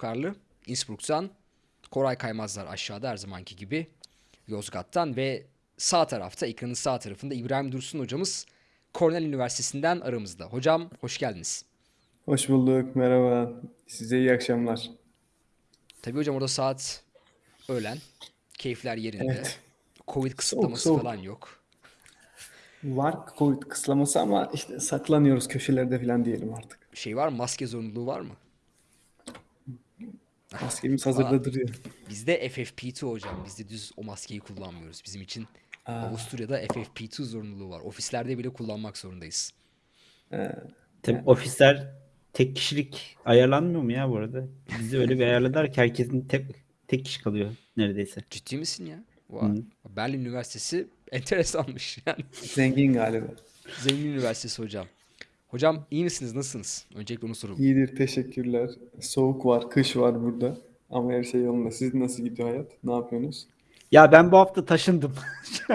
Karlı Innsbruck'tan, Koray Kaymazlar aşağıda her zamanki gibi Yozgat'tan ve sağ tarafta ekranın sağ tarafında İbrahim Dursun hocamız Cornell Üniversitesi'nden aramızda. Hocam hoş geldiniz. Hoş bulduk, merhaba. Size iyi akşamlar. Tabii hocam orada saat öğlen. Keyifler yerinde. Evet. Covid kısıtlaması soğuk. falan yok. Var Covid kısıtlaması ama işte saklanıyoruz köşelerde falan diyelim artık. Şey var mı? Maske zorunluluğu var mı? Maskemiz hazırda duruyor. Bizde FFP2 hocam. Biz de düz o maskeyi kullanmıyoruz. Bizim için Avusturya'da FFP2 zorunluluğu var. Ofislerde bile kullanmak zorundayız. Tabii ofisler tek kişilik ayarlanmıyor mu ya bu arada? Bizi öyle bir ayarladılar ki herkesin tek tek kişi kalıyor neredeyse. Ciddi misin ya? Vay. Berlin Üniversitesi enteresanmış yani. Zengin galiba. Zengin Üniversitesi hocam. Hocam iyi misiniz? Nasılsınız? Öncelikle onu soralım. İyidir, teşekkürler. Soğuk var, kış var burada. Ama her şey yolunda. Siz nasıl gidiyor hayat? Ne yapıyorsunuz? Ya ben bu hafta taşındım.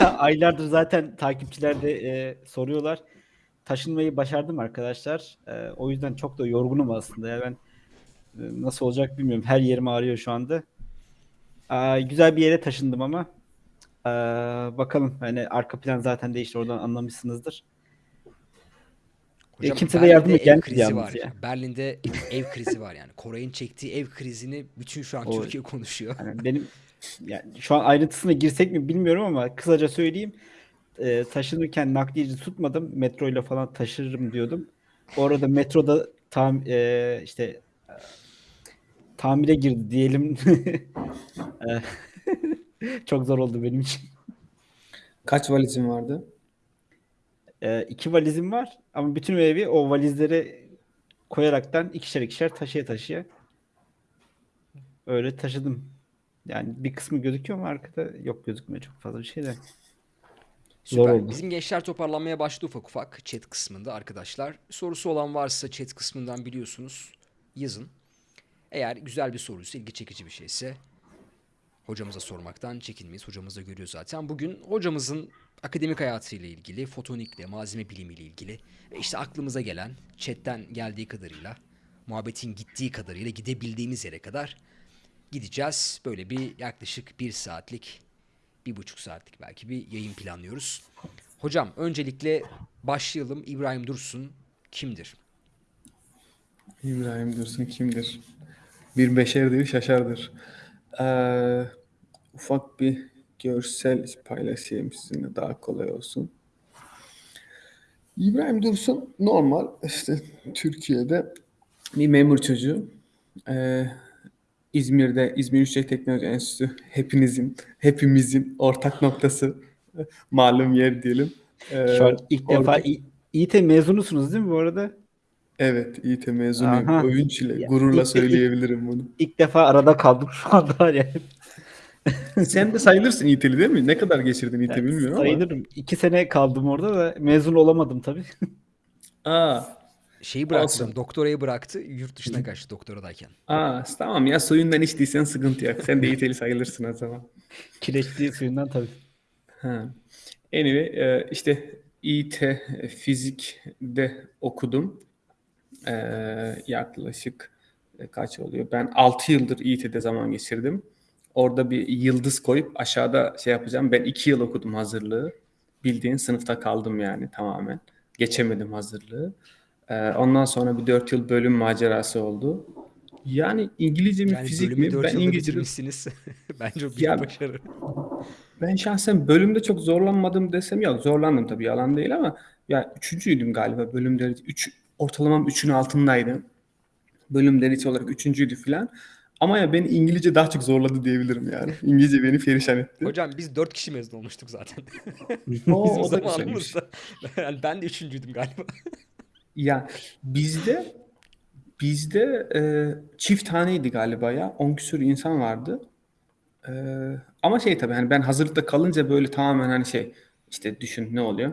ya aylardır zaten takipçiler de e, soruyorlar. Taşınmayı başardım arkadaşlar. E, o yüzden çok da yorgunum aslında. Ya ben e, nasıl olacak bilmiyorum. Her yerim ağrıyor şu anda. Aa, güzel bir yere taşındım ama. Aa, bakalım. Hani arka plan zaten değişti. Oradan anlamışsınızdır. Hocam, kimse de Berlin'de yardıma ev gelmedi krizi var. ya. Berlin'de ev krizi var yani. Koray'ın çektiği ev krizini bütün şu an O- Türkiye konuşuyor. Yani benim yani şu an ayrıntısına girsek mi bilmiyorum ama kısaca söyleyeyim. Ee, taşınırken nakliyeci tutmadım. Metro ile falan taşırırım diyordum. Orada metroda tam e, işte e, tamire girdi diyelim. E, Çok zor oldu benim için. Kaç valizin vardı? E, iki valizim var ama bütün evi o valizlere koyaraktan ikişer ikişer taşıya taşıya öyle taşıdım. Yani bir kısmı gözüküyor mu arkada? Yok gözükmüyor çok fazla bir şey de. Zor Süper. oldu. Bizim gençler toparlanmaya başladı ufak ufak chat kısmında arkadaşlar. Sorusu olan varsa chat kısmından biliyorsunuz yazın. Eğer güzel bir soruysa, ilgi çekici bir şeyse hocamıza sormaktan çekinmeyiz. Hocamız da görüyor zaten. Bugün hocamızın akademik hayatıyla ilgili, fotonikle, malzeme bilimiyle ilgili ve işte aklımıza gelen, chatten geldiği kadarıyla, muhabbetin gittiği kadarıyla gidebildiğimiz yere kadar gideceğiz. Böyle bir yaklaşık bir saatlik, bir buçuk saatlik belki bir yayın planlıyoruz. Hocam öncelikle başlayalım. İbrahim Dursun kimdir? İbrahim Dursun kimdir? Bir beşerdir, şaşardır. Ee, ufak bir görsel paylaşayım sizinle daha kolay olsun. İbrahim Dursun normal işte Türkiye'de bir memur çocuğu. Ee, İzmir'de İzmir Yüksek Teknoloji Enstitüsü hepinizin, hepimizin ortak noktası malum yer diyelim. Ee, Şu an ilk defa orada- İ- İİT mezunusunuz değil mi bu arada? Evet, İİT mezunuyum. Aha. Övünç ile, gururla ilk- söyleyebilirim bunu. İlk defa arada kaldım şu anda var ya. Sen de sayılırsın İİT'li değil mi? Ne kadar geçirdin İİT bilmiyorum ama. Sayılırım. İki sene kaldım orada da mezun olamadım tabii. Aa, Şeyi bıraktı, Olsun. doktorayı bıraktı, yurt dışına kaçtı doktoradayken. aa, tamam ya suyundan içtiysen sıkıntı yok. Sen de İİT'li sayılırsın o zaman. Kireçli suyundan tabii. Ha. Anyway, e, işte İİT fizikde okudum. E, yaklaşık e, kaç oluyor? Ben 6 yıldır İİT'de zaman geçirdim. Orada bir yıldız koyup aşağıda şey yapacağım. Ben 2 yıl okudum hazırlığı. Bildiğin sınıfta kaldım yani tamamen. Geçemedim hazırlığı. E, ondan sonra bir 4 yıl bölüm macerası oldu. Yani İngilizce mi Yani fizik mi? 4 Ben İngilizce. Bence o büyük Ya- başarı. Ben şahsen bölümde çok zorlanmadım desem yok. Zorlandım tabii yalan değil ama ya üçüncüydüm galiba bölümde. Üç, ortalamam üçün altındaydı. Bölüm derece olarak üçüncüydü falan. Ama ya beni İngilizce daha çok zorladı diyebilirim yani. İngilizce beni perişan etti. Hocam biz 4 kişi mezun olmuştuk zaten. Oo, Bizim o da güzelmiş. zamanımızda. Yani ben de üçüncüydüm galiba. Ya bizde bizde e, çift haneydi galiba ya. 10 küsur insan vardı. E, ama şey tabii hani ben hazırlıkta kalınca böyle tamamen hani şey işte düşün ne oluyor?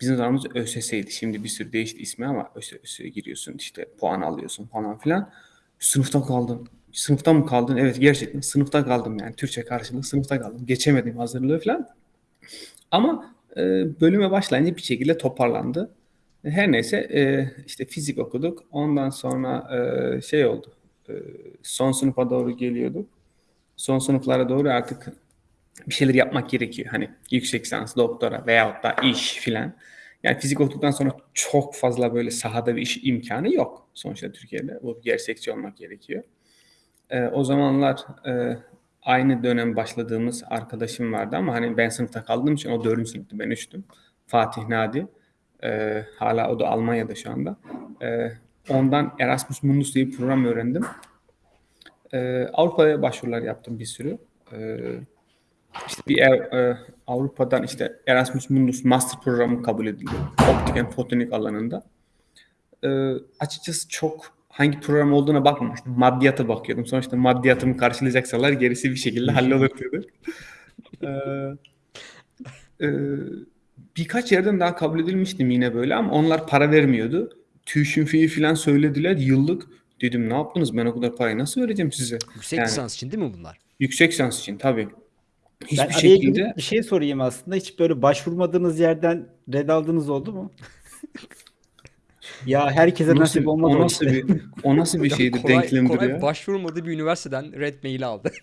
Bizim zamanımız ÖSS'ydi. Şimdi bir sürü değişti ismi ama ÖSS'ye giriyorsun işte puan alıyorsun falan filan. Sınıfta kaldım. Sınıfta mı kaldın? Evet gerçekten sınıfta kaldım yani. Türkçe karşılığı sınıfta kaldım. Geçemedim hazırlığı falan. Ama e, bölüme başlayınca bir şekilde toparlandı. Her neyse e, işte fizik okuduk. Ondan sonra e, şey oldu. e, son sınıfa doğru geliyorduk. Son sınıflara doğru artık bir şeyler yapmak gerekiyor. Hani yüksek lisans, doktora veyahut da iş filan. Yani fizik okuduktan sonra çok fazla böyle sahada bir iş imkanı yok sonuçta Türkiye'de. Bu gerçekçi olmak gerekiyor. Ee, o zamanlar e, aynı dönem başladığımız arkadaşım vardı ama hani ben sınıfta kaldığım için o dördüncü sınıftı ben üçtüm. Fatih Nadi. Ee, hala o da Almanya'da şu anda. Ee, ondan Erasmus Mundus diye bir program öğrendim. Ee, Avrupa'ya başvurular yaptım bir sürü. Ee, işte bir e, Avrupa'dan işte Erasmus Mundus Master programı kabul edildi. Optik and fotonik alanında. Ee, açıkçası çok hangi program olduğuna bakmamıştım. Maddiyata bakıyordum. Sonuçta maddiyatımı karşılayacaksalar gerisi bir şekilde hallolur dedim. Ee, e, birkaç yerden daha kabul edilmiştim yine böyle ama onlar para vermiyordu. Tuition fee falan söylediler yıllık. Dedim ne yaptınız ben o kadar parayı nasıl vereceğim size? Yüksek Yani- lisans için değil mi bunlar? Yüksek lisans için tabii. Hiçbir ben şekilde bir şey sorayım aslında. Hiç böyle başvurmadığınız yerden red aldığınız oldu mu? ya herkese nasıl, nasip olmaz o nasıl işte. bir o nasıl bir şeydi Koray, denklemdir Koray ya. başvurmadığı bir üniversiteden red mail aldı.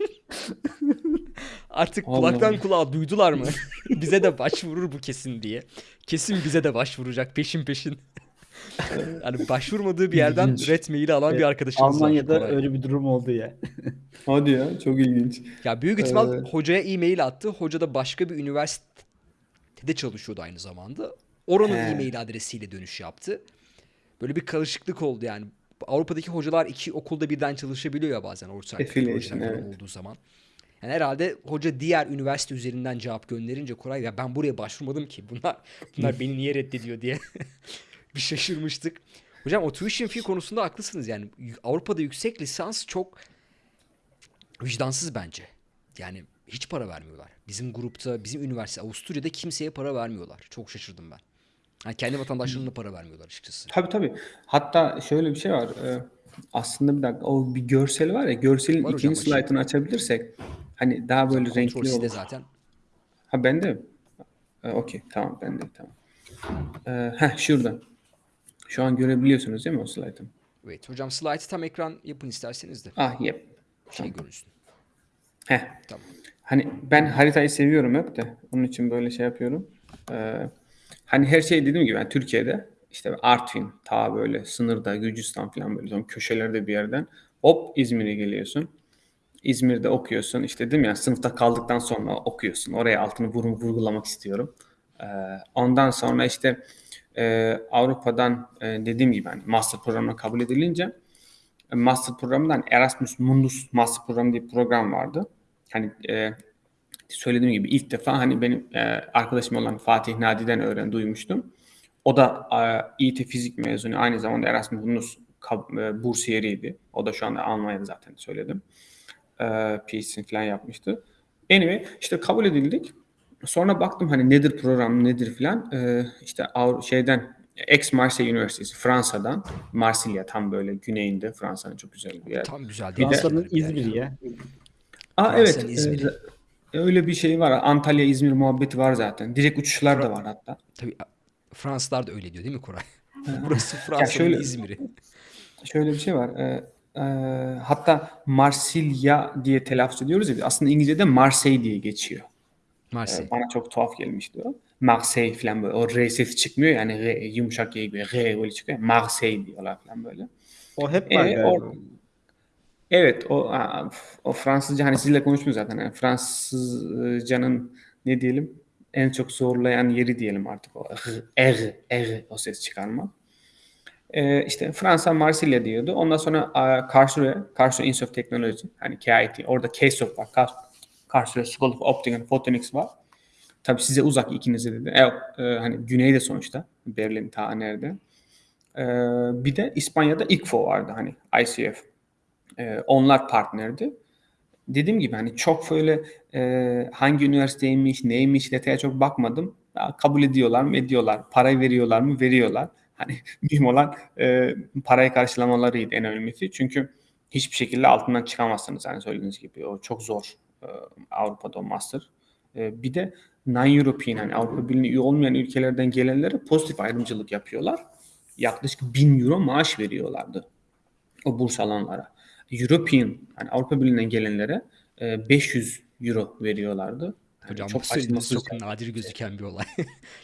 Artık Allah kulaktan Allah. kulağa duydular mı? bize de başvurur bu kesin diye. Kesin bize de başvuracak peşin peşin. yani başvurmadığı bir yerden İlginç. red maili alan bir arkadaşımız var. Almanya'da Koray. öyle bir durum oldu ya. Hadi ya çok ilginç. Ya büyük ihtimal Ee, hocaya e-mail attı. Hoca da başka bir üniversitede çalışıyordu aynı zamanda. Oranın He. e-mail adresiyle dönüş yaptı. Böyle bir karışıklık oldu yani. Avrupa'daki hocalar iki okulda birden çalışabiliyor ya bazen ortak projeler evet. olduğu zaman. Yani herhalde hoca diğer üniversite üzerinden cevap gönderince Koray ya ben buraya başvurmadım ki. Bunlar bunlar beni niye reddediyor diye bir şaşırmıştık. Hocam o tuition fee konusunda haklısınız yani. Avrupa'da yüksek lisans çok vicdansız bence. Yani hiç para vermiyorlar. Bizim grupta, bizim üniversite Avusturya'da kimseye para vermiyorlar. Çok şaşırdım ben. Yani kendi vatandaşlarına para vermiyorlar açıkçası. Tabii tabii. Hatta şöyle bir şey var. Ee, aslında bir dakika o bir görsel var ya görselin Var hocam, ikinci slaytını açabilirsek hani daha böyle Kontrol renkli sizde olur. zaten. Ha bende mi? Ee, Okey tamam bende tamam. Ee, heh şurada. Şu an görebiliyorsunuz değil mi o slaytı? Evet hocam slide'ı tam ekran yapın isterseniz de Ah yep. şey görünsün. Heh. Tamam. Hani ben haritayı seviyorum hep de. Onun için böyle şey yapıyorum. Ee, hani her şey dediğim gibi ben Türkiye'de işte Artvin ta böyle sınırda Gürcistan falan böyle son köşelerde bir yerden hop İzmir'e geliyorsun. İzmir'de okuyorsun. İşte değil mi ya sınıfta kaldıktan sonra okuyorsun. Oraya altını vurun vurgulamak istiyorum. Ee, ondan sonra işte e, Avrupa'dan e, dediğim gibi hani master programına kabul edilince e, master programından Erasmus Mundus master programı diye bir program vardı. Hani e, söylediğim gibi ilk defa hani benim e, arkadaşım olan Fatih Nadi'den öğren duymuştum. O da e, İT fizik mezunu aynı zamanda Erasmus e, bursiyeriydi. O da şu anda Almanya'da zaten söyledim. E, PhD'sini falan yapmıştı. Anyway işte kabul edildik. Sonra baktım hani nedir program nedir filan. E, işte Avru- şeyden Aix-Marseille Üniversitesi Fransa'dan Marsilya tam böyle güneyinde Fransa'nın çok güzel bir yer. Tam güzel. Fransa'nın İzmir'i ya. Aa evet. Fransa'nın İzmir'i. E, öyle bir şey var. Antalya İzmir muhabbeti var zaten. Direkt uçuşlar da var hatta. Tabii Fransızlar da öyle diyor değil mi Koray? Burası Fransa'nın İzmir'i. Şöyle bir şey var. e, e, hatta Marsilya diye telaffuz ediyoruz ya. Aslında İngilizce'de Marseille diye geçiyor. E, Marseille. bana çok tuhaf gelmişti o. Marseille falan böyle. O R sesi çıkmıyor yani R, yumuşak Y gibi R böyle çıkıyor. Marseille diyorlar falan böyle. O hep E, var galiba. or- Evet o o Fransızca hani sizinle konuşmuyoruz zaten. Yani Fransızcanın ne diyelim en çok zorlayan yeri diyelim artık o R, R, o ses çıkarma. Ee, işte Fransa Marsilya diyordu. Ondan sonra Karlsruhe, Karlsruhe Institute of Technology hani KIT orada KSOP var. Kar, Karlsruhe School of Optics and Photonics var. Tabii size uzak ikinize dedi. Evet, e, hani güneyde sonuçta. Berlin ta nerede. Ee, bir de İspanya'da ICFO vardı hani ICF. Ee, onlar partnerdi. Dediğim gibi hani çok böyle e, hangi üniversiteymiş, neymiş detaya çok bakmadım. Ya, kabul ediyorlar mı? Ediyorlar. Parayı veriyorlar mı? Veriyorlar. Hani mühim olan e, parayı karşılamalarıydı en önemlisi. Çünkü hiçbir şekilde altından çıkamazsınız. Yani söylediğiniz gibi o çok zor e, Avrupa'da o master. E, bir de non-European yani Avrupa Birliği'ne üye olmayan ülkelerden gelenlere pozitif ayrımcılık yapıyorlar. Yaklaşık 1000 euro maaş veriyorlardı o burs alanlara. European yani Avrupa Birliği'nden gelenlere e, 500 euro veriyorlardı. Yani Hocam çok bu çok nadir gözüken bir olay.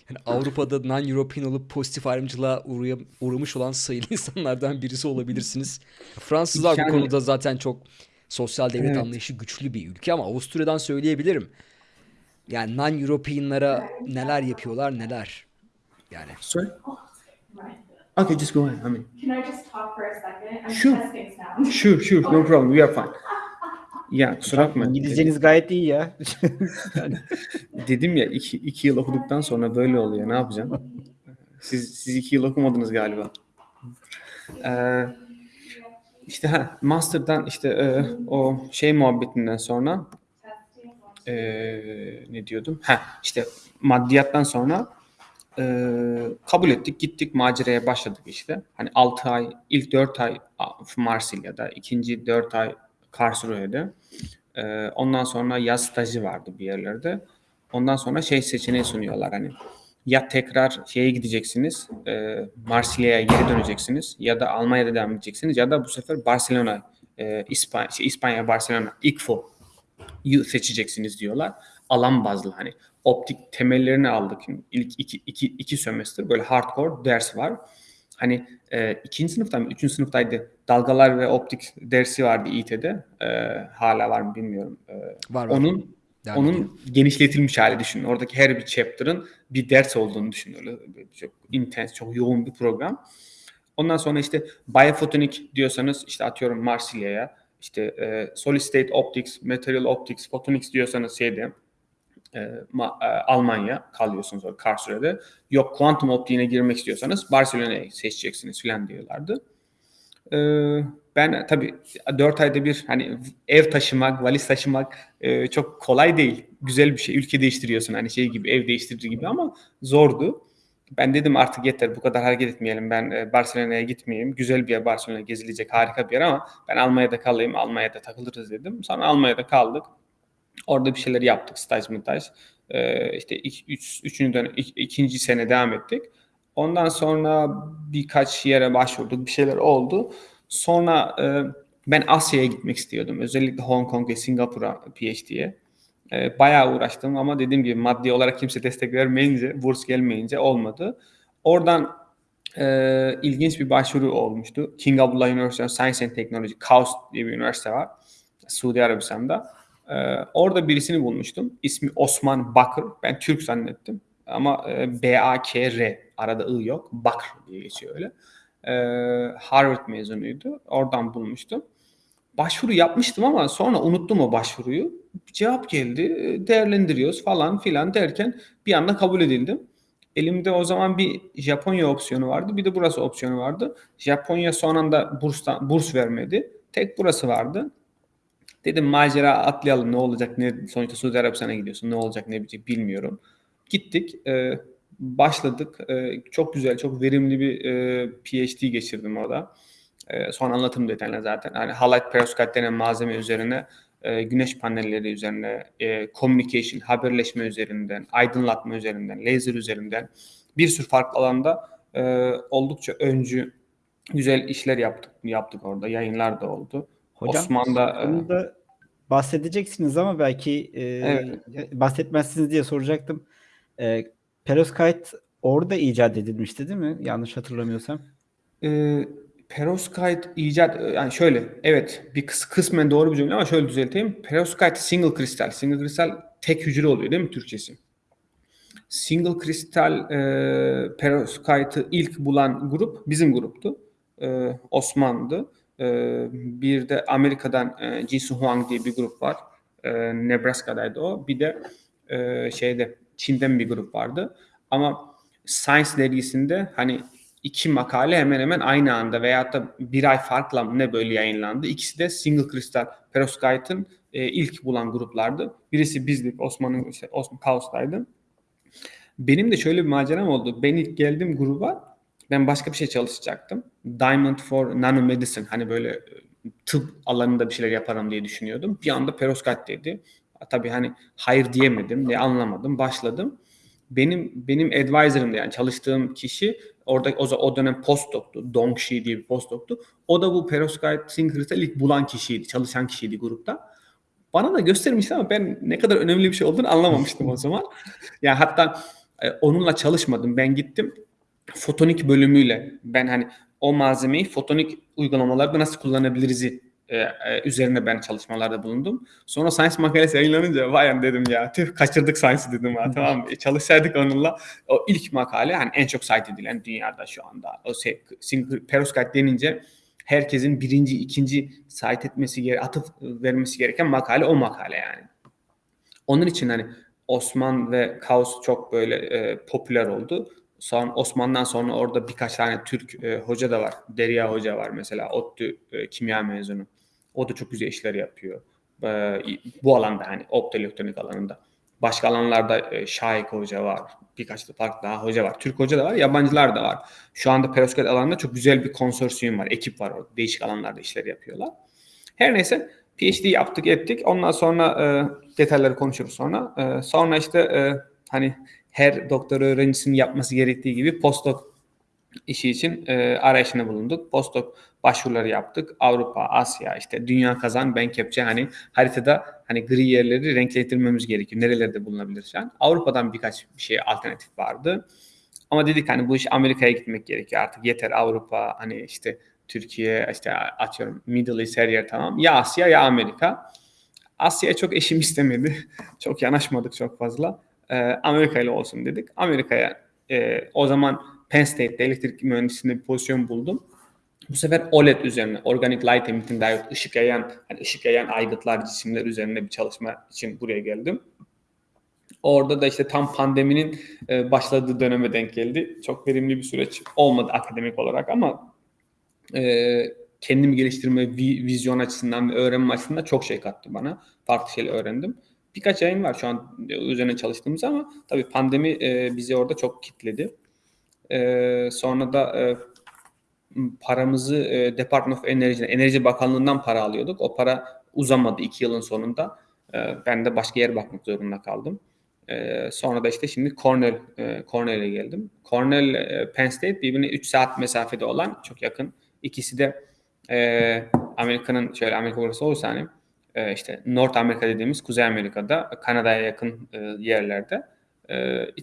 yani Avrupa'da non-European olup pozitif ayrımcılığa uğraya- uğramış olan sayılı insanlardan birisi olabilirsiniz. Fransızlar bu Yani- konuda zaten çok sosyal devlet Evet. anlayışı güçlü bir ülke ama Avusturya'dan söyleyebilirim. Yani non-European'lara neler yapıyorlar neler. Yani Sorry? Okay, just go ahead. I mean, Can I just talk for a second? I'm Sure. testing sound. sure, sure, no problem. We are fine. Ya kusura bakma. İngilizceniz gayet iyi ya. Yani Dedim ya iki, iki yıl okuduktan sonra böyle oluyor. Ne yapacağım? Siz, siz iki yıl okumadınız galiba. Ee, işte ha, master'dan işte e, o şey muhabbetinden sonra e, ne diyordum? Ha işte maddiyattan sonra e, kabul ettik gittik maceraya başladık işte. Hani 6 ay ilk 4 ay Marsilya'da ikinci 4 ay Karlsruhe'de e, ondan sonra yaz stajı vardı bir yerlerde. Ondan sonra şey seçeneği sunuyorlar hani ya tekrar şeye gideceksiniz e, Marsilya'ya geri döneceksiniz ya da Almanya'da devam edeceksiniz ya da bu sefer Barcelona e, İspanya, şey, İspanya Barcelona ICFO seçeceksiniz diyorlar. Alan bazlı hani optik temellerini aldık. İlk iki, iki, iki sömestr böyle hardcore ders var. Hani e, ikinci sınıfta mı, üçüncü sınıftaydı. Dalgalar ve optik dersi vardı İİT'de. E, hala var mı bilmiyorum. E, var var. onun Devam onun edeyim. genişletilmiş hali düşünün. Oradaki her bir chapter'ın bir ders olduğunu düşünün. Öyle çok intense, çok yoğun bir program. Ondan sonra işte biofotonik diyorsanız işte atıyorum Marsilya'ya, işte e, solid state optics, material optics, photonics diyorsanız şeyde e, e, Almanya kalıyorsunuz orada Karlsruhe'de. Yok kuantum optiğine girmek istiyorsanız Barcelona'yı seçeceksiniz filan diyorlardı. E, ben tabii 4 ayda bir hani ev taşımak, valiz taşımak çok kolay değil. Güzel bir şey. Ülke değiştiriyorsun hani şey gibi ev değiştirici gibi ama zordu. Ben dedim artık yeter bu kadar hareket etmeyelim. Ben Barcelona'ya gitmeyeyim. Güzel bir yer Barcelona gezilecek harika bir yer ama ben Almanya'da kalayım. Almanya'da takılırız dedim. Sonra Almanya'da kaldık. Orada bir şeyler yaptık. Staj mıtaj. Ee, işte iki, üç, üçüncü dönem, ik- ikinci sene devam ettik. Ondan sonra birkaç yere başvurduk. Bir şeyler oldu. Sonra e, ben Asya'ya gitmek istiyordum. Özellikle Hong Kong ve Singapur'a PhD'ye. E, bayağı uğraştım ama dediğim gibi maddi olarak kimse destek vermeyince, burs gelmeyince olmadı. Oradan e, ilginç bir başvuru olmuştu. King Abdullah University of Science and Technology, KAUST diye bir üniversite var. Suudi Arabistan'da. E, orada birisini bulmuştum. İsmi Osman Bakır. Ben Türk zannettim. Ama e, B-A-K-R. Arada I yok. Bakır diye geçiyor öyle. E, Harvard mezunuydu. Oradan bulmuştum. Başvuru yapmıştım ama sonra unuttum o başvuruyu. Cevap geldi. e, Değerlendiriyoruz falan filan derken bir anda kabul edildim. Elimde o zaman bir Japonya opsiyonu vardı. Bir de burası opsiyonu vardı. Japonya son anda burstan, burs vermedi. Tek burası vardı. Dedim macera atlayalım ne olacak ne sonuçta Suudi Arabistan'a gidiyorsun ne olacak ne bitecek bilmiyorum. Gittik e, başladık E, çok güzel çok verimli bir e, PhD geçirdim orada. E, son anlatım detayına zaten. Hani halide perovskite denen malzeme üzerine e, güneş panelleri üzerine e, communication haberleşme üzerinden aydınlatma üzerinden laser üzerinden bir sürü farklı alanda e, oldukça öncü güzel işler yaptık yaptık orada yayınlar da oldu. Hocam Osman'da e, onu da bahsedeceksiniz ama belki e, Evet. bahsetmezsiniz diye soracaktım. E, perovskite orada icat edilmişti değil mi? Yanlış hatırlamıyorsam. e, perovskite icat yani şöyle evet bir kıs, kısmen doğru bir cümle ama şöyle düzelteyim. Perovskite single kristal. Single kristal tek hücre oluyor değil mi Türkçesi? Single kristal e, perovskite'ı ilk bulan grup bizim gruptu. E, Osman'dı. E, bir de Amerika'dan e, Huang diye bir grup var. E, Nebraska'daydı o. Bir de e, şeyde Çin'den bir grup vardı. Ama Science dergisinde hani iki makale hemen hemen aynı anda veyahut da bir ay farkla ne böyle yayınlandı. İkisi de single kristal perovskite'ın e, ilk bulan gruplardı. Birisi bizdik, Osman'ın işte Osman Kaos'taydı. Benim de şöyle bir maceram oldu. Ben ilk geldim gruba, ben başka bir şey çalışacaktım. Diamond for Nanomedicine, hani böyle e, tıp alanında bir şeyler yaparım diye düşünüyordum. Bir anda perovskite dedi. Tabii hani hayır diyemedim, ne anlamadım, başladım. benim benim advisor'ımdı yani çalıştığım kişi orada o, o dönem postdoc'tu. Dongshi diye bir postdoc'tu. O da bu perovskite synchroniz'i ilk bulan kişiydi. Çalışan kişiydi grupta. Bana da göstermişti ama ben ne kadar önemli bir şey olduğunu anlamamıştım o zaman. Yani hatta e, onunla çalışmadım. Ben gittim fotonik bölümüyle ben hani o malzemeyi fotonik uygulamalarda nasıl kullanabiliriz'i e, e, üzerine ben çalışmalarda bulundum. Sonra Science makalesi yayınlanınca vay dedim ya tüh kaçırdık Science'ı dedim ha tamam mı? E, çalışsaydık onunla o ilk makale hani en çok cite edilen dünyada şu anda o şey, perovskite denince herkesin birinci, ikinci cite etmesi gere atıf vermesi gereken makale o makale yani. Onun için hani Osman ve Kaos çok böyle e, popüler oldu. Sonra Osman'dan sonra orada birkaç tane Türk e, hoca da var. Derya Hoca var mesela. ODTÜ e, kimya mezunu. O da çok güzel işler yapıyor. E, bu alanda hani optoelektronik alanında. Başka alanlarda e, Şahik Hoca var. Birkaç da farklı daha hoca var. Türk hoca da var, yabancılar da var. Şu anda perovskit alanında çok güzel bir konsorsiyum var. Ekip var orada. Değişik alanlarda işler yapıyorlar. Her neyse PhD yaptık ettik. Ondan sonra e, detayları konuşuruz sonra. E, sonra işte e, hani her doktor öğrencisinin yapması gerektiği gibi postdoc işi için e, arayışına bulunduk. Postdoc başvuruları yaptık. Avrupa, Asya, işte dünya kazan, ben kepçe hani haritada hani gri yerleri renklendirmemiz gerekiyor. Nerelerde bulunabilir şu an? Avrupa'dan birkaç bir şey alternatif vardı. Ama dedik hani bu iş Amerika'ya gitmek gerekiyor artık. Yeter Avrupa hani işte Türkiye işte atıyorum Middle East her yer tamam. Ya Asya ya Amerika. Asya'ya çok eşim istemedi. çok yanaşmadık çok fazla. Ee, Amerika ile olsun dedik. Amerika'ya e, o zaman Penn State'de elektrik mühendisliğinde bir pozisyon buldum. Bu sefer OLED üzerine, Organic Light Emitting Diode, ışık yayan, hani ışık yayan aygıtlar, cisimler üzerine bir çalışma için buraya geldim. Orada da işte tam pandeminin e, başladığı döneme denk geldi. Çok verimli bir süreç olmadı akademik olarak ama e, kendimi geliştirme, vi- vizyon açısından ve öğrenme açısından çok şey kattı bana. Farklı şeyler öğrendim. Birkaç yayın var şu an üzerine çalıştığımız ama tabii pandemi e, bizi orada çok kitledi. E, sonra da e, paramızı e, Department of Energy, Enerji Bakanlığı'ndan para alıyorduk. O para uzamadı iki yılın sonunda. E, ben de başka yer bakmak zorunda kaldım. E, sonra da işte şimdi Cornell e, Cornell'e geldim. Cornell, e, Penn State birbirine 3 saat mesafede olan çok yakın. İkisi de e, Amerika'nın şöyle Amerika burası olursa hani e, işte North Amerika dediğimiz Kuzey Amerika'da Kanada'ya yakın e, yerlerde.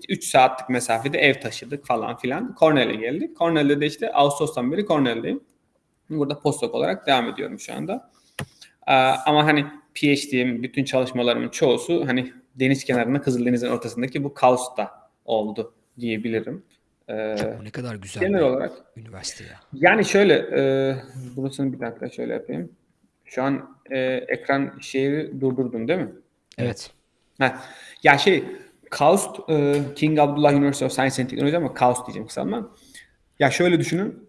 3 saatlik mesafede ev taşıdık falan filan. Cornell'e geldik. Cornell'de de işte Ağustos'tan beri Cornell'deyim. Burada postdoc olarak devam ediyorum şu anda. Ee, ama hani PhD'm, bütün çalışmalarımın çoğusu hani deniz kenarında Kızıldeniz'in ortasındaki bu kaosta oldu diyebilirim. Ee, ne kadar güzel genel olarak üniversite ya. yani şöyle, e, burasını bir dakika şöyle yapayım. Şu an e, ekran şeyi durdurdun değil mi? Evet. Ha, ya şey, KAUST, e, King Abdullah University of Science and Technology ama KAUST diyeceğim kısaltma. Ya şöyle düşünün,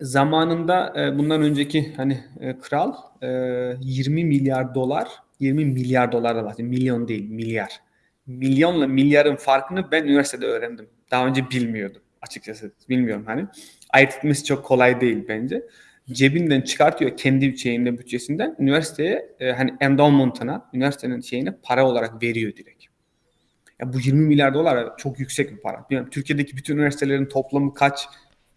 zamanında e, bundan önceki hani e, kral e, 20 milyar dolar, 20 milyar dolar da bahsediyorum, milyon değil, milyar. Milyonla milyarın farkını ben üniversitede öğrendim. Daha önce bilmiyordum açıkçası. Bilmiyorum hani. Ayırt etmesi çok kolay değil bence. Cebinden çıkartıyor kendi şeyinde bütçesinden üniversiteye e, hani endowment'ına, üniversitenin şeyine para olarak veriyor direkt. Ya bu 20 milyar dolar çok yüksek bir para. Bilmiyorum, Türkiye'deki bütün üniversitelerin toplamı kaç Ya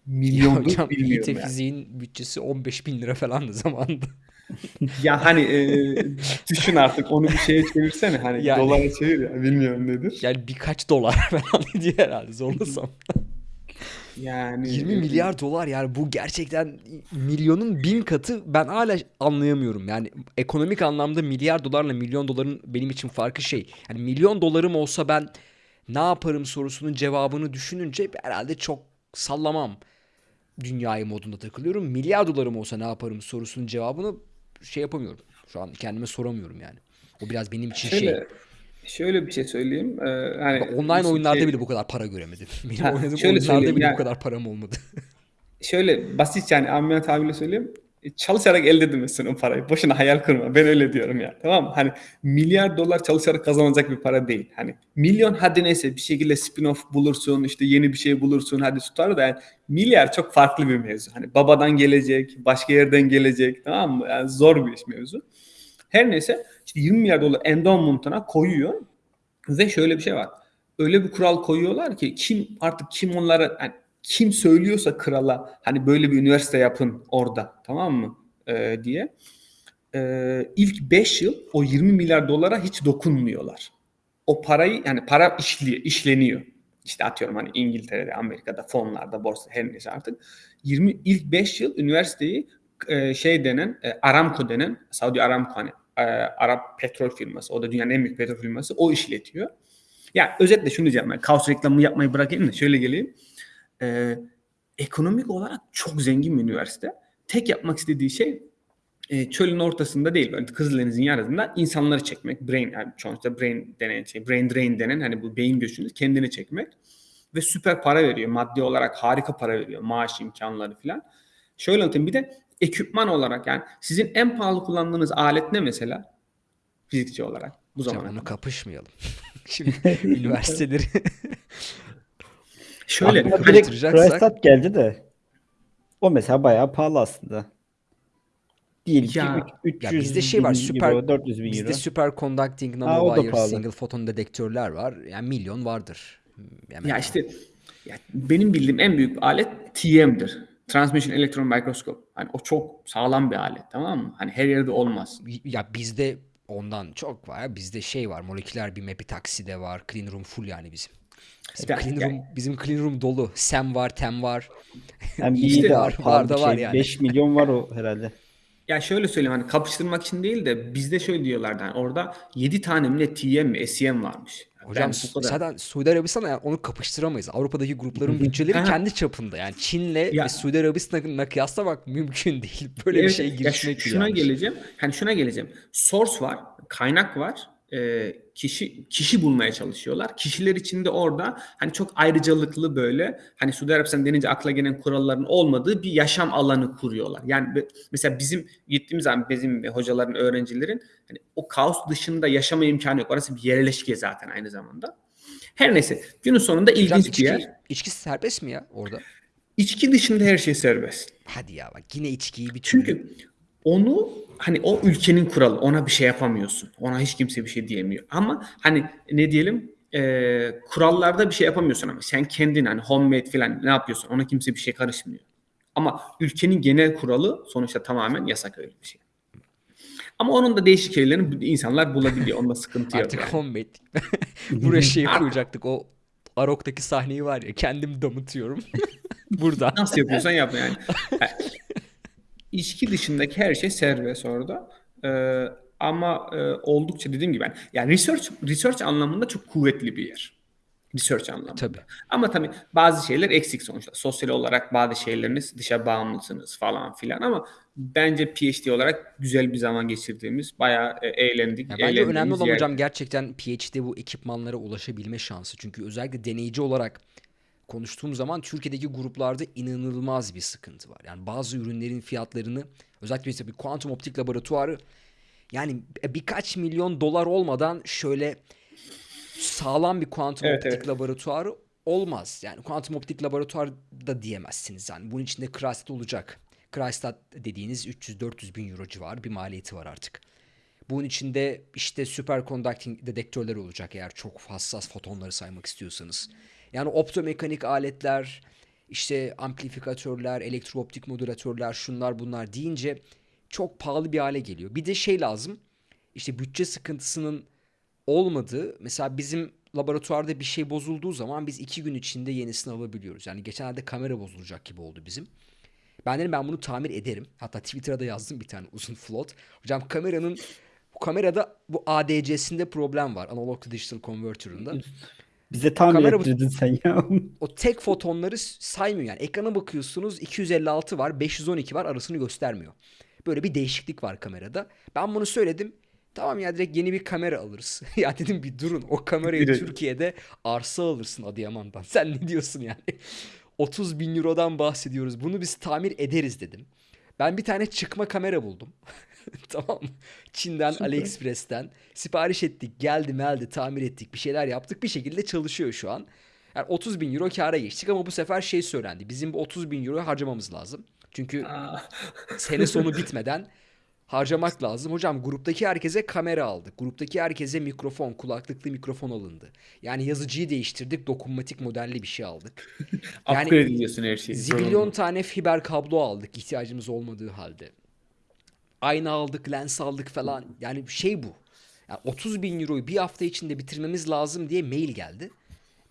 milyondur hocam bilmiyorum İT yani. fiziğin bütçesi 15 bin lira falandı zamanında. Ya hani e, düşün artık onu bir şeye çevirsene hani Yani. dolara çevir ya bilmiyorum nedir. Yani birkaç dolar falan diye herhalde zorlasam. Yani 20 e, milyar dolar yani bu gerçekten milyonun bin katı ben hala anlayamıyorum. Yani ekonomik anlamda milyar dolarla milyon doların benim için farkı şey. Yani milyon dolarım olsa ben ne yaparım sorusunun cevabını düşününce herhalde çok sallamam dünyayı modunda takılıyorum. Milyar dolarım olsa ne yaparım sorusunun cevabını şey yapamıyorum. Şu an kendime soramıyorum yani. O biraz benim için şey. Şöyle, bir şey söyleyeyim. Ee, hani Bak, Online oyunlarda şey- bile bu kadar para göremedim. Benim Ha, oynadığım şöyle oyunlarda bile ya- bu kadar param olmadı. şöyle basit yani amiyane tabirle söyleyeyim. E, Çalışarak elde edemezsin o parayı. Boşuna hayal kurma. Ben öyle diyorum ya. Tamam mı? Hani milyar dolar çalışarak kazanılacak bir para değil. Hani milyon hadi neyse bir şekilde spin-off bulursun, işte yeni bir şey bulursun hadi tutar da yani milyar çok farklı bir mevzu. Hani babadan gelecek, başka yerden gelecek tamam mı? Yani zor bir iş mevzu. Her neyse işte 20 milyar dolar endowment'ına koyuyor ve şöyle bir şey var. öyle bir kural koyuyorlar ki kim artık kim onlara yani kim söylüyorsa krala hani böyle bir üniversite yapın orada tamam mı Ee, diye Ee, ilk 5 yıl o 20 milyar dolara hiç dokunmuyorlar. O parayı yani para işli, işleniyor. İşte atıyorum hani İngiltere'de, Amerika'da, fonlarda, borsa her neyse artık 20 ilk 5 yıl üniversiteyi e, şey denen e, Aramco denen Saudi Aramco hani e, Arap petrol firması o da dünyanın en büyük petrol firması o işletiyor. Ya özetle şunu diyeceğim ben kaos reklamı yapmayı bırakayım da şöyle geleyim. E, ekonomik olarak çok zengin bir üniversite. Tek yapmak istediği şey e, çölün ortasında değil böyle Kızıldeniz'in yarısında insanları çekmek. Brain yani sonuçta brain denen şey, brain drain denen hani bu beyin göçünü kendini çekmek ve süper para veriyor. Maddi olarak harika para veriyor. Maaş imkanları falan. Şöyle anlatayım bir de ekipman olarak yani sizin en pahalı kullandığınız alet ne mesela? Fizikçi olarak bu Hocam zamana onu kadar. kapışmayalım. Şimdi üniversiteleri Şöyle Chrysler geldi de o mesela bayağı pahalı aslında. Ki Ya- üç- 300 ya bizde şey var süper euro, 400 bin bizde euro. o da nanowire single photon dedektörler var. Yani milyon vardır. Hemen Ya işte ya benim bildiğim en büyük alet TM'dir. Transmission Electron Microscope. Hani o çok sağlam bir alet tamam mı? Hani her yerde olmaz. ya bizde ondan çok var. Bizde şey var. Moleküler bir epitaksi de var. Clean room full yani bizim. Bizim İşte clean yani- room bizim clean room dolu. Sem var, tem var. Yani İşte iyi de var, var da bir var şey. yani. 5 milyon var o herhalde. Ya şöyle söyleyeyim hani kapıştırmak için değil de bizde şöyle diyorlardı hani orada 7 tane mi ne TM mi SEM varmış. Yani Hocam ben bu kadar- zaten Suudi Arabistan'la yani onu kapıştıramayız. Avrupa'daki grupların bütçeleri kendi çapında. Yani Çin'le Ya- ve Suudi Arabistan'la kıyaslamak mümkün değil. Böyle bir Evet, şey ya girişmek bile şuna yanlış. geleceğim. Hani şuna geleceğim. Source var, kaynak var. E, kişi kişi bulmaya çalışıyorlar. Kişiler içinde orada hani çok ayrıcalıklı böyle hani Suudi Arabistan denince akla gelen kuralların olmadığı bir yaşam alanı kuruyorlar. Yani mesela bizim gittiğimiz zaman bizim hocaların, öğrencilerin hani o kaos dışında yaşama imkanı yok. Orası bir yerleşke zaten aynı zamanda. Her neyse günün sonunda Hocam ilginç bir içki, yer. içki serbest mi ya orada? İçki dışında her şey serbest. Hadi ya bak yine içkiyi bir. Çünkü onu hani o ülkenin kuralı ona bir şey yapamıyorsun. Ona hiç kimse bir şey diyemiyor. Ama hani ne diyelim e, kurallarda bir şey yapamıyorsun ama sen kendin hani homemade falan ne yapıyorsun ona kimse bir şey karışmıyor. Ama ülkenin genel kuralı sonuçta tamamen yasak öyle bir şey. Ama onun da değişik şeylerini insanlar bulabiliyor. Onda sıkıntı yok. Artık yani. homemade. Buraya şey koyacaktık o Arok'taki sahneyi var ya kendim damıtıyorum. Burada. Nasıl yapıyorsan yap yani. Yani İçki dışındaki her şey serbest orada. Ee, ama e, oldukça dediğim gibi yani, yani research research anlamında çok kuvvetli bir yer. Research anlamında. Tabii. Ama tabii bazı şeyler eksik sonuçta. Sosyal olarak bazı şeyleriniz dışa bağımlısınız falan filan ama bence PhD olarak güzel bir zaman geçirdiğimiz bayağı e, eğlendik. Ya bence önemli olan yer. hocam gerçekten PhD bu ekipmanlara ulaşabilme şansı. Çünkü özellikle deneyici olarak konuştuğum zaman Türkiye'deki gruplarda inanılmaz bir sıkıntı var. Yani bazı ürünlerin fiyatlarını özellikle mesela bir kuantum optik laboratuvarı yani birkaç milyon dolar olmadan şöyle sağlam bir kuantum Evet, optik evet. laboratuvarı olmaz. Yani kuantum optik laboratuvar da diyemezsiniz. Yani bunun içinde Cryostat olacak. Cryostat dediğiniz 300-400 bin euro civarı bir maliyeti var artık. Bunun içinde işte superconducting dedektörler olacak eğer çok hassas fotonları saymak istiyorsanız. Yani optomekanik aletler, işte amplifikatörler, elektrooptik modülatörler, şunlar bunlar deyince çok pahalı bir hale geliyor. Bir de şey lazım. İşte bütçe sıkıntısının olmadığı mesela bizim laboratuvarda bir şey bozulduğu zaman biz iki gün içinde yenisini alabiliyoruz. Yani geçenlerde kamera bozulacak gibi oldu bizim. Ben dedim ben bunu tamir ederim. Hatta Twitter'a da yazdım bir tane uzun float. Hocam kameranın bu kamerada bu ADC'sinde problem var. Analog to Digital Converter'ında. Bize tamir Kamera bu- sen ya. O tek fotonları saymıyor yani. Ekrana bakıyorsunuz 256 var, 512 var arasını göstermiyor. Böyle bir değişiklik var kamerada. Ben bunu söyledim. Tamam ya direkt yeni bir kamera alırız. ya dedim bir durun o kamerayı Türkiye'de arsa alırsın Adıyaman'dan. Sen ne diyorsun yani? 30 bin eurodan bahsediyoruz. Bunu biz tamir ederiz dedim. Ben bir tane çıkma kamera buldum. tamam mı? Çin'den, AliExpress'ten sipariş ettik. Geldi meldi tamir ettik. Bir şeyler yaptık. Bir şekilde çalışıyor şu an. Yani 30 bin euro kâra geçtik ama bu sefer şey söylendi. Bizim bu 30 bin euro harcamamız lazım. Çünkü sene sonu bitmeden harcamak lazım. Hocam gruptaki herkese kamera aldık. Gruptaki herkese mikrofon, kulaklıklı mikrofon alındı. Yani yazıcıyı değiştirdik, dokunmatik modelli bir şey aldık. Yani Upgrade ediyorsun her şeyi. Zibilyon tane fiber kablo aldık ihtiyacımız olmadığı halde. Ayna aldık, lens aldık falan. Yani şey bu. Yani 30 bin euroyu bir hafta içinde bitirmemiz lazım diye mail geldi.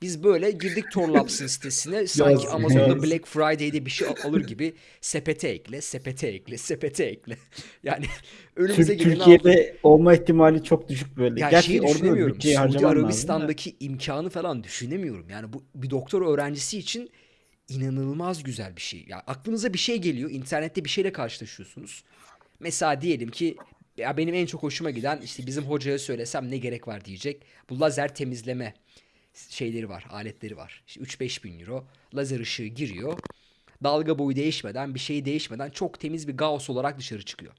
Biz böyle girdik Torlabs'ın sitesine sanki Amazon'da. Black Friday'de bir şey al- alır gibi sepete ekle, sepete ekle, sepete ekle. Yani önümüze Tür- geleni aldık. Türkiye'de olma ihtimali çok düşük böyle. Ya Gerçi şeyi düşünemiyorum. Suudi harcaman lazım. Arabistan'daki imkanı falan düşünemiyorum. Yani bu bir doktor öğrencisi için inanılmaz güzel bir şey. Ya aklınıza bir şey geliyor. internette bir şeyle karşılaşıyorsunuz. Mesela diyelim ki ya benim en çok hoşuma giden işte bizim hocaya söylesem ne gerek var diyecek. Bu lazer temizleme şeyleri var, aletleri var. İşte 3-5 bin euro. Lazer ışığı giriyor. Dalga boyu değişmeden, bir şey değişmeden çok temiz bir Gauss olarak dışarı çıkıyor.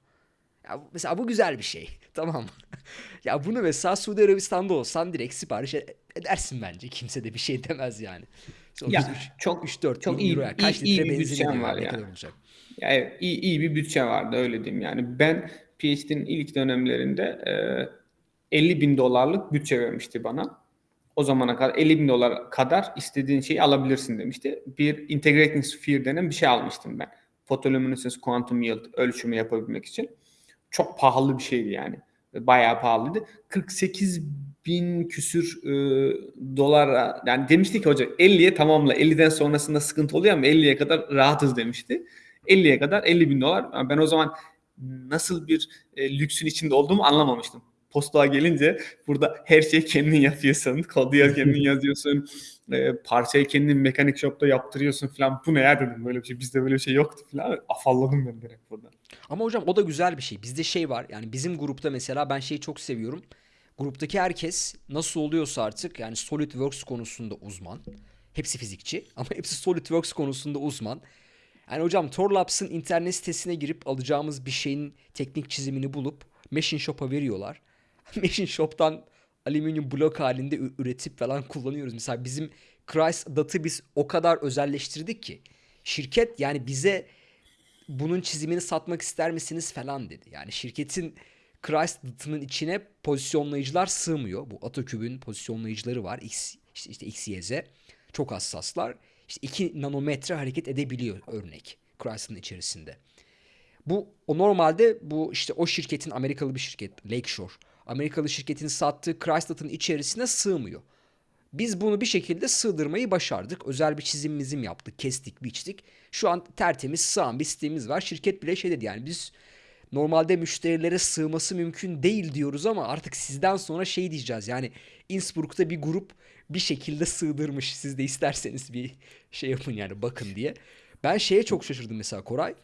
Ya mesela bu güzel bir şey. Tamam mı? ya bunu mesela Suudi Arabistan'da olsan direkt sipariş e- edersin bence. Kimse de bir şey demez yani. Ya, Ya, çok- 3-4 çok bin iyi- euro. ya. Kaç iyi- iyi litre bir benzin var Ne kadar olacak? Ya evet, iyi, iyi bir bütçe vardı öyle diyeyim yani. Ben PhD'nin ilk dönemlerinde e, 50 bin dolarlık bütçe vermişti bana. O zamana kadar 50 bin dolar kadar istediğin şeyi alabilirsin demişti. Bir Integrating Sphere denen bir şey almıştım ben. Photoluminescence Quantum Yield ölçümü yapabilmek için. Çok pahalı bir şeydi yani. Bayağı pahalıydı. 48 bin küsür e, dolara yani demişti ki hoca 50'ye tamamla 50'den sonrasında sıkıntı oluyor ama 50'ye kadar rahatız demişti. 50'ye kadar 50 bin dolar. Yani Ben o zaman nasıl bir e, lüksün içinde olduğumu anlamamıştım. Postluğa gelince burada her şeyi kendin yapıyorsun. Kodu kendin yazıyorsun. E, parçayı kendin mekanik shop'ta yaptırıyorsun falan. Bu ne ya dedim böyle bir şey. Bizde böyle bir şey yoktu falan. Afalladım ben direkt burada. Ama hocam o da güzel bir şey. Bizde şey var. Yani bizim grupta mesela ben şeyi çok seviyorum. Gruptaki herkes nasıl oluyorsa artık yani SolidWorks konusunda uzman. Hepsi fizikçi ama hepsi SolidWorks konusunda uzman. Yani hocam Torlabs'ın internet sitesine girip alacağımız bir şeyin teknik çizimini bulup Machine Shop'a veriyorlar. Machine Shop'tan alüminyum blok halinde üretip falan kullanıyoruz. Mesela bizim Christ Dat'ı biz o kadar özelleştirdik ki şirket yani bize bunun çizimini satmak ister misiniz falan dedi. Yani şirketin Christ Dat'ının içine pozisyonlayıcılar sığmıyor. Bu Atoküb'ün pozisyonlayıcıları var. X, işte, işte X, Y, Z. Çok hassaslar. İşte 2 nanometre hareket edebiliyor örnek Christ'ın içerisinde. Bu o normalde bu işte o şirketin Amerikalı bir şirket Lakeshore. Amerikalı şirketin sattığı Chrysler'ın içerisine sığmıyor. Biz bunu bir şekilde sığdırmayı başardık. Özel bir çizim mizim yaptık, kestik, biçtik. Şu an tertemiz sığan bir sistemimiz var. Şirket bile şey dedi yani biz normalde müşterilere sığması mümkün değil diyoruz ama artık sizden sonra şey diyeceğiz. Yani Innsbruck'ta bir grup bir şekilde sığdırmış. Siz de isterseniz bir şey yapın yani bakın diye. Ben şeye çok şaşırdım mesela Koray.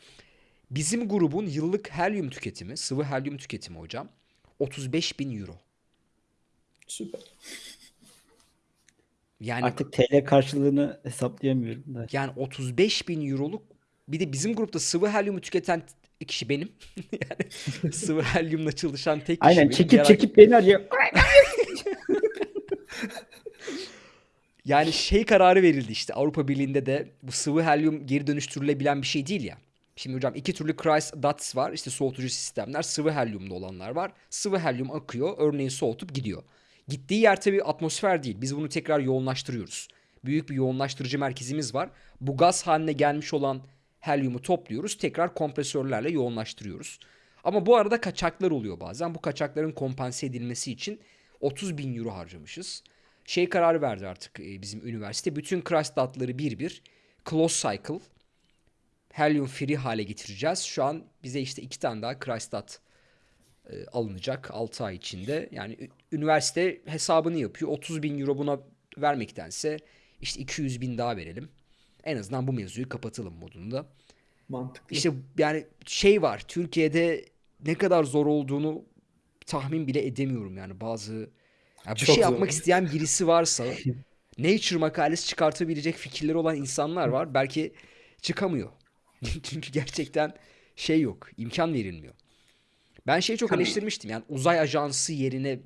Bizim grubun yıllık helyum tüketimi, sıvı helyum tüketimi hocam 35 bin euro. Süper. Yani Artık TL karşılığını hesaplayamıyorum da. yani 35 bin euroluk bir de bizim grupta sıvı helyumu tüketen kişi benim. yani sıvı helyumla çalışan tek kişi Aynen benim. çekip Diğer- çekip beni arıyor. Yani şey kararı verildi işte Avrupa Birliği'nde de bu sıvı helyum geri dönüştürülebilen bir şey değil ya. Şimdi hocam iki türlü Christ DATS var işte soğutucu sistemler sıvı helyumlu olanlar var. Sıvı helyum akıyor örneğin soğutup gidiyor. Gittiği yer tabii atmosfer değil biz bunu tekrar yoğunlaştırıyoruz. Büyük bir yoğunlaştırıcı merkezimiz var. Bu gaz haline gelmiş olan helyumu topluyoruz tekrar kompresörlerle yoğunlaştırıyoruz. Ama bu arada kaçaklar oluyor bazen. Bu kaçakların kompanse edilmesi için 30 bin euro harcamışız. Şey kararı verdi artık e, bizim üniversite. Bütün Christ datları bir bir close cycle helium free hale getireceğiz. Şu an bize işte iki tane daha Christ dat e, alınacak 6 ay içinde. Yani üniversite hesabını yapıyor. 30 bin euro buna vermektense işte 200 bin daha verelim. En azından bu mevzuyu kapatalım modunda. Mantıklı. İşte yani şey var Türkiye'de ne kadar zor olduğunu tahmin bile edemiyorum yani bazı ya bir şey zor. yapmak isteyen birisi varsa Nature makalesi çıkartabilecek fikirleri olan insanlar var belki çıkamıyor. Çünkü gerçekten şey yok imkan verilmiyor. Ben şeyi çok Tabii. eleştirmiştim yani uzay ajansı yerine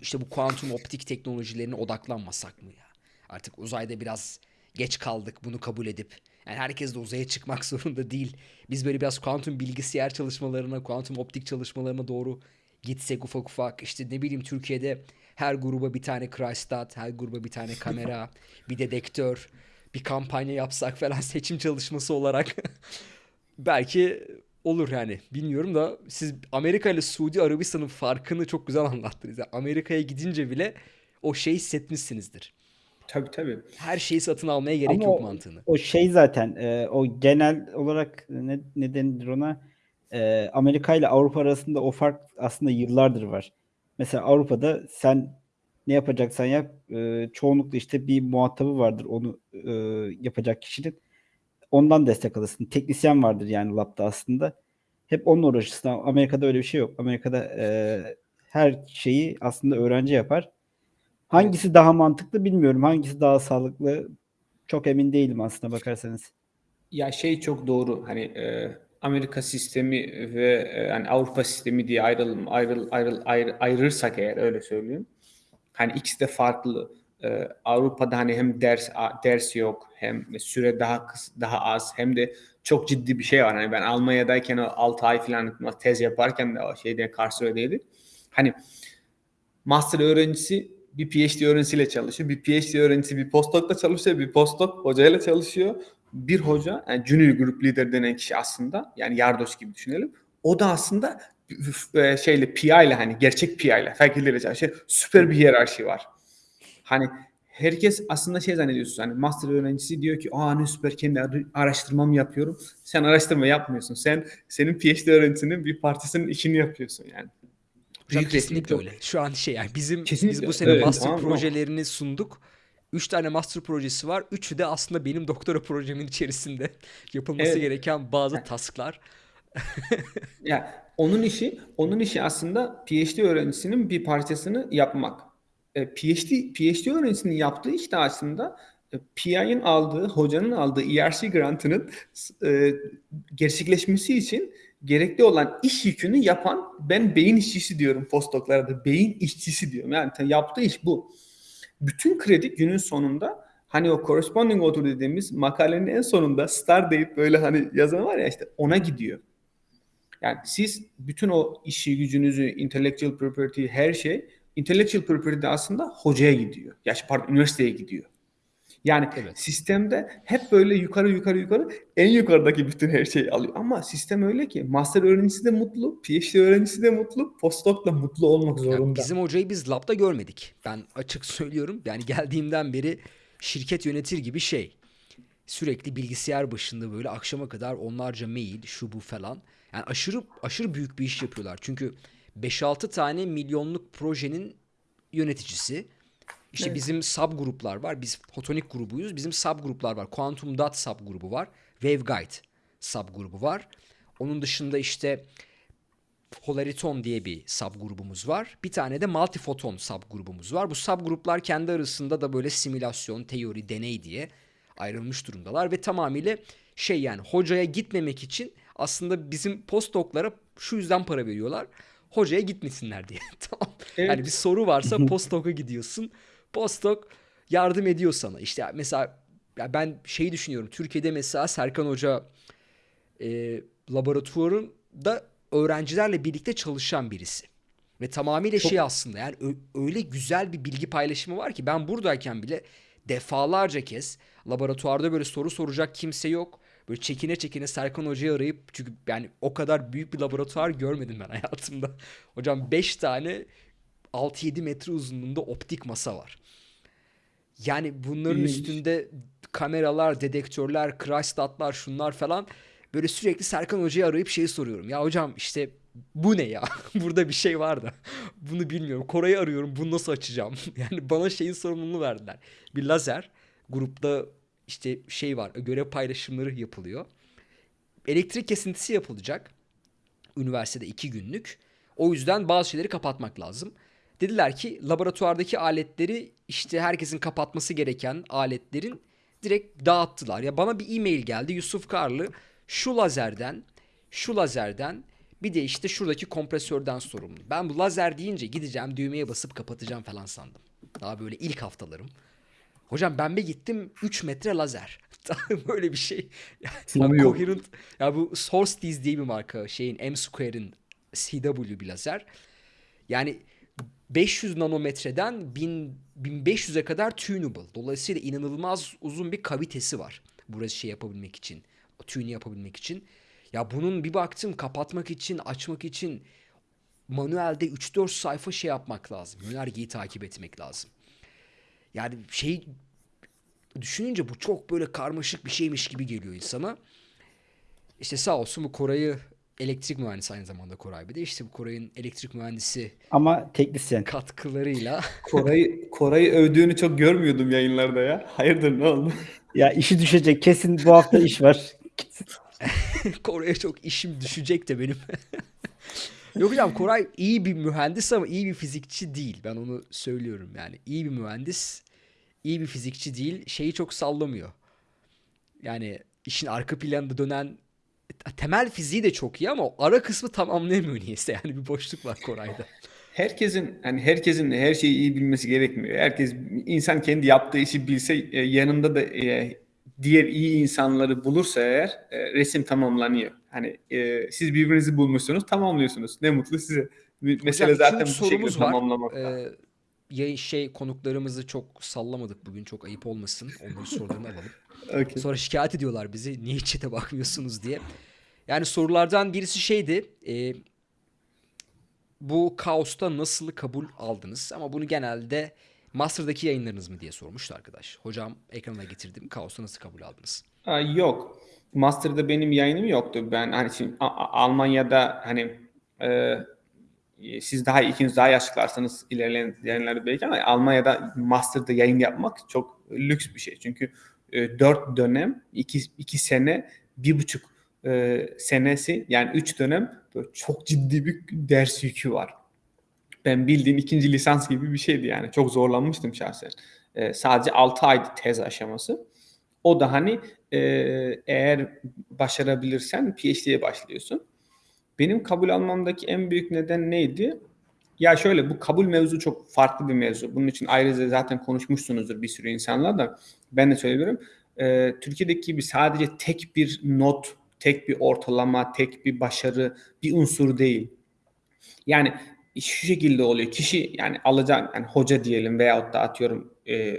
işte bu kuantum optik teknolojilerine odaklanmasak mı ya? Artık uzayda biraz geç kaldık bunu kabul edip. Yani herkes de uzaya çıkmak zorunda değil. Biz böyle biraz kuantum bilgisayar çalışmalarına, kuantum optik çalışmalarına doğru gitsek ufak ufak. İşte ne bileyim Türkiye'de her gruba bir tane Cryostat, her gruba bir tane kamera, bir dedektör, bir kampanya yapsak falan seçim çalışması olarak belki olur yani. Bilmiyorum da siz Amerika ile Suudi Arabistan'ın farkını çok güzel anlattınız. Yani Amerika'ya gidince bile o şeyi hissetmişsinizdir. Tabii tabii. Her şeyi satın almaya gerek Ama yok o- mantığını. O şey zaten e, o genel olarak ne, ne denir ona E, Amerika ile Avrupa arasında o fark aslında yıllardır var. Mesela Avrupa'da sen ne yapacaksan yap e, çoğunlukla işte bir muhatabı vardır onu e, yapacak kişinin. Ondan destek alırsın. Teknisyen vardır yani labda aslında. Hep onunla uğraşırsın. Amerika'da öyle bir şey yok. Amerika'da e, her şeyi aslında öğrenci yapar. Hangisi daha mantıklı bilmiyorum. Hangisi daha sağlıklı çok emin değilim aslında bakarsanız. Ya şey çok doğru. Hani e, Amerika sistemi ve e, yani Avrupa sistemi diye ayrılım ayrıl ayrıl ayrı, ayırırsak eğer öyle söyleyeyim. Hani ikisi de farklı. E, Avrupa'da hani hem ders ders yok hem süre daha kıs, daha az hem de çok ciddi bir şey var. Hani ben Almanya'dayken o 6 ay falan tez yaparken de o şeyde Karlsruhe'deydik. Hani master öğrencisi bir PhD öğrencisiyle çalışıyor. Bir PhD öğrencisi bir postdoc'la çalışıyor. Bir postdoc hocayla çalışıyor. Bir hoca, yani junior group leader denen kişi aslında yani yardoş gibi düşünelim. O da aslında e, şeyle PI ile hani gerçek PI ile fakülteyle çalışıyor. Süper bir hiyerarşi var. Hani herkes aslında şey zannediyorsun hani master öğrencisi diyor ki aa ne süper kendi ar- araştırmamı yapıyorum. Sen araştırma yapmıyorsun. Sen senin PhD öğrencisinin bir partisinin işini yapıyorsun yani. Hocam kesinlikle öyle. Şu an şey yani bizim Kesinlikle. biz bu sene Evet, master tamam, tamam. projelerini sunduk. Üç tane master projesi var. Üçü de aslında benim doktora projemin içerisinde yapılması Evet. gereken bazı tasklar. Ya onun işi onun işi aslında PhD öğrencisinin bir parçasını yapmak. E, PhD PhD öğrencisinin yaptığı iş de aslında e, PI'nin aldığı, hocanın aldığı ERC grantının e, gerçekleşmesi için gerekli olan iş yükünü yapan ben beyin işçisi diyorum postdoc'larda. Beyin işçisi diyorum. Yani yaptığı iş bu. Bütün kredi günün sonunda hani o corresponding author dediğimiz makalenin en sonunda star deyip böyle hani yazan var ya işte ona gidiyor. Yani siz bütün o işi gücünüzü, intellectual property, her şey intellectual property de aslında hocaya gidiyor. Ya pardon üniversiteye gidiyor. Yani Evet. sistemde hep böyle yukarı yukarı yukarı en yukarıdaki bütün her şeyi alıyor. Ama sistem öyle ki master öğrencisi de mutlu, PhD öğrencisi de mutlu, postdoc da mutlu olmak Ya zorunda. bizim hocayı biz labda görmedik. Ben açık söylüyorum. Yani geldiğimden beri şirket yönetir gibi şey. Sürekli bilgisayar başında böyle akşama kadar onlarca mail, şu bu falan. Yani aşırı aşırı büyük bir iş yapıyorlar. Çünkü 5-6 tane milyonluk projenin yöneticisi. İşte Evet. bizim sub gruplar var. Biz fotonik grubuyuz. Bizim sub gruplar var. Quantum Dot sub grubu var. Waveguide sub grubu var. Onun dışında işte Polariton diye bir sub grubumuz var. Bir tane de Multifoton sub grubumuz var. Bu sub gruplar kendi arasında da böyle simülasyon, teori, deney diye ayrılmış durumdalar ve tamamıyla şey yani hocaya gitmemek için aslında bizim postdoc'lara şu yüzden para veriyorlar. Hocaya gitmesinler diye. tamam. Evet. Yani bir soru varsa postdoc'a gidiyorsun. Postdoc yardım ediyor sana. İşte mesela ya ben şeyi düşünüyorum. Türkiye'de mesela Serkan Hoca e, laboratuvarında öğrencilerle birlikte çalışan birisi. Ve tamamıyla Çok- şey aslında yani öyle güzel bir bilgi paylaşımı var ki ben buradayken bile defalarca kez laboratuvarda böyle soru soracak kimse yok. Böyle çekine çekine Serkan Hoca'yı arayıp çünkü yani o kadar büyük bir laboratuvar görmedim ben hayatımda. Hocam 5 tane 6-7 metre uzunluğunda optik masa var. Yani bunların üstünde kameralar, dedektörler, crash statlar, şunlar falan. Böyle sürekli Serkan Hoca'yı arayıp şey soruyorum. Ya hocam işte bu ne ya? Burada bir şey var da. Bunu bilmiyorum. Koray'ı arıyorum. Bunu nasıl açacağım? Yani bana şeyin sorumluluğunu verdiler. Bir lazer. Grupta işte şey var. Görev paylaşımları yapılıyor. Elektrik kesintisi yapılacak. Üniversitede iki günlük. O yüzden bazı şeyleri kapatmak lazım. Dediler ki laboratuvardaki aletleri işte herkesin kapatması gereken aletlerin direkt dağıttılar. Ya bana bir e-mail geldi Yusuf Karlı şu lazerden şu lazerden bir de işte şuradaki kompresörden sorumlu. Ben bu lazer deyince gideceğim düğmeye basıp kapatacağım falan sandım. Daha böyle ilk haftalarım. Hocam ben bir gittim 3 metre lazer. Böyle bir şey. Sonu. Coherent, ya bu Source diye bir marka. Şeyin M-Square'in CW bir lazer. Yani 500 nanometreden 1000 1500'e kadar tunable. Dolayısıyla inanılmaz uzun bir kavitesi var. Burası şey yapabilmek için. Tune yapabilmek için. Ya bunun bir baktım kapatmak için, açmak için manuelde 3-4 sayfa şey yapmak lazım. Yönergeyi takip etmek lazım. Yani şey düşününce bu çok böyle karmaşık bir şeymiş gibi geliyor insana. İşte sağ olsun bu Koray'ı elektrik mühendisi aynı zamanda Koray bir de işte bu Koray'ın elektrik mühendisi Ama teknisyen. katkılarıyla Koray'ı Koray'ı övdüğünü çok görmüyordum yayınlarda ya. Hayırdır ne oldu? Ya işi düşecek. Kesin bu hafta iş var. Kesin. Koray'a çok işim düşecek de benim. Yok hocam Koray iyi bir mühendis ama iyi bir fizikçi değil. Ben onu söylüyorum yani. iyi bir mühendis, iyi bir fizikçi değil. Şeyi çok sallamıyor. Yani işin arka planında dönen temel fiziği de çok iyi ama o ara kısmı tamamlayamıyor niyeyse. Yani bir boşluk var Koray'da. Herkesin hani herkesin her şeyi iyi bilmesi gerekmiyor. Herkes insan kendi yaptığı işi bilse e, yanında da e, diğer iyi insanları bulursa eğer e, resim tamamlanıyor. Hani e, siz birbirinizi bulmuşsunuz, tamamlıyorsunuz. Ne mutlu size. Mesele Hocam, zaten bu şekilde tamamlamakta. Ee, yayın şey konuklarımızı çok sallamadık bugün. Çok ayıp olmasın. Onların sorularını alalım. Okey. Sonra şikayet ediyorlar bizi. Niye chat'e bakmıyorsunuz diye. Yani sorulardan birisi şeydi. e, bu kaosta nasıl kabul aldınız? Ama bunu genelde Master'daki yayınlarınız mı diye sormuştu arkadaş. Hocam ekrana getirdim. Kaosta nasıl kabul aldınız? Aa, yok. Master'da benim yayınım yoktu. Ben hani şimdi Almanya'da hani e, siz daha ikiniz daha yaşlılarsanız ilerleyen yayınlarda belki ama Almanya'da Master'da yayın yapmak çok lüks bir şey. Çünkü e, dört dönem, iki, iki sene, bir buçuk e, senesi yani üç dönem böyle çok ciddi bir ders yükü var. Ben bildiğin ikinci lisans gibi bir şeydi yani. Çok zorlanmıştım şahsen. E, sadece 6 aydı tez aşaması. O da hani e, eğer başarabilirsen PhD'ye başlıyorsun. Benim kabul almamdaki en büyük neden neydi? Ya şöyle bu kabul mevzu çok farklı bir mevzu. Bunun için ayrıca zaten konuşmuşsunuzdur bir sürü insanla da. Ben de söylüyorum. Ee, Türkiye'deki gibi sadece tek bir not, tek bir ortalama, tek bir başarı bir unsur değil. Yani şu şekilde oluyor. Kişi yani alacak yani hoca diyelim veyahut da atıyorum e,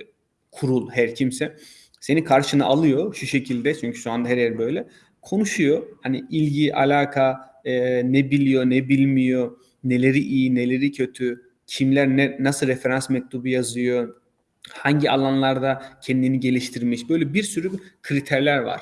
kurul her kimse seni karşına alıyor şu şekilde çünkü şu anda her yer böyle konuşuyor. Hani ilgi, alaka, e, ne biliyor, ne bilmiyor, neleri iyi, neleri kötü, kimler ne, nasıl referans mektubu yazıyor, hangi alanlarda kendini geliştirmiş. Böyle bir sürü kriterler var.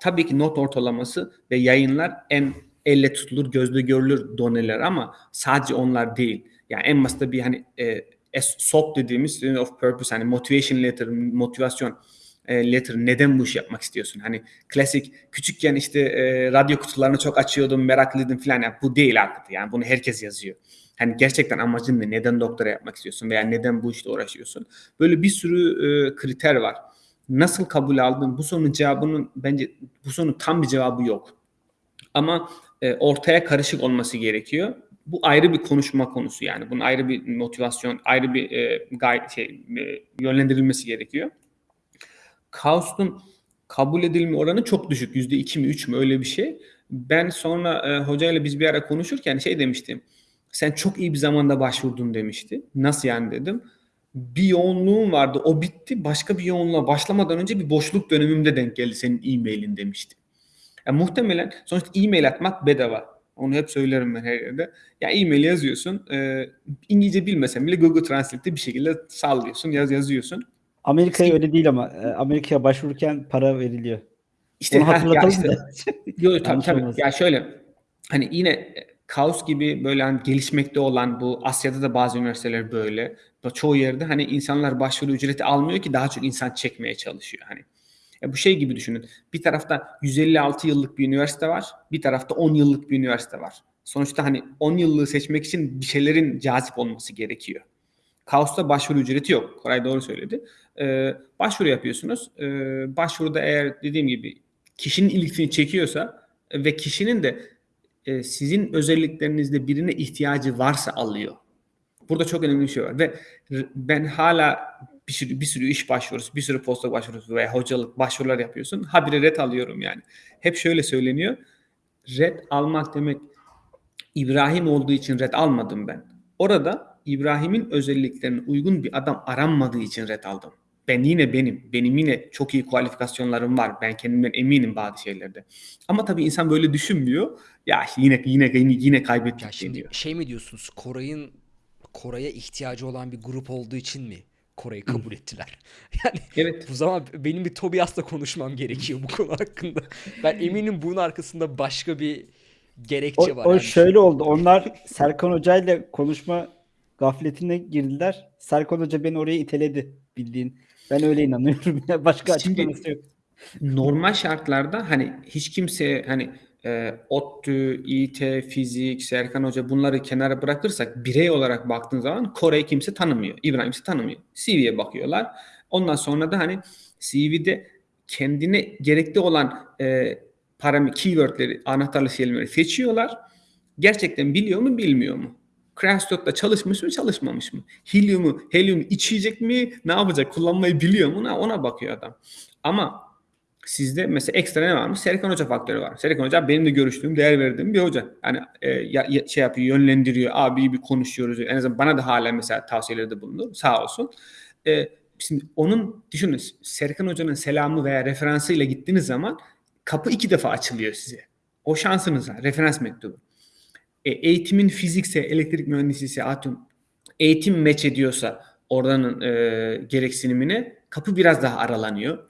Tabii ki not ortalaması ve yayınlar en elle tutulur, gözle görülür doneler ama sadece onlar değil. Yani en basında bir hani e, SOP dediğimiz Student of Purpose hani motivation letter, motivasyon e, letter neden bu işi yapmak istiyorsun? Hani klasik küçükken işte e, radyo kutularını çok açıyordum, meraklıydım falan. Yani bu değil artık. Yani bunu herkes yazıyor. Hani gerçekten amacın ne? Neden doktora yapmak istiyorsun veya neden bu işte uğraşıyorsun? Böyle bir sürü e, kriter var. Nasıl kabul aldın? Bu sorunun cevabının bence bu sorunun tam bir cevabı yok. Ama e, ortaya karışık olması gerekiyor. Bu ayrı bir konuşma konusu yani. Bunun ayrı bir motivasyon, ayrı bir e, gay şey e, yönlendirilmesi gerekiyor. Kaos'un kabul edilme oranı çok düşük. Yüzde iki mi üç mü öyle bir şey. Ben sonra e, hocayla biz bir ara konuşurken şey demiştim. Sen çok iyi bir zamanda başvurdun demişti. Nasıl yani dedim. Bir yoğunluğum vardı o bitti. Başka bir yoğunluğa başlamadan önce bir boşluk dönemimde denk geldi senin e-mailin demişti. Yani muhtemelen sonuçta e-mail atmak bedava. Onu hep söylerim ben her yerde. Ya e-mail yazıyorsun. E, İngilizce bilmesen bile Google Translate'te bir şekilde sallıyorsun, yaz yazıyorsun. Amerika'ya öyle değil ama Amerika'ya başvururken para veriliyor. İşte Onu ha, ya hatırlatalım işte, da. Yo, tabii tabii. Ya şöyle hani yine kaos gibi böyle hani gelişmekte olan bu Asya'da da bazı üniversiteler böyle. Çoğu yerde hani insanlar başvuru ücreti almıyor ki daha çok insan çekmeye çalışıyor hani. Ya bu şey gibi düşünün. Bir tarafta 156 yıllık bir üniversite var. Bir tarafta 10 yıllık bir üniversite var. Sonuçta hani 10 yıllığı seçmek için bir şeylerin cazip olması gerekiyor. Kaos'ta başvuru ücreti yok. Koray doğru söyledi. Ee, başvuru yapıyorsunuz. Ee, başvuruda eğer dediğim gibi kişinin ilgisini çekiyorsa e, ve kişinin de e, sizin özelliklerinizde birine ihtiyacı varsa alıyor. Burada çok önemli bir şey var ve ben hala bir sürü, bir sürü iş başvurusu, bir sürü postdoc başvurusu veya hocalık başvurular yapıyorsun. Habire red alıyorum yani. Hep şöyle söyleniyor. Red almak demek İbrahim olduğu için red almadım ben. Orada İbrahim'in özelliklerine uygun bir adam aranmadığı için red aldım. Ben yine benim. Benim yine çok iyi kualifikasyonlarım var. Ben kendimden eminim bazı şeylerde. Ama tabii insan böyle düşünmüyor. Ya yine yine yine, yine kaybettik Ya şimdi deniyor. şey mi diyorsunuz? Koray'ın Koray'a ihtiyacı olan bir grup olduğu için mi Koray'ı kabul ettiler? Yani Evet. bu zaman benim bir Tobias'la konuşmam gerekiyor bu konu hakkında. Ben eminim bunun arkasında başka bir gerekçe O, var. o yani. şöyle oldu. Onlar Serkan Hoca ile konuşma gafletine girdiler. Serkan Hoca beni oraya iteledi bildiğin. Ben öyle inanıyorum. Başka açıklaması yok. normal şartlarda hani hiç kimse hani e, ODTÜ, İT, fizik, Serkan Hoca bunları kenara bırakırsak birey olarak baktığın zaman Kore'yi kimse tanımıyor. İbrahim kimse tanımıyor. CV'ye bakıyorlar. Ondan sonra da hani CV'de kendine gerekli olan e, param keywordleri, anahtarlı kelimeleri seçiyorlar. Gerçekten biliyor mu, bilmiyor mu? Crashstock'ta çalışmış mı, çalışmamış mı? Helyumu içecek mi, ne yapacak, kullanmayı biliyor mu? Ona, bakıyor adam. Ama Sizde mesela ekstra ne varmış? Serkan Hoca faktörü var. Serkan Hoca benim de görüştüğüm, değer verdiğim bir hoca. Yani e, ya- ya- şey yapıyor, yönlendiriyor. Abi bir konuşuyoruz. En azından bana da hala mesela tavsiyelerde bulunur. Sağ olsun. E, şimdi onun düşünün Serkan Hoca'nın selamı veya referansıyla gittiğiniz zaman kapı iki defa açılıyor size. O şansınız var. Referans mektubu. E, eğitimin fizikse, elektrik mühendisiyse, atom eğitim meç ediyorsa oranın e, gereksinimine kapı biraz daha aralanıyor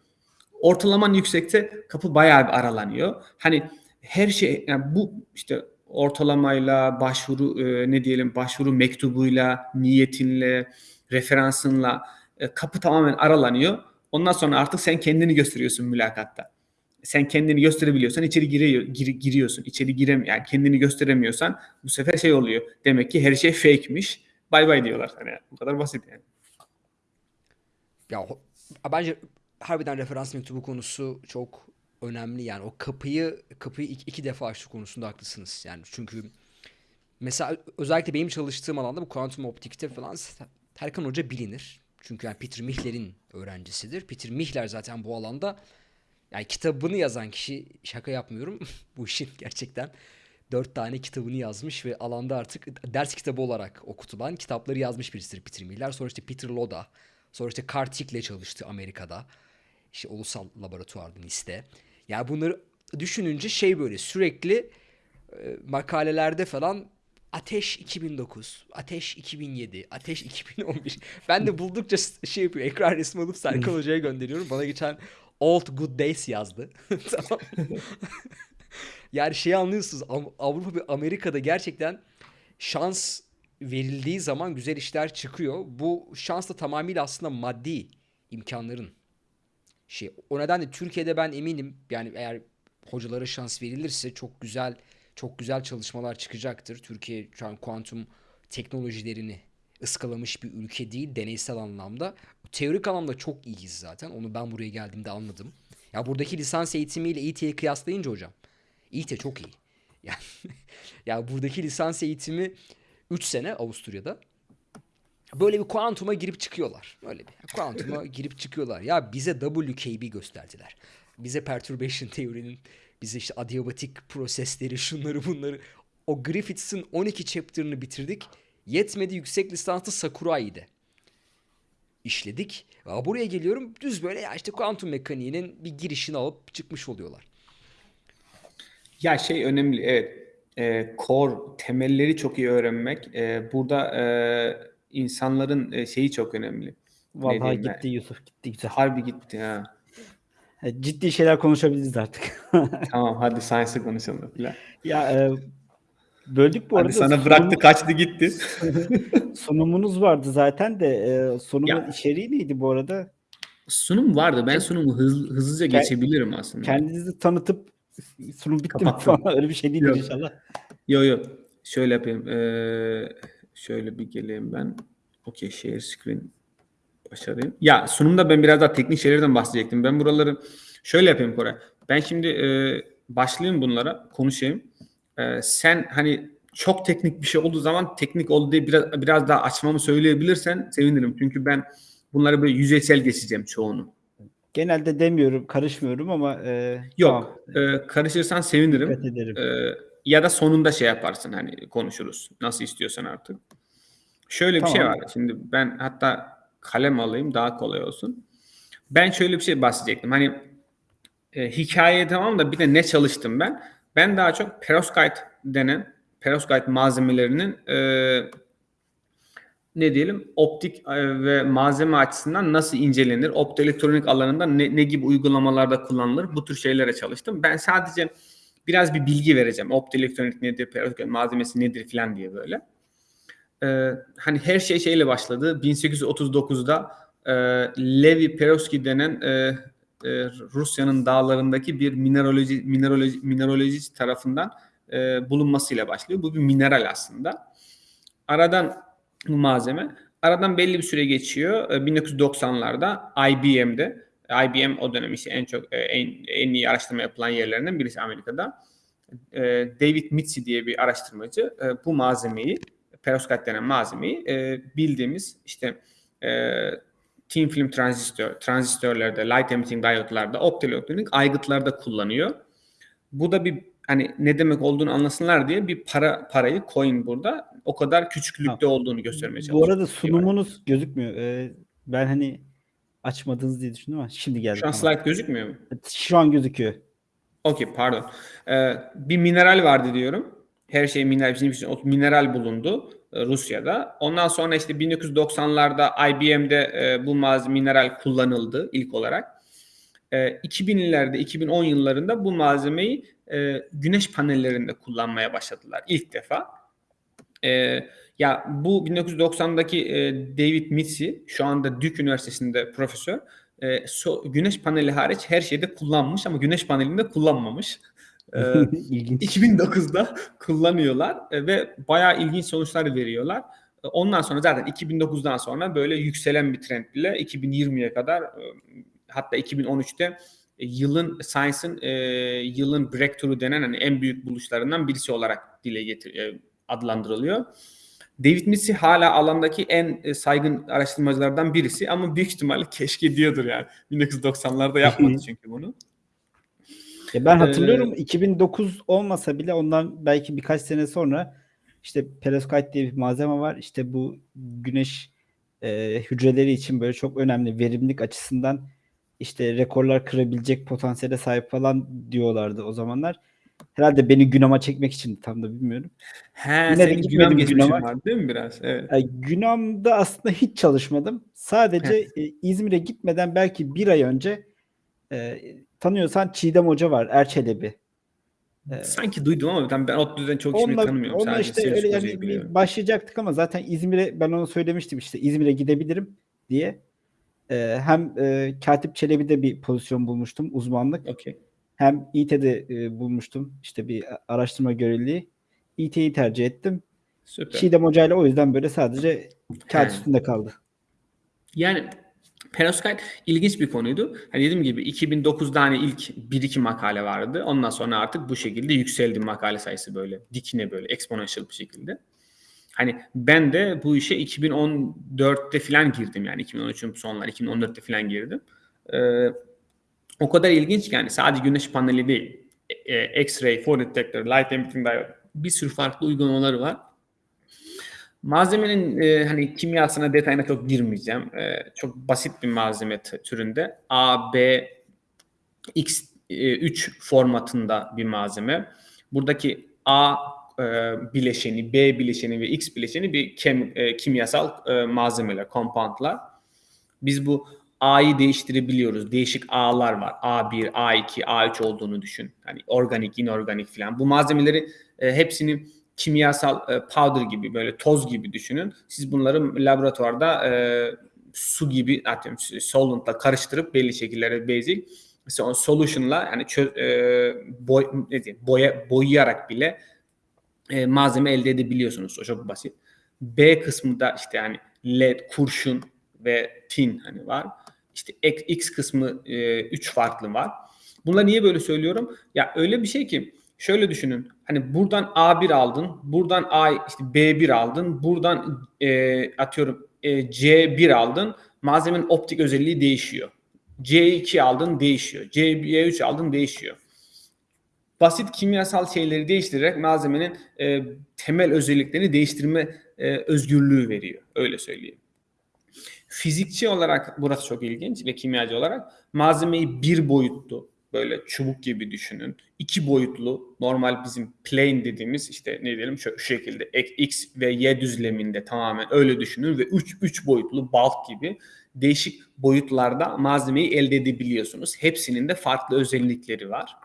ortalaman yüksekse kapı bayağı bir aralanıyor. Hani her şey yani bu işte ortalamayla başvuru e, ne diyelim başvuru mektubuyla, niyetinle, referansınla e, kapı tamamen aralanıyor. Ondan sonra artık sen kendini gösteriyorsun mülakatta. Sen kendini gösterebiliyorsan içeri giriyor, gir- giriyorsun. İçeri girem yani kendini gösteremiyorsan bu sefer şey oluyor. Demek ki her şey fake'miş. Bay bay diyorlar. Hani bu kadar basit yani. Ya bence harbiden referans mektubu konusu çok önemli yani o kapıyı kapıyı iki, iki defa açtı konusunda haklısınız yani çünkü mesela özellikle benim çalıştığım alanda bu kuantum optikte falan Terkan Hoca bilinir çünkü yani Peter Mihler'in öğrencisidir Peter Mihler zaten bu alanda yani kitabını yazan kişi şaka yapmıyorum bu işin gerçekten dört tane kitabını yazmış ve alanda artık ders kitabı olarak okutulan kitapları yazmış birisidir Peter Miller. Sonra işte Peter Loda, sonra işte Kartik'le çalıştı Amerika'da. İşte ulusal laboratuvarda NIST'te. Yani bunları düşününce şey böyle sürekli e, makalelerde falan Ateş 2009, Ateş 2007, Ateş 2011. Ben de buldukça şey yapıyor. Ekran resmi alıp Serkan Hoca'ya gönderiyorum. Bana geçen Old Good Days yazdı. tamam. yani şeyi anlıyorsunuz. Av- Avrupa ve Amerika'da gerçekten şans verildiği zaman güzel işler çıkıyor. Bu şans da tamamıyla aslında maddi imkanların şey. O nedenle Türkiye'de ben eminim yani eğer hocalara şans verilirse çok güzel çok güzel çalışmalar çıkacaktır. Türkiye şu an kuantum teknolojilerini ıskalamış bir ülke değil deneysel anlamda. Teorik anlamda çok iyiyiz zaten. Onu ben buraya geldiğimde anladım. Ya buradaki lisans eğitimiyle İT'yi kıyaslayınca hocam. İT çok iyi. Yani ya buradaki lisans eğitimi 3 sene Avusturya'da. Böyle bir kuantuma girip çıkıyorlar. Öyle bir kuantuma girip çıkıyorlar. Ya bize WKB gösterdiler. Bize perturbation teorinin, bize işte adiabatik prosesleri, şunları bunları. O Griffiths'in 12 chapter'ını bitirdik. Yetmedi yüksek lisanslı Sakurai'de işledik. Ya buraya geliyorum düz böyle ya işte kuantum mekaniğinin bir girişini alıp çıkmış oluyorlar. Ya şey önemli evet. E, core temelleri çok iyi öğrenmek. E, burada e, insanların e, şeyi çok önemli. Ne Vallahi ben? gitti Yusuf gitti güzel. Harbi gitti ha. E, Ciddi şeyler konuşabiliriz artık. Tamam hadi science'ı konuşalım. falan. ya e, böldük bu Hadi arada. sana Sunum- bıraktı kaçtı gitti. sunumunuz vardı zaten de e, sunumun Ya. içeriği neydi bu arada? Sunum vardı. Ben sunumu hız- hızlıca Ke- geçebilirim aslında. Kendinizi tanıtıp sunum bitti mi Kapattım. falan öyle bir şey Yok. inşallah. Yo yo. Şöyle yapayım. Ee, şöyle bir geleyim ben. Okey share screen başarayım. Ya sunumda ben biraz daha teknik şeylerden bahsedecektim. Ben buraları şöyle yapayım Koray. Ben şimdi e, başlayayım bunlara konuşayım. E, sen hani çok teknik bir şey olduğu zaman teknik oldu diye biraz biraz daha açmamı söyleyebilirsen sevinirim. Çünkü ben bunları böyle yüzeysel geçeceğim çoğunu. Genelde demiyorum, karışmıyorum ama e, Yok. tamam, e, karışırsan sevinirim. dikkat ederim. Ee, ya da sonunda şey yaparsın hani konuşuruz. Nasıl istiyorsan artık. Şöyle bir şey Tamam. var. Şimdi ben hatta kalem alayım daha kolay olsun. Ben şöyle bir şey bahsedecektim. Hani e, hikaye tamam da bir de ne çalıştım ben? Ben daha çok perovskite denen perovskite malzemelerinin e, ne diyelim optik e, ve malzeme açısından nasıl incelenir? Optoelektronik alanında ne, ne gibi uygulamalarda kullanılır? Bu tür şeylere çalıştım. Ben sadece biraz bir bilgi vereceğim. Optoelektronik nedir, perovskite malzemesi nedir falan diye böyle. Ee, hani her şey şeyle başladı. 1839'da e, Levi Perovski denen e, e, Rusya'nın dağlarındaki bir mineraloji mineraloji mineraloji tarafından e, bulunmasıyla başlıyor. Bu bir mineral aslında. Aradan bu malzeme aradan belli bir süre geçiyor. E, 1990'larda IBM'de IBM o dönem işte en çok e, en, en iyi araştırma yapılan yerlerinden birisi Amerika'da. E, David Mitzi diye bir araştırmacı e, bu malzemeyi perovskite denen malzemeyi e, bildiğimiz işte e, thin film transistör, transistörlerde, light emitting diyotlarda, optoelektronik aygıtlarda kullanıyor. Bu da bir hani ne demek olduğunu anlasınlar diye bir para parayı coin burada o kadar küçüklükte olduğunu göstermeye Bu çalışıyor. arada sunumunuz gözükmüyor. E, ben hani açmadınız diye düşündüm ama şimdi geldi. Şu an slide gözükmüyor mu? Şu an gözüküyor. Okey pardon. Ee, bir mineral vardı diyorum. Her şey mineral, bizim için mineral bulundu Rusya'da. Ondan sonra işte 1990'larda IBM'de e, bu malzeme mineral kullanıldı ilk olarak. E, 2000'lerde, 2010 yıllarında bu malzemeyi e, güneş panellerinde kullanmaya başladılar ilk defa. E, ya bu 1990'daki e, David Mitzi şu anda Duke Üniversitesi'nde profesör. E, güneş paneli hariç her şeyde kullanmış ama güneş panelinde kullanmamış. E, İlginç. 2009'da kullanıyorlar e, ve bayağı ilginç sonuçlar veriyorlar. E, Ondan sonra zaten 2009'dan sonra böyle yükselen bir trend ile 2020'ye kadar e, hatta 2013'te e, yılın Science'ın e, yılın breakthrough denen hani en büyük buluşlarından birisi olarak dile getir e, adlandırılıyor. David Mitzi hala alandaki en e, saygın araştırmacılardan birisi ama büyük ihtimalle keşke diyordur yani. 1990'larda yapmadı çünkü bunu. Ya ben Ee, hatırlıyorum 2009 olmasa bile ondan belki birkaç sene sonra işte perovskite diye bir malzeme var. İşte bu güneş e, hücreleri için böyle çok önemli verimlilik açısından işte rekorlar kırabilecek potansiyele sahip falan diyorlardı o zamanlar. Herhalde beni Günam'a çekmek için tam da bilmiyorum. He, Yine de gitmedim Günam'a. var değil mi biraz? Evet. Yani Günam'da aslında hiç çalışmadım. Sadece e, İzmir'e gitmeden belki bir ay önce e, tanıyorsan Çiğdem Hoca var Erçelebi. Ee, Sanki duydum ama ben, ben ODTÜ'den çok ismini Onunla, tanımıyorum. onunla Sadece işte öyle yani biliyorum. başlayacaktık ama zaten İzmir'e ben onu söylemiştim işte İzmir'e gidebilirim diye. Ee, hem e, Katip Çelebi'de bir pozisyon bulmuştum uzmanlık. Okey. Hem İT'de e, bulmuştum işte bir araştırma görevliliği. İT'yi tercih ettim. Süper. Çiğdem Hoca ile o yüzden böyle sadece kağıt üstünde kaldı. Yani perovskite ilginç bir konuydu. Hani dediğim gibi 2009'da hani ilk 1-2 makale vardı. Ondan sonra artık bu şekilde yükseldi makale sayısı böyle dikine böyle exponential bir şekilde. Hani ben de bu işe 2014'te falan girdim yani 2013'ün sonları 2014'te falan girdim. Ee, o kadar ilginç ki yani sadece güneş paneli değil. E, e, X-ray, photodetector, detector, light emitting diode bir sürü farklı uygulamaları var. Malzemenin e, hani kimyasına detayına çok girmeyeceğim. E, çok basit bir malzeme türünde. A, B, X, e, 3 formatında bir malzeme. Buradaki A e, bileşeni, B bileşeni ve X bileşeni bir kem, e, kimyasal e, malzemeler, compoundlar. Biz bu A'yı değiştirebiliyoruz. Değişik A'lar var. A1, A2, A3 olduğunu düşün. Hani organik, inorganik falan. Bu malzemeleri e, hepsini kimyasal e, powder gibi böyle toz gibi düşünün. Siz bunları laboratuvarda e, su gibi atıyorum solventla karıştırıp belli şekillere basic mesela o solution'la yani çö, e, boy, ne diyeyim, boya, boyayarak bile e, malzeme elde edebiliyorsunuz. O çok basit. B kısmı da işte yani led, kurşun ve tin hani var. İşte X kısmı 3 e, üç farklı var. Bunlar niye böyle söylüyorum? Ya öyle bir şey ki Şöyle düşünün. Hani buradan A1 aldın, buradan A işte B1 aldın, buradan e, atıyorum e, C1 aldın. Malzemenin optik özelliği değişiyor. C2 aldın değişiyor. C3 aldın değişiyor. Basit kimyasal şeyleri değiştirerek malzemenin e, temel özelliklerini değiştirme e, özgürlüğü veriyor. Öyle söyleyeyim. Fizikçi olarak burası çok ilginç ve kimyacı olarak malzemeyi bir boyutlu böyle çubuk gibi düşünün. İki boyutlu normal bizim plane dediğimiz işte ne diyelim şu, şu şekilde x ve y düzleminde tamamen öyle düşünün ve üç, üç boyutlu bulk gibi değişik boyutlarda malzemeyi elde edebiliyorsunuz. Hepsinin de farklı özellikleri var.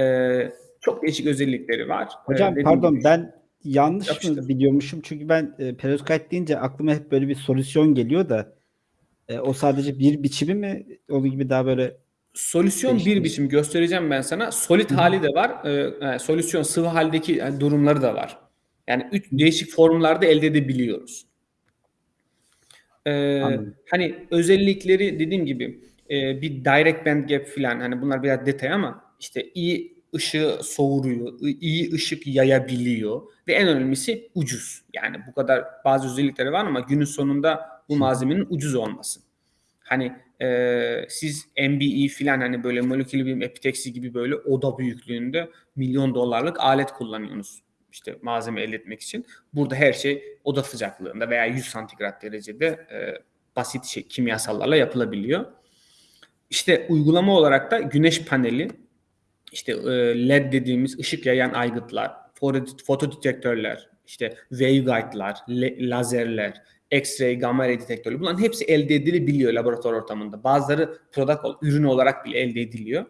Ee, çok değişik özellikleri var. Ee, Hocam dediğim pardon gibi- ben yanlış mı biliyormuşum? Çünkü ben e, perovskite deyince aklıma hep böyle bir solüsyon geliyor da e, o sadece bir biçimi mi? Onun gibi daha böyle Solüsyon bir biçim göstereceğim ben sana. Solid hali de var. Ee, e, solüsyon sıvı haldeki yani durumları da var. Yani üç değişik formlarda elde edebiliyoruz. Ee, Anladım. hani özellikleri dediğim gibi e, bir direct band gap falan hani bunlar biraz detay ama işte iyi ışığı soğuruyor, iyi ışık yayabiliyor ve en önemlisi ucuz. Yani bu kadar bazı özellikleri var ama günün sonunda bu malzemenin ucuz olması. Hani e, siz MBE filan hani böyle molekül bilim epiteksi gibi böyle oda büyüklüğünde milyon dolarlık alet kullanıyorsunuz. işte malzeme elde etmek için. Burada her şey oda sıcaklığında veya 100 santigrat derecede e, basit şey kimyasallarla yapılabiliyor. İşte uygulama olarak da güneş paneli, işte e, LED dediğimiz ışık yayan aygıtlar, foto- fotodetektörler, işte waveguide'lar, le- lazerler, X-ray, gamma ray detektörü bunların hepsi elde edilebiliyor laboratuvar ortamında. Bazıları product, ürün olarak bile elde ediliyor.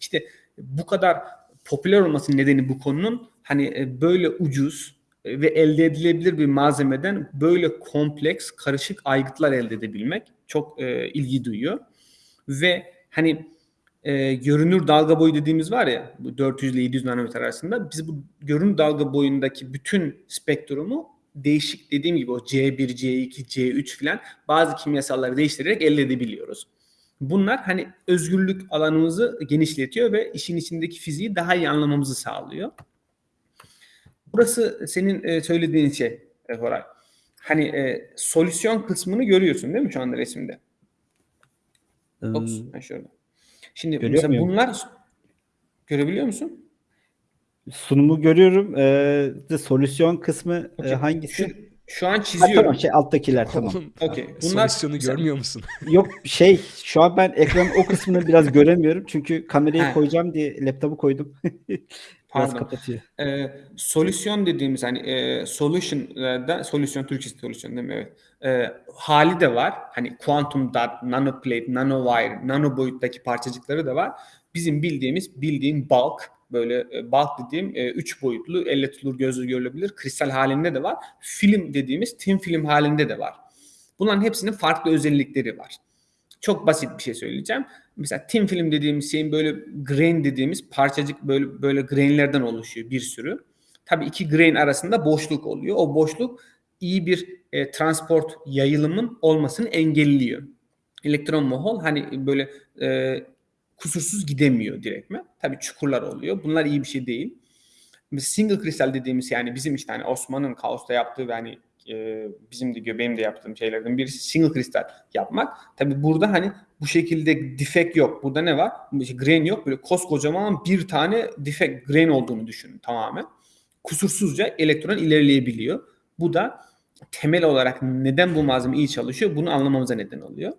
İşte bu kadar popüler olmasının nedeni bu konunun hani e, böyle ucuz e, ve elde edilebilir bir malzemeden böyle kompleks, karışık aygıtlar elde edebilmek çok e, ilgi duyuyor. Ve hani e, görünür dalga boyu dediğimiz var ya bu 400 ile 700 nanometre arasında biz bu görünür dalga boyundaki bütün spektrumu değişik dediğim gibi o C1, C2, C3 filan bazı kimyasalları değiştirerek elde edebiliyoruz. Bunlar hani özgürlük alanımızı genişletiyor ve işin içindeki fiziği daha iyi anlamamızı sağlıyor. Burası senin e, söylediğin şey e, Koray. Hani e, solüsyon kısmını görüyorsun değil mi şu anda resimde? Ops, ım, ha şöyle. Şimdi mesela bunlar görebiliyor musun? Sunumu görüyorum. E, de solüsyon kısmı e, Okey. hangisi? Şu, şu an Ha, çiziyorum. tamam şey alttakiler tamam. Okey. Bunlar solüsyonu görmüyor musun? Yok şey şu an ben ekranın o kısmını biraz göremiyorum. Çünkü kamerayı Ha. koyacağım diye laptopu koydum. biraz Pardon. kapatıyor. e, solüsyon dediğimiz hani e, solution'da solüsyon Türkçe solüsyon değil mi? Evet. E, hali de var. Hani quantum dot, nanoplate, nanowire, nano boyuttaki parçacıkları da var. Bizim bildiğimiz bildiğim bulk böyle e, bulk dediğim e, üç boyutlu elle tutulur gözle görülebilir kristal halinde de var. Film dediğimiz thin film halinde de var. Bunların hepsinin farklı özellikleri var. Çok basit bir şey söyleyeceğim. Mesela thin film dediğimiz şeyin böyle grain dediğimiz parçacık böyle böyle grainlerden oluşuyor bir sürü. Tabii iki grain arasında boşluk oluyor. O boşluk iyi bir e, transport yayılımın olmasını engelliyor. Elektron mohol hani böyle e, kusursuz gidemiyor direktmen. Tabii çukurlar oluyor. Bunlar iyi bir şey değil. Single kristal dediğimiz yani bizim işte hani Osman'ın Kaos'ta yaptığı ve hani e, bizim de gö- benim de yaptığım şeylerden birisi single kristal yapmak. Tabii burada hani bu şekilde defect yok. Burada ne var? İşte grain yok. Böyle koskocaman bir tane defect grain olduğunu düşünün tamamen. Kusursuzca elektron ilerleyebiliyor. Bu da temel olarak neden bu malzeme iyi çalışıyor bunu anlamamıza neden oluyor.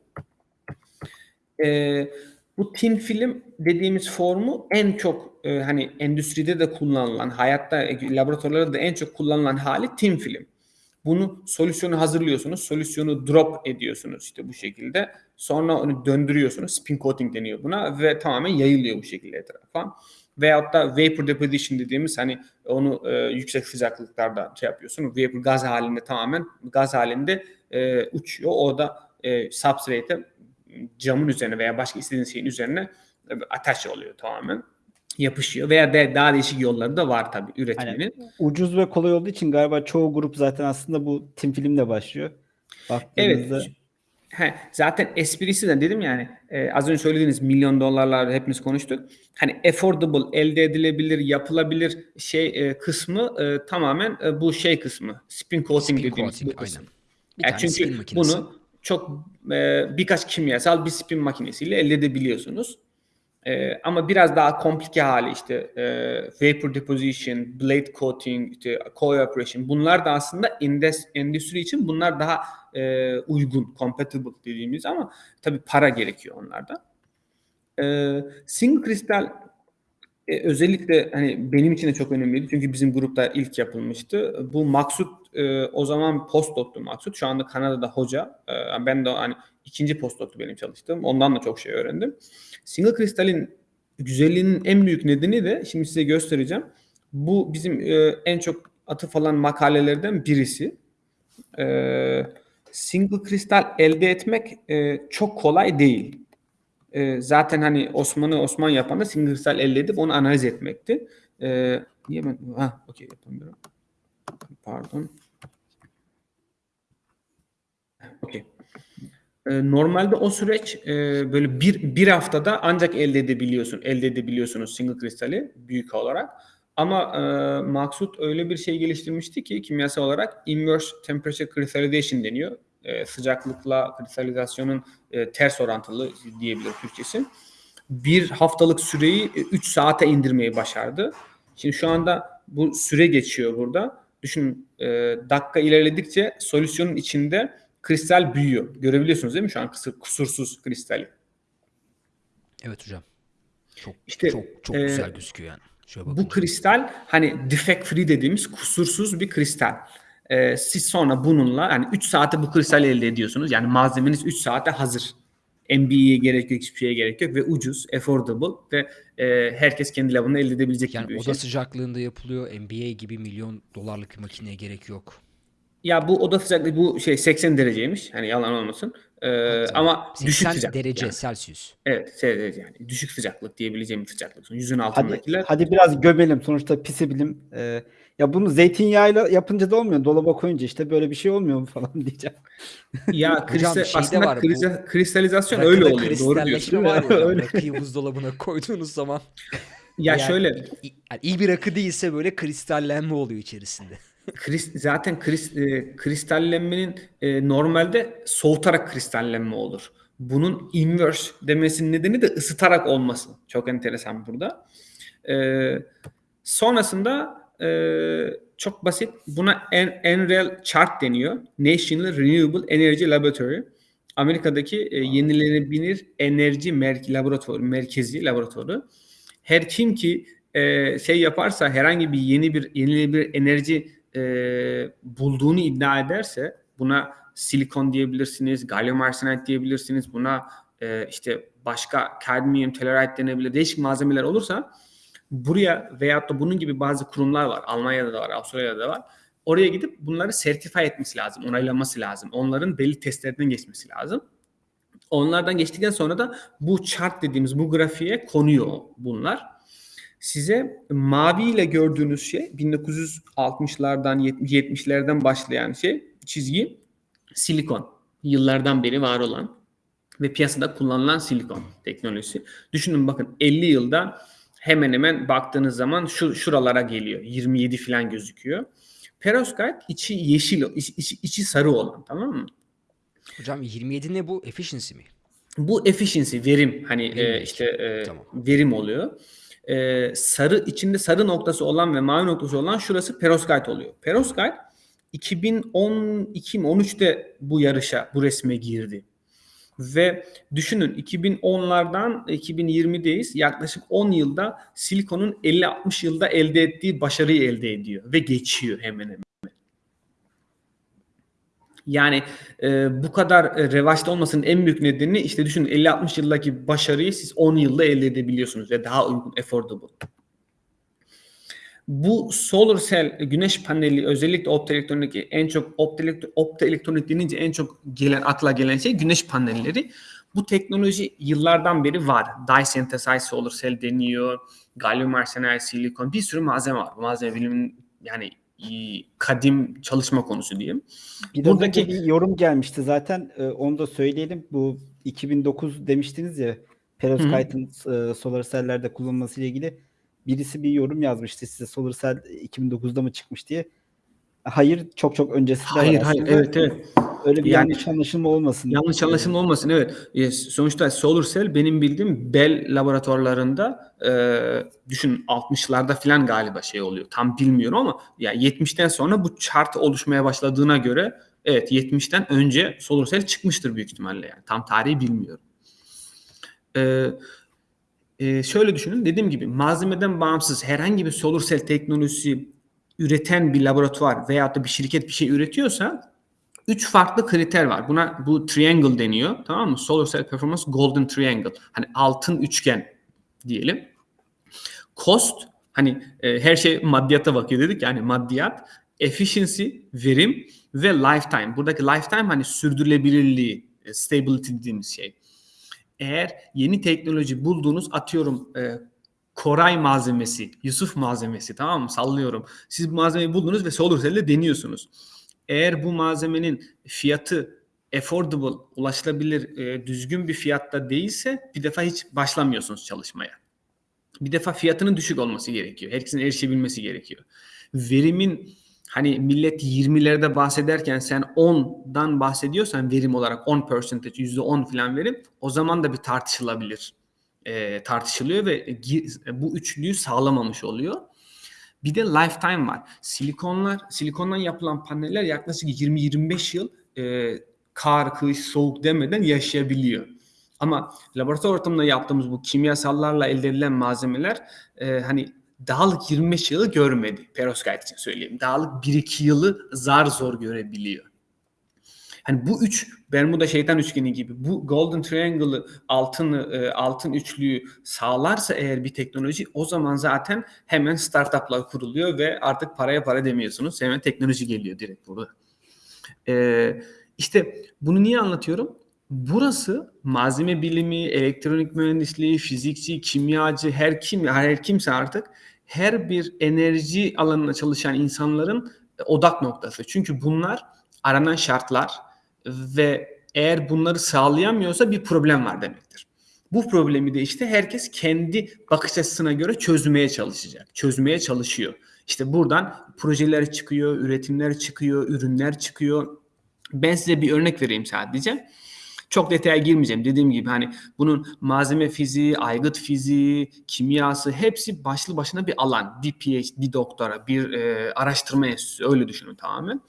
Ee, bu thin film dediğimiz formu en çok e, hani endüstride de kullanılan, hayatta e, laboratuvarlarda da en çok kullanılan hali thin film. Bunu solüsyonu hazırlıyorsunuz, solüsyonu drop ediyorsunuz işte bu şekilde. Sonra onu döndürüyorsunuz, spin coating deniyor buna ve tamamen yayılıyor bu şekilde etrafa. Veyahut da vapor deposition dediğimiz hani onu e, yüksek sıcaklıklarda şey yapıyorsun. Vapor gaz halinde tamamen gaz halinde e, uçuyor. O da e, substrate'e camın üzerine veya başka istediğiniz şeyin üzerine e, ateş oluyor tamamen. Yapışıyor veya de, daha değişik yolları da var tabii üretmenin. Ucuz ve kolay olduğu için galiba çoğu grup zaten aslında bu tim filmle başlıyor. Evet. Baktığınızda He, zaten esprisi de dedim yani e, az önce söylediğiniz milyon dolarlar hepimiz konuştuk. Hani affordable, elde edilebilir, yapılabilir şey e, kısmı e, tamamen e, bu şey kısmı. Spin coating Spin dediğimiz coating bu kısım. aynen. Bir Ya tane çünkü spin makinesi. bunu çok e, birkaç kimyasal bir spin makinesiyle elde edebiliyorsunuz. E, ama biraz daha komplike hali işte e, vapor deposition, blade coating, işte co-evaporation bunlar da aslında endüstri için bunlar daha e, uygun, compatible dediğimiz ama tabii para gerekiyor onlarda. E, single kristal e, özellikle hani benim için de çok önemliydi çünkü bizim grupta ilk yapılmıştı. Bu Maksut e, o zaman postdoc'tu Maksut. Şu anda Kanada'da hoca. E, ben de hani ikinci postdoc'tu benim çalıştığım. Ondan da çok şey öğrendim. Single kristalin güzelliğinin en büyük nedeni de şimdi size göstereceğim. Bu bizim e, en çok atıf alan makalelerden birisi. E, single kristal elde etmek e, çok kolay değil. Zaten hani Osman'ı Osman yapan da single kristal elde edip onu analiz etmekti. Niye ben? Ha, okey yapamıyorum. Pardon. Okey. E, normalde o süreç e, böyle bir, bir haftada ancak elde edebiliyorsun, elde edebiliyorsunuz single kristali büyük olarak. Ama e, Maksut öyle bir şey geliştirmişti ki kimyasal olarak inverse temperature crystallization deniyor. E, sıcaklıkla kristalizasyonun e, ters orantılı diyebilir Türkçesi. Bir haftalık süreyi 3 saate indirmeyi başardı. Şimdi şu anda bu süre geçiyor burada. Düşünün e, dakika ilerledikçe solüsyonun içinde kristal büyüyor. Görebiliyorsunuz değil mi şu an kısır, kusursuz kristali? Evet hocam. Çok İşte, çok çok e, güzel gözüküyor yani. Şöyle Bu kristal hani defect free dediğimiz kusursuz bir kristal. Ee, siz sonra bununla yani 3 saate bu kristali elde ediyorsunuz. Yani malzemeniz 3 saate hazır. MBA'ye gerek yok, hiçbir şeye gerek yok ve ucuz, affordable ve e, herkes kendi lavını elde edebilecek gibi yani bir oda şey. sıcaklığında yapılıyor. NBA gibi milyon dolarlık bir makineye gerek yok. Ya bu oda sıcaklığı bu şey 80 dereceymiş. Hani yalan olmasın. Ee, ama 80 düşük sıcaklık. derece yani. Celsius. Evet, şey, yani düşük sıcaklık diyebileceğim bir sıcaklık. Yüzün Hadi, altındakiler. hadi biraz gömelim. Sonuçta pisi bilim. Ee, ya bunu zeytinyağıyla yapınca da olmuyor. Dolaba koyunca işte böyle bir şey olmuyor mu falan diyeceğim. Ya kristal, aslında var bu- kristal- kristalizasyon Rakıda öyle oluyor. Doğru diyorsun. var ya. Öyle. Rakıyı buzdolabına koyduğunuz zaman. Ya Yani şöyle yani iyi bir rakı değilse böyle kristallenme oluyor içerisinde. Kris- zaten kris, e, kristallenmenin e, normalde soğutarak kristallenme olur. Bunun inverse demesinin nedeni de ısıtarak olması. Çok enteresan burada. E, sonrasında e, çok basit. Buna en, NREL chart deniyor. National Renewable Energy Laboratory. Amerika'daki e, yenilenebilir enerji mer- laboratuvarı, merkezi laboratuvarı. Her kim ki e, şey yaparsa herhangi bir yeni bir yenilenebilir enerji e, bulduğunu iddia ederse buna silikon diyebilirsiniz, gallium arsenide diyebilirsiniz, buna e, işte başka kadmiyum telluride denebilir, değişik malzemeler olursa buraya veyahut da bunun gibi bazı kurumlar var. Almanya'da da var, Avustralya'da da var. Oraya gidip bunları sertify etmesi lazım, onaylanması lazım. Onların belli testlerden geçmesi lazım. Onlardan geçtikten sonra da bu chart dediğimiz bu grafiğe konuyor bunlar. Size maviyle gördüğünüz şey 1960'lardan 70'lerden başlayan şey çizgi silikon. Yıllardan beri var olan ve piyasada kullanılan silikon teknolojisi. Düşünün bakın 50 yılda hemen hemen baktığınız zaman şu şuralara geliyor. 27 falan gözüküyor. Perovskite içi yeşil, içi, içi, sarı olan tamam mı? Hocam 27 ne bu? Efficiency mi? Bu efficiency, verim hani Verim. e, işte e, Tamam. verim oluyor. E, sarı içinde sarı noktası olan ve mavi noktası olan şurası perovskite oluyor. Perovskite 2012 mi 13'te bu yarışa, bu resme girdi. Ve düşünün 2010'lardan 2020'deyiz. Yaklaşık 10 yılda silikonun 50-60 yılda elde ettiği başarıyı elde ediyor ve geçiyor hemen hemen. Yani e, bu kadar e, revaçta olmasının en büyük nedeni işte düşünün 50-60 yıldaki başarıyı siz 10 yılda elde edebiliyorsunuz ve daha uygun, affordable. Bu solar cell güneş paneli özellikle optoelektronik en çok optoelektronik, optoelektronik denince en çok gelen akla gelen şey güneş panelleri. Bu teknoloji yıllardan beri var. Dye synthesized solar cell deniyor. Gallium arsenide, silikon bir sürü malzeme var. Bu malzeme bilimin yani e, kadim çalışma konusu diyeyim. Bir Buradaki- bir yorum gelmişti zaten. Ee, onu da söyleyelim. Bu 2009 demiştiniz ya perovskite'ın e, solar cell'lerde kullanılması ile ilgili birisi bir yorum yazmıştı size solar cell 2009'da mı çıkmış diye. Hayır, çok çok öncesinde var Hayır hayır aslında. evet evet. Öyle bir Yani- yanlış anlaşılma olmasın. Yanlış anlaşılma olmasın evet. E, Sonuçta solar cell benim bildiğim Bell laboratuvarlarında e, düşün 60'larda falan galiba şey oluyor. Tam bilmiyorum ama ya 70'ten sonra bu chart oluşmaya başladığına göre evet 70'ten önce solar cell çıkmıştır büyük ihtimalle yani. Tam tarihi bilmiyorum. E, e, şöyle düşünün dediğim gibi malzemeden bağımsız herhangi bir solar cell teknolojisi üreten bir laboratuvar veyahut da bir şirket bir şey üretiyorsa üç farklı kriter var. Buna bu triangle deniyor. Tamam mı? Solar Cell Performance Golden Triangle. Hani altın üçgen diyelim. Cost hani e, her şey maddiyata bakıyor dedik yani maddiyat, efficiency, verim ve lifetime. Buradaki lifetime hani sürdürülebilirliği, e, stability dediğimiz şey. Eğer yeni teknoloji bulduğunuz atıyorum e, Koray malzemesi, Yusuf malzemesi tamam mı? Sallıyorum. Siz bu malzemeyi buldunuz ve solar cell'de deniyorsunuz eğer bu malzemenin fiyatı affordable, ulaşılabilir, e, düzgün bir fiyatta değilse bir defa hiç başlamıyorsunuz çalışmaya. Bir defa fiyatının düşük olması gerekiyor. Herkesin erişebilmesi gerekiyor. Verimin hani millet 20'lerde bahsederken sen 10'dan bahsediyorsan verim olarak 10 percentage, %10 falan verim o zaman da bir tartışılabilir. E, tartışılıyor ve bu üçlüyü sağlamamış oluyor. Bir de lifetime var. Silikonlar, silikondan yapılan paneller yaklaşık 20-25 yıl e, kar, kış, soğuk demeden yaşayabiliyor. Ama laboratuvar ortamında yaptığımız bu kimyasallarla elde edilen malzemeler e, hani dağlık 25 yılı görmedi. Perovskite için söyleyeyim. Dağlık 1-2 yılı zar zor görebiliyor. Hani bu üç Bermuda şeytan üçgeni gibi bu Golden Triangle'ı altın e, altın üçlüyü sağlarsa eğer bir teknoloji o zaman zaten hemen startuplar kuruluyor ve artık paraya para demiyorsunuz. Hemen teknoloji geliyor direkt burada. Ee, işte bunu niye anlatıyorum? Burası malzeme bilimi, elektronik mühendisliği, fizikçi, kimyacı, her kim her kimse artık her bir enerji alanında çalışan insanların odak noktası. Çünkü bunlar aranan şartlar ve eğer bunları sağlayamıyorsa bir problem var demektir. Bu problemi de işte herkes kendi bakış açısına göre çözmeye çalışacak. Çözmeye çalışıyor. İşte buradan projeler çıkıyor, üretimler çıkıyor, ürünler çıkıyor. Ben size bir örnek vereyim sadece. Çok detaya girmeyeceğim. Dediğim gibi hani bunun malzeme fiziği, aygıt fiziği, kimyası hepsi başlı başına bir alan. Bir PhD doktora, bir e, araştırma enstitüsü öyle düşünün tamamen.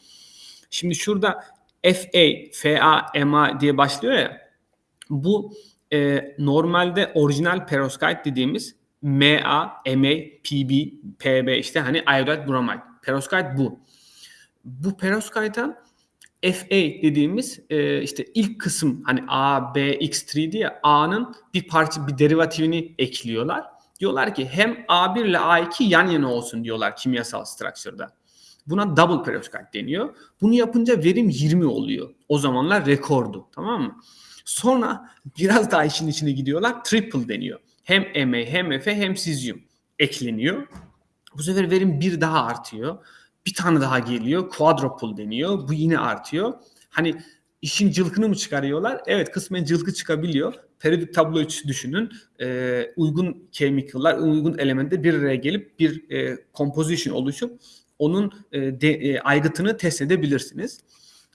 Şimdi şurada FA, FA, MA diye başlıyor ya. Bu e, normalde orijinal perovskite dediğimiz MA, MA, PB, PB işte hani iodide bromide. Perovskite bu. Bu perovskite'a FA dediğimiz e, işte ilk kısım hani A, B, X3 diye A'nın bir parça bir derivatifini ekliyorlar. Diyorlar ki hem A1 ile A2 yan yana olsun diyorlar kimyasal structure'da. Buna double perovskite deniyor. Bunu yapınca verim 20 oluyor. O zamanlar rekordu. Tamam mı? Sonra biraz daha işin içine gidiyorlar. Triple deniyor. Hem MA hem F hem sizyum ekleniyor. Bu sefer verim bir daha artıyor. Bir tane daha geliyor. Quadruple deniyor. Bu yine artıyor. Hani işin cılkını mı çıkarıyorlar? Evet kısmen cılkı çıkabiliyor. Periyodik tablo için düşünün. Ee, uygun chemical'lar, uygun elemente bir araya gelip bir e, composition oluşup onun e, de, e, aygıtını test edebilirsiniz.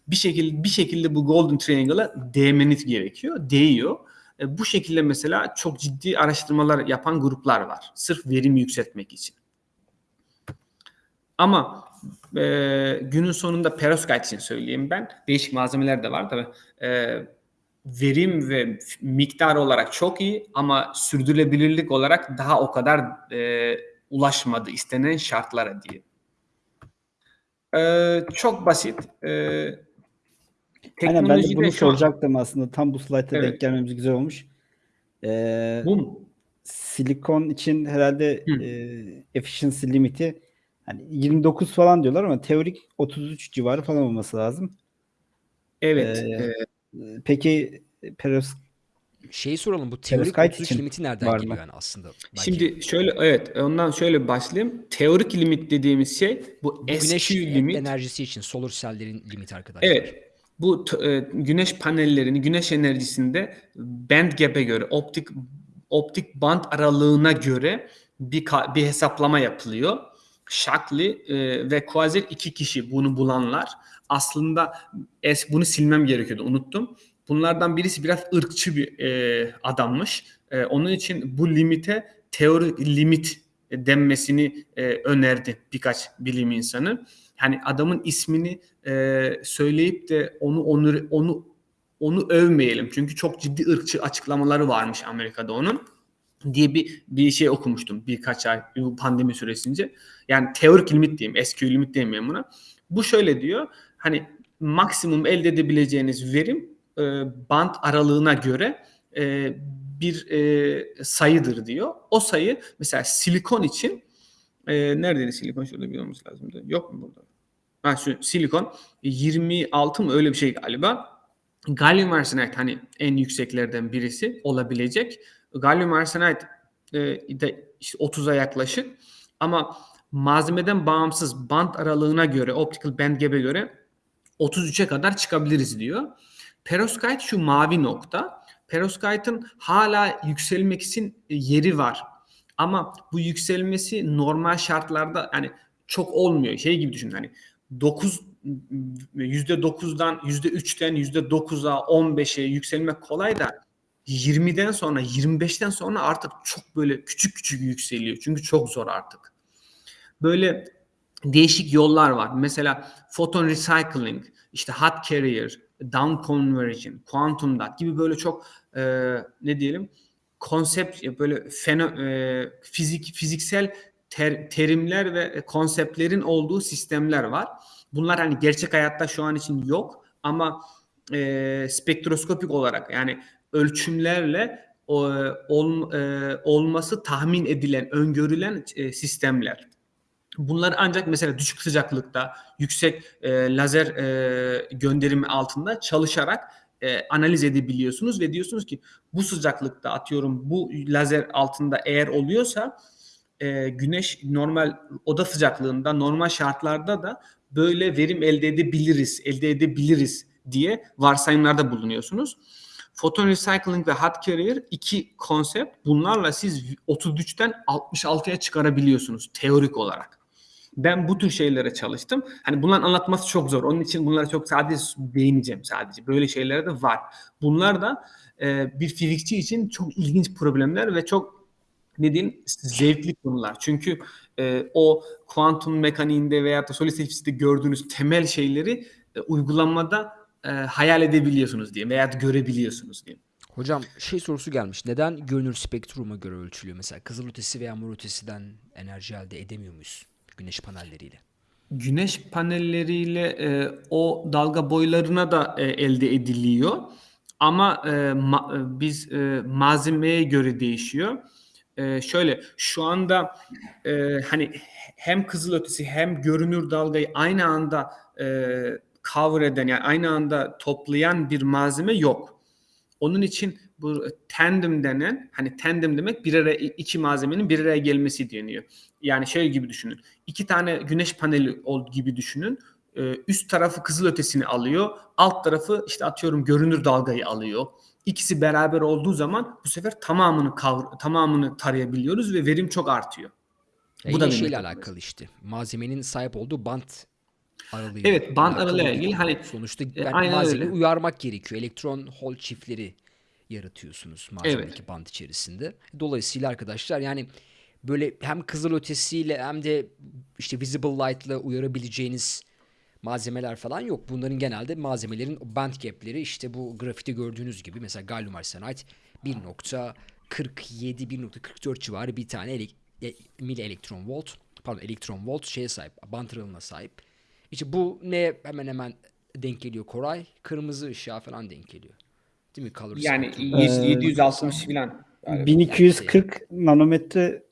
Bir şekilde bir şekilde bu golden triangle'a değmeniz gerekiyor. Değiyor. E, bu şekilde mesela çok ciddi araştırmalar yapan gruplar var. Sırf verimi yükseltmek için. Ama e, günün sonunda perovskite için söyleyeyim ben. Değişik malzemeler de var tabii. E, verim ve miktar olarak çok iyi ama sürdürülebilirlik olarak daha o kadar e, ulaşmadı istenen şartlara diye. Ee, çok basit. Ee, Aynen ben de bunu şu an- soracaktım aslında. Tam bu slayta Evet. denk gelmemiz güzel olmuş. Ee, Bu mu? silikon için herhalde Hı. e, efficiency limiti hani 29 falan diyorlar ama teorik 33 civarı falan olması lazım. Evet. Ee, e, Peki peros Şeyi soralım bu teorik Perovskite 33 için limiti nereden var mı? geliyor yani aslında? Belki Şimdi şöyle evet ondan şöyle başlayayım. Teorik limit dediğimiz şey bu, bu güneş SQ limit. enerjisi için solar cell'lerin limiti arkadaşlar. Evet. Bu e, güneş panellerini, güneş enerjisinde band gap'e göre, optik optik band aralığına göre bir bir hesaplama yapılıyor. Shockley e, ve Quasar iki kişi bunu bulanlar. Aslında es bunu silmem gerekiyordu, unuttum. Bunlardan birisi biraz ırkçı bir e, adammış. E, onun için bu limite teori limit denmesini e, önerdi birkaç bilim insanı. Hani adamın ismini e, söyleyip de onu onu onu onu övmeyelim. Çünkü çok ciddi ırkçı açıklamaları varmış Amerika'da onun diye bir bir şey okumuştum birkaç ay bu pandemi süresince. Yani teorik limit diyeyim, SQ limit demeyeyim buna. Bu şöyle diyor. Hani maksimum elde edebileceğiniz verim e, band aralığına göre e, bir e, sayıdır diyor. O sayı mesela silikon için e, neredeydi silikon? Şurada bir olması lazımdı. Yok mu burada? Ha şu silikon 26 mı öyle bir şey galiba. Gallium arsenide hani en yükseklerden birisi olabilecek. Gallium arsenide e, de işte 30'a yaklaşık ama malzemeden bağımsız band aralığına göre, optical band gap'e göre 33'e kadar çıkabiliriz diyor. Perovskite şu mavi nokta. Perovskite'ın hala yükselmek için yeri var. Ama bu yükselmesi normal şartlarda yani çok olmuyor. Şey gibi düşün hani 9 %9'dan %3'ten %9'a 15'e yükselmek kolay da 20'den sonra 25'ten sonra artık çok böyle küçük küçük yükseliyor. Çünkü çok zor artık. Böyle değişik yollar var. Mesela photon recycling, işte hot carrier, down conversion, quantum dot gibi böyle çok e, ne diyelim konsept böyle feno, e, fizik fiziksel ter- terimler ve konseptlerin olduğu sistemler var. Bunlar hani gerçek hayatta şu an için yok ama e, spektroskopik olarak yani ölçümlerle o, ol, e, olması tahmin edilen, öngörülen e, sistemler. Bunlar ancak mesela düşük sıcaklıkta, yüksek e, lazer e, gönderimi altında çalışarak e, analiz edebiliyorsunuz ve diyorsunuz ki bu sıcaklıkta atıyorum bu lazer altında eğer oluyorsa e, güneş normal oda sıcaklığında normal şartlarda da böyle verim elde edebiliriz, elde edebiliriz diye varsayımlarda bulunuyorsunuz. Photon recycling ve hot carrier iki konsept. Bunlarla siz 33'ten 66'ya çıkarabiliyorsunuz teorik olarak. Ben bu tür şeylere çalıştım. Hani bunların anlatması çok zor. Onun için bunlara çok sadece değineceğim sadece. Böyle şeyler de var. Bunlar da e, bir fizikçi için çok ilginç problemler ve çok ne diyeyim zevkli konular. Çünkü e, o kuantum mekaniğinde veya da solid fiziğinde gördüğünüz temel şeyleri e, uygulamada e, hayal edebiliyorsunuz diye veya görebiliyorsunuz diye. Hocam şey sorusu gelmiş. Neden görünür spektruma göre ölçülüyor? Mesela kızılötesi veya morötesinden enerji elde edemiyor muyuz? Güneş panelleriyle. Güneş panelleriyle e, o dalga boylarına da e, elde ediliyor. Ama e, ma- e, biz e, malzemeye göre değişiyor. E, şöyle şu anda e, hani hem kızılötesi hem görünür dalgayı aynı anda e, cover yani aynı anda toplayan bir malzeme yok. Onun için bu tandem denen hani tandem demek bir araya iki malzemenin bir araya gelmesi deniyor. Yani şey gibi düşünün. İki tane güneş paneli gibi düşünün. Ee, üst tarafı kızılötesini alıyor. Alt tarafı işte atıyorum görünür dalgayı alıyor. İkisi beraber olduğu zaman bu sefer tamamını kavr tamamını tarayabiliyoruz ve verim çok artıyor. Ya Bu da şeyle alakalı işte. Malzemenin sahip olduğu bant aralığı. Evet, bant aralığıyla ilgili hani, sonuçta e, malzemeyi öyle. uyarmak gerekiyor. Elektron hol çiftleri yaratıyorsunuz malzemedeki bant içerisinde. Dolayısıyla arkadaşlar yani böyle hem kızılötesiyle hem de işte visible light'la uyarabileceğiniz malzemeler falan yok. Bunların genelde malzemelerin band gap'leri işte bu grafite gördüğünüz gibi mesela gallium arsenide 1.47 1.44 civarı bir tane elek, e, mil elektron volt pardon elektron volt şeye sahip band aralığına sahip. İşte bu ne hemen hemen denk geliyor Koray? Kırmızı ışığa falan denk geliyor. Değil mi? Color Yani spectrum. y- Ee, 760 falan. galiba. 1240 nanometre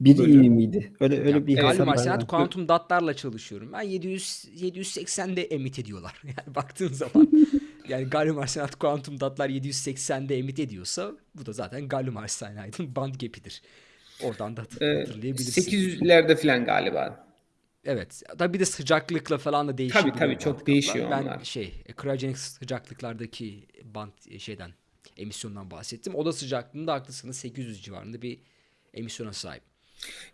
bir Böyle. iyi miydi? Öyle öyle Ya, bir hesap var. yani. kuantum dotlarla çalışıyorum. Ben 700 780'de emit ediyorlar. Yani baktığın zaman Yani gallium arsenat kuantum datlar 780'de emit ediyorsa bu da zaten gallium arsenidin band gap'idir. Oradan da Ee, hatırlayabilirsin. 800'lerde falan galiba. Evet. Tabii bir de sıcaklıkla falan da değişiyor. Tabii, tabii, çok değişiyor ben onlar. şey, e, cryogenic sıcaklıklardaki band e, şeyden emisyondan bahsettim. Oda sıcaklığında haklısınız 800 civarında bir emisyona sahip.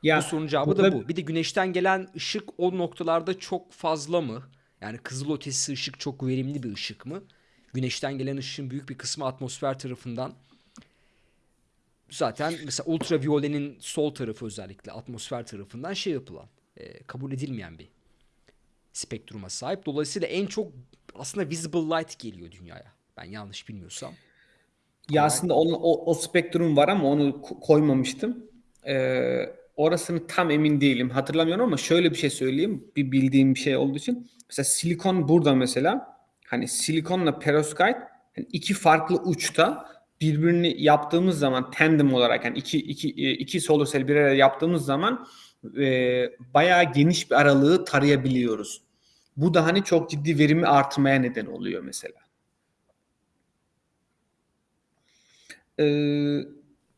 Ya bu sorunun cevabı burada- da bu. Bir de güneşten gelen ışık o noktalarda çok fazla mı? Yani kızıl ötesi ışık çok verimli bir ışık mı? Güneşten gelen ışığın büyük bir kısmı atmosfer tarafından zaten mesela ultraviyolenin sol tarafı özellikle atmosfer tarafından şey yapılan, e, kabul edilmeyen bir spektruma sahip. Dolayısıyla en çok aslında visible light geliyor dünyaya. Ben yanlış bilmiyorsam. Ya aslında onun, o, o spektrum var ama onu ko- koymamıştım. Ee, orasını tam emin değilim. Hatırlamıyorum ama şöyle bir şey söyleyeyim. Bir bildiğim bir şey olduğu için. Mesela silikon burada mesela. Hani silikonla perovskite hani iki farklı uçta birbirini yaptığımız zaman tandem olarak yani iki, iki, e, iki solar cell bir araya yaptığımız zaman e, bayağı geniş bir aralığı tarayabiliyoruz. Bu da hani çok ciddi verimi artırmaya neden oluyor mesela. Ee,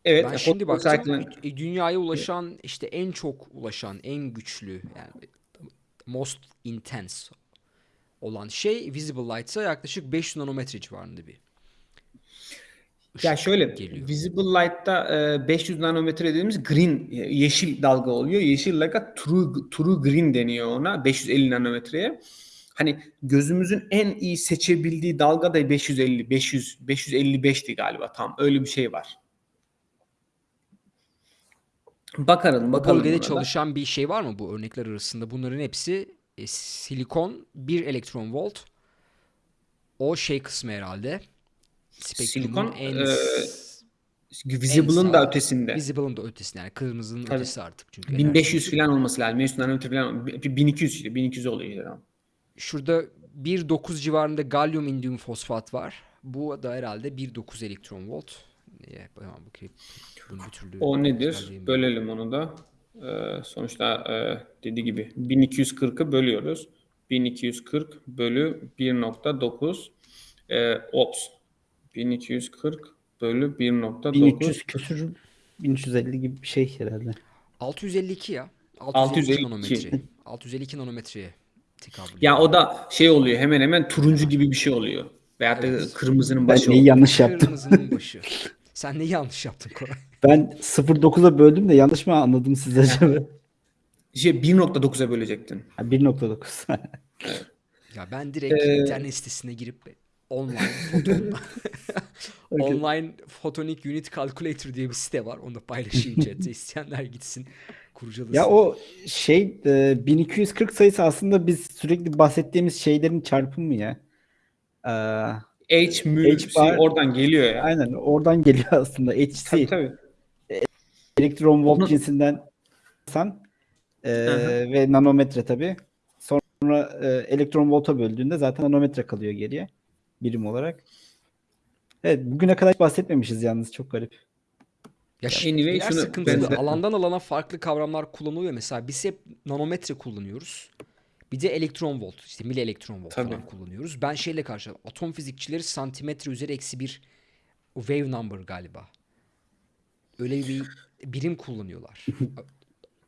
evet. ben şimdi baktım e, dünyaya ulaşan işte en çok ulaşan en güçlü yani most intense olan şey visible light'a yaklaşık 500 nanometre civarında bir Ya ışık şöyle geliyor. visible light'ta e, 500 nanometre dediğimiz green e, yeşil dalga oluyor. Yeşil dalga true, true green deniyor ona 550 nanometreye. Hani gözümüzün en iyi seçebildiği dalga da 550 500 555'ti galiba tam öyle bir şey var. Bakalım Bu bakalım. bölgede buna da. çalışan bir şey var mı bu örnekler arasında? Bunların hepsi e, silikon 1 elektron volt. O şey kısmı herhalde. Spektrumun Silikon, en e, Visible'ın da ötesinde. Visible'ın da ötesinde yani kırmızının Tabii. ötesi artık çünkü. 1500 falan olması lazım. 500 nanometre falan 1200 işte 1200 oluyor. işte. Şurada 1.9 civarında galyum indium fosfat var. Bu da herhalde 1.9 elektron volt. Niye? Hemen bakayım. Bunu bir türlü O nedir? Bölelim onu da. Ee, sonuçta e, dediği gibi 1240'ı bölüyoruz. 1240 bölü 1.9 e, ops. 1240 bölü 1.9 1300 küsür 1350 gibi bir şey herhalde. 652 ya. 652, 652. nanometre. 652 nanometreye tekabül Ya o da şey oluyor hemen hemen turuncu gibi bir şey oluyor. Da Evet. kırmızının Ben başı neyi oluyor. yanlış yaptım? Kırmızının başı. Sen neyi yanlış yaptın Koray? Ben 0.9'a böldüm de yanlış mı anladım siz acaba? Şey 1.9'a bölecektin. Ha, 1.9. Ya ben direkt Ee, internet sitesine girip online foton online photonic unit calculator diye bir site var. Onu da paylaşayım chatte. İsteyenler gitsin kurcalasın. ya o şey e, 1240 sayısı aslında biz sürekli bahsettiğimiz şeylerin çarpımı ya. Ee, H, mu, H bar- oradan geliyor ya. aynen oradan geliyor aslında. HC Tabii tabii. elektron volt cinsinden san e, ve nanometre tabii. Sonra e, elektron volta böldüğünde zaten nanometre kalıyor geriye birim olarak. Evet bugüne kadar hiç bahsetmemişiz yalnız çok garip. Ya anyway, şunu sıkıntılı. ben- Alandan alana farklı kavramlar kullanılıyor. Mesela biz hep nanometre kullanıyoruz. Bir de elektron volt, işte mili elektron volt Tabii. falan kullanıyoruz. Ben şeyle karşı atom fizikçileri santimetre üzeri eksi bir wave number galiba. Öyle bir birim kullanıyorlar.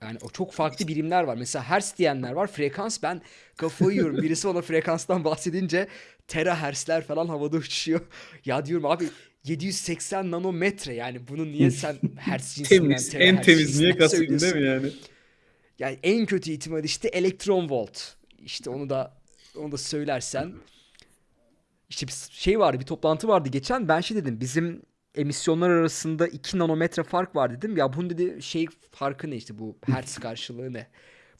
Yani o çok farklı birimler var. Mesela hertz diyenler var. Frekans ben kafayı yiyorum. Birisi bana frekanstan bahsedince terahertzler falan havada uçuşuyor. Ya diyorum abi 780 nanometre yani bunu niye sen hertz cinsinden Temiz. En temiz niye kastettin değil mi yani? Yani en kötü ihtimal işte elektron volt. İşte onu da onu da söylersen işte bir şey vardı bir toplantı vardı geçen ben şey dedim bizim emisyonlar arasında 2 nanometre fark var dedim. Ya bunun dedi şey farkı ne işte bu hertz karşılığı ne?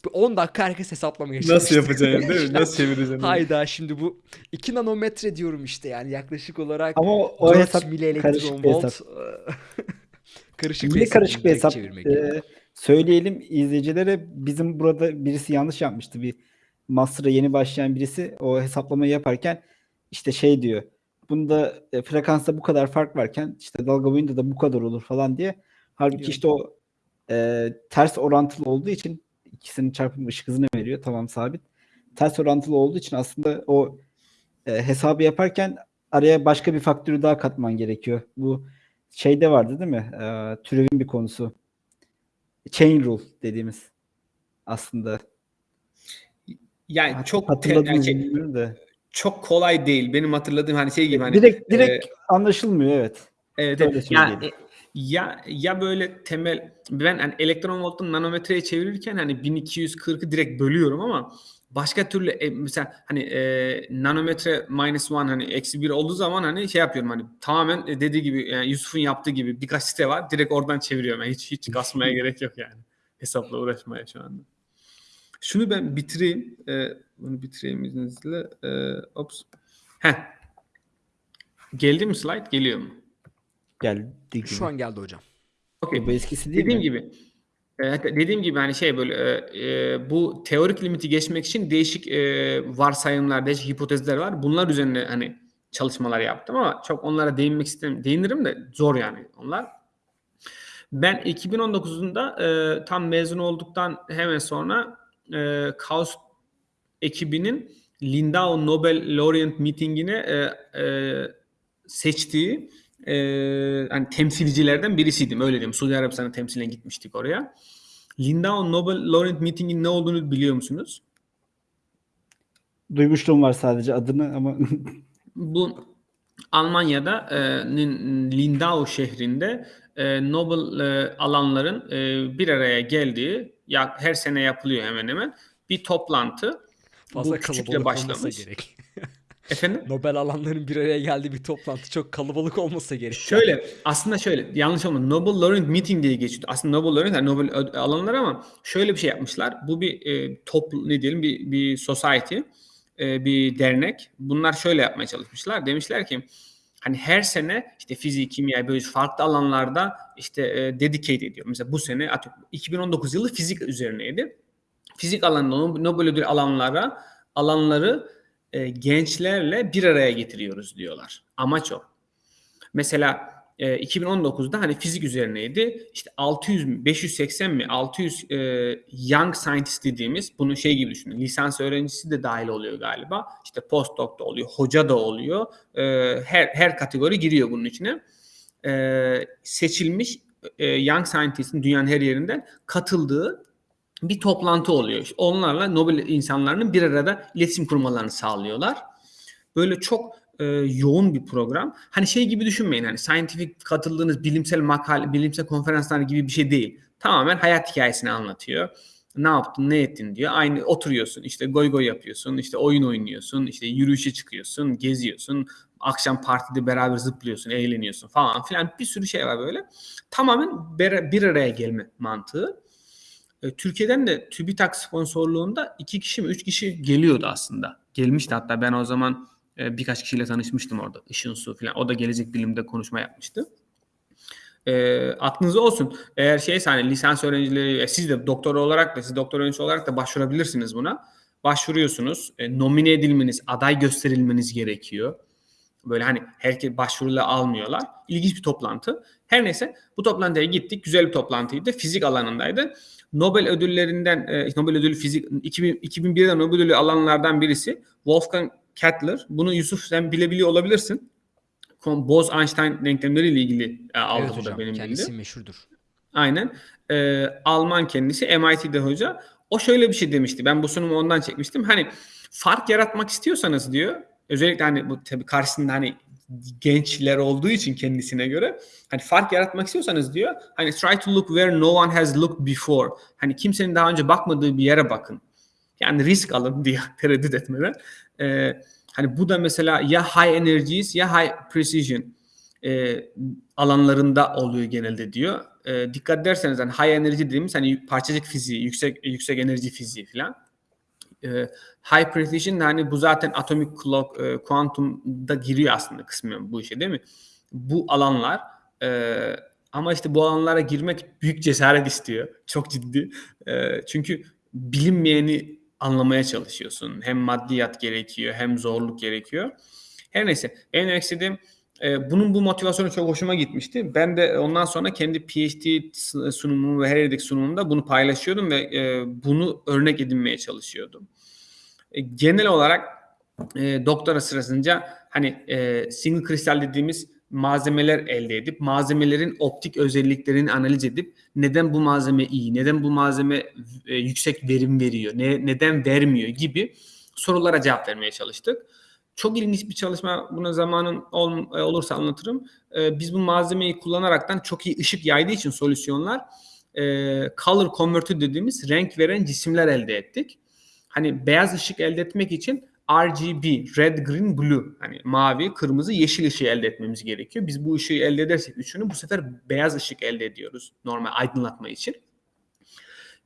Bu 10 dakika herkes hesaplamaya çalıştı. Nasıl yapacaksın değil mi? Nasıl çevireceksin? Hayda şimdi bu 2 nanometre diyorum işte yani yaklaşık olarak Ama o, o 4 hesap karışık bir hesap. karışık Yine hesap, karışık bir hesap. Ee, söyleyelim izleyicilere bizim burada birisi yanlış yapmıştı. Bir master'a yeni başlayan birisi o hesaplamayı yaparken işte şey diyor. Bunda e, frekansta bu kadar fark varken işte dalga boyunda da bu kadar olur falan diye. Halbuki Biliyorum. işte o e, ters orantılı olduğu için ikisinin çarpımı ışık hızını veriyor. Tamam sabit. Ters orantılı olduğu için aslında o e, hesabı yaparken araya başka bir faktörü daha katman gerekiyor. Bu şeyde vardı değil mi? Ee, türevin bir konusu. Chain rule dediğimiz aslında. Yani Hat- çok te- yani şey, da. Çok kolay değil. Benim hatırladığım hani şey gibi hani direkt e, direkt anlaşılmıyor evet. Evet, Öyle evet. ya, söyleyelim. e, ya ya böyle temel ben hani elektron voltun nanometreye çevirirken hani 1240'ı direkt bölüyorum ama başka türlü e, mesela hani e, nanometre minus one hani eksi bir olduğu zaman hani şey yapıyorum hani tamamen e, dediği gibi yani Yusuf'un yaptığı gibi birkaç site var direkt oradan çeviriyorum. Yani hiç hiç kasmaya gerek yok yani. Hesapla uğraşmaya şu anda. Şunu ben bitireyim. E, bunu bitireyim izninizle. E, ops. Heh. Geldi mi slide? Geliyor mu? Geldi gibi. Şu an geldi hocam. Okey. bu eskisi değil Dediğim mi? gibi e, hatta dediğim gibi hani şey böyle e, e, bu teorik limiti geçmek için değişik e, varsayımlar, değişik hipotezler var. Bunlar üzerine hani çalışmalar yaptım ama çok onlara değinmek istemiyorum. Değinirim de zor yani onlar. Ben 2019'unda e, tam mezun olduktan hemen sonra e, Kaos ekibinin Lindau Nobel Laureate Meeting'ine e, e, seçtiği e, hani temsilcilerden birisiydim öyle diyeyim. Suudi Arabistan'a temsilen gitmiştik oraya. Lindau Nobel Laureate Meeting'in ne olduğunu biliyor musunuz? Duymuşluğum var sadece adını ama Bu Almanya'da e, Lindau şehrinde e, Nobel e, alanların e, bir araya geldiği ya her sene yapılıyor hemen hemen bir toplantı. Fazla Bu küçükle başlamış. gerek. Efendim? Nobel alanların bir araya geldiği bir toplantı çok kalabalık olmasa gerek. Şöyle aslında şöyle yanlış olmadı. Nobel Laureate Meeting diye geçiyor. Aslında Nobel Laureate yani Nobel alanlar ama şöyle bir şey yapmışlar. Bu bir e, toplu ne diyelim bir bir society, e, bir dernek. Bunlar şöyle yapmaya çalışmışlar. Demişler ki hani her sene işte fizik, kimya, böyle farklı alanlarda işte e, dedicate ediyor. Mesela bu sene atıyorum 2019 yılı fizik üzerineydi. Fizik alanında Nob- Nobel ödül alanlara alanları e, gençlerle bir araya getiriyoruz diyorlar. Amaç o. Mesela e, 2019'da hani fizik üzerineydi. İşte 600 mi, 580 mi, 600 e, young scientist dediğimiz bunu şey gibi düşünün. Lisans öğrencisi de dahil oluyor galiba. İşte postdoc da oluyor, hoca da oluyor. E, her her kategori giriyor bunun içine. E, seçilmiş e, young scientist'in dünyanın her yerinden katıldığı bir toplantı oluyor. İşte onlarla Nobel insanlarının bir arada iletişim kurmalarını sağlıyorlar. Böyle çok e, yoğun bir program. Hani şey gibi düşünmeyin hani scientific katıldığınız bilimsel makale, bilimsel konferanslar gibi bir şey değil. Tamamen hayat hikayesini anlatıyor. Ne yaptın, ne ettin diyor. Aynı oturuyorsun, işte goy goy yapıyorsun, işte oyun oynuyorsun, işte yürüyüşe çıkıyorsun, geziyorsun. Akşam partide beraber zıplıyorsun, eğleniyorsun falan filan. Bir sürü şey var böyle. Tamamen bir, araya gelme mantığı. E, Türkiye'den de TÜBİTAK sponsorluğunda iki kişi mi üç kişi geliyordu aslında. Gelmişti hatta ben o zaman e, birkaç kişiyle tanışmıştım orada. Işın Su falan. O da gelecek bilimde konuşma yapmıştı. E, aklınızda olsun. Eğer şeyse hani lisans öğrencileri, e, siz de doktor olarak da siz doktor öğrencisi olarak da başvurabilirsiniz buna. Başvuruyorsunuz. E, nomine edilmeniz, aday gösterilmeniz gerekiyor. Böyle hani herkes başvuruyla almıyorlar. İlginç bir toplantı. Her neyse bu toplantıya gittik. Güzel bir toplantıydı. Fizik alanındaydı. Nobel ödüllerinden, e, Nobel ödülü fizik 2000, 2001'de Nobel ödülü alanlardan birisi Wolfgang Kettler. Bunu Yusuf sen bilebiliyor olabilirsin. Bose-Einstein denklemleriyle ilgili e, aldı evet bu da benim kendisi bildiğim. meşhurdur. Aynen. Ee, Alman kendisi MIT'de hoca. O şöyle bir şey demişti. Ben bu sunumu ondan çekmiştim. Hani fark yaratmak istiyorsanız diyor. Özellikle hani bu tabii karşısında hani gençler olduğu için kendisine göre hani fark yaratmak istiyorsanız diyor hani try to look where no one has looked before. Hani kimsenin daha önce bakmadığı bir yere bakın. Yani risk alın diye tereddüt etmeden. Ee, hani bu da mesela ya high energies ya high precision e, alanlarında oluyor genelde diyor. E, dikkat ederseniz hani high energy dediğimiz hani parçacık fiziği, yüksek yüksek enerji fiziği falan. E, high precision hani bu zaten atomic clock, e, kuantumda giriyor aslında kısmen bu işe değil mi? Bu alanlar e, ama işte bu alanlara girmek büyük cesaret istiyor. Çok ciddi. E, çünkü bilinmeyeni anlamaya çalışıyorsun. Hem maddiyat gerekiyor hem zorluk gerekiyor. Her neyse en demek bunun bu motivasyonu çok hoşuma gitmişti. Ben de ondan sonra kendi PhD sunumumu ve her yerdeki sunumumda bunu paylaşıyordum ve e, bunu örnek edinmeye çalışıyordum. E, genel olarak e, doktora sırasınca hani single kristal dediğimiz malzemeler elde edip malzemelerin optik özelliklerini analiz edip neden bu malzeme iyi, neden bu malzeme e, yüksek verim veriyor, ne, neden vermiyor gibi sorulara cevap vermeye çalıştık. Çok ilginç bir çalışma. Buna zamanın ol- e, olursa anlatırım. E, biz bu malzemeyi kullanaraktan çok iyi ışık yaydığı için solüsyonlar e, color converter dediğimiz renk veren cisimler elde ettik. Hani beyaz ışık elde etmek için RGB, red, green, blue hani mavi, kırmızı, yeşil ışığı elde etmemiz gerekiyor. Biz bu ışığı elde edersek üçünü bu sefer beyaz ışık elde ediyoruz normal aydınlatma için.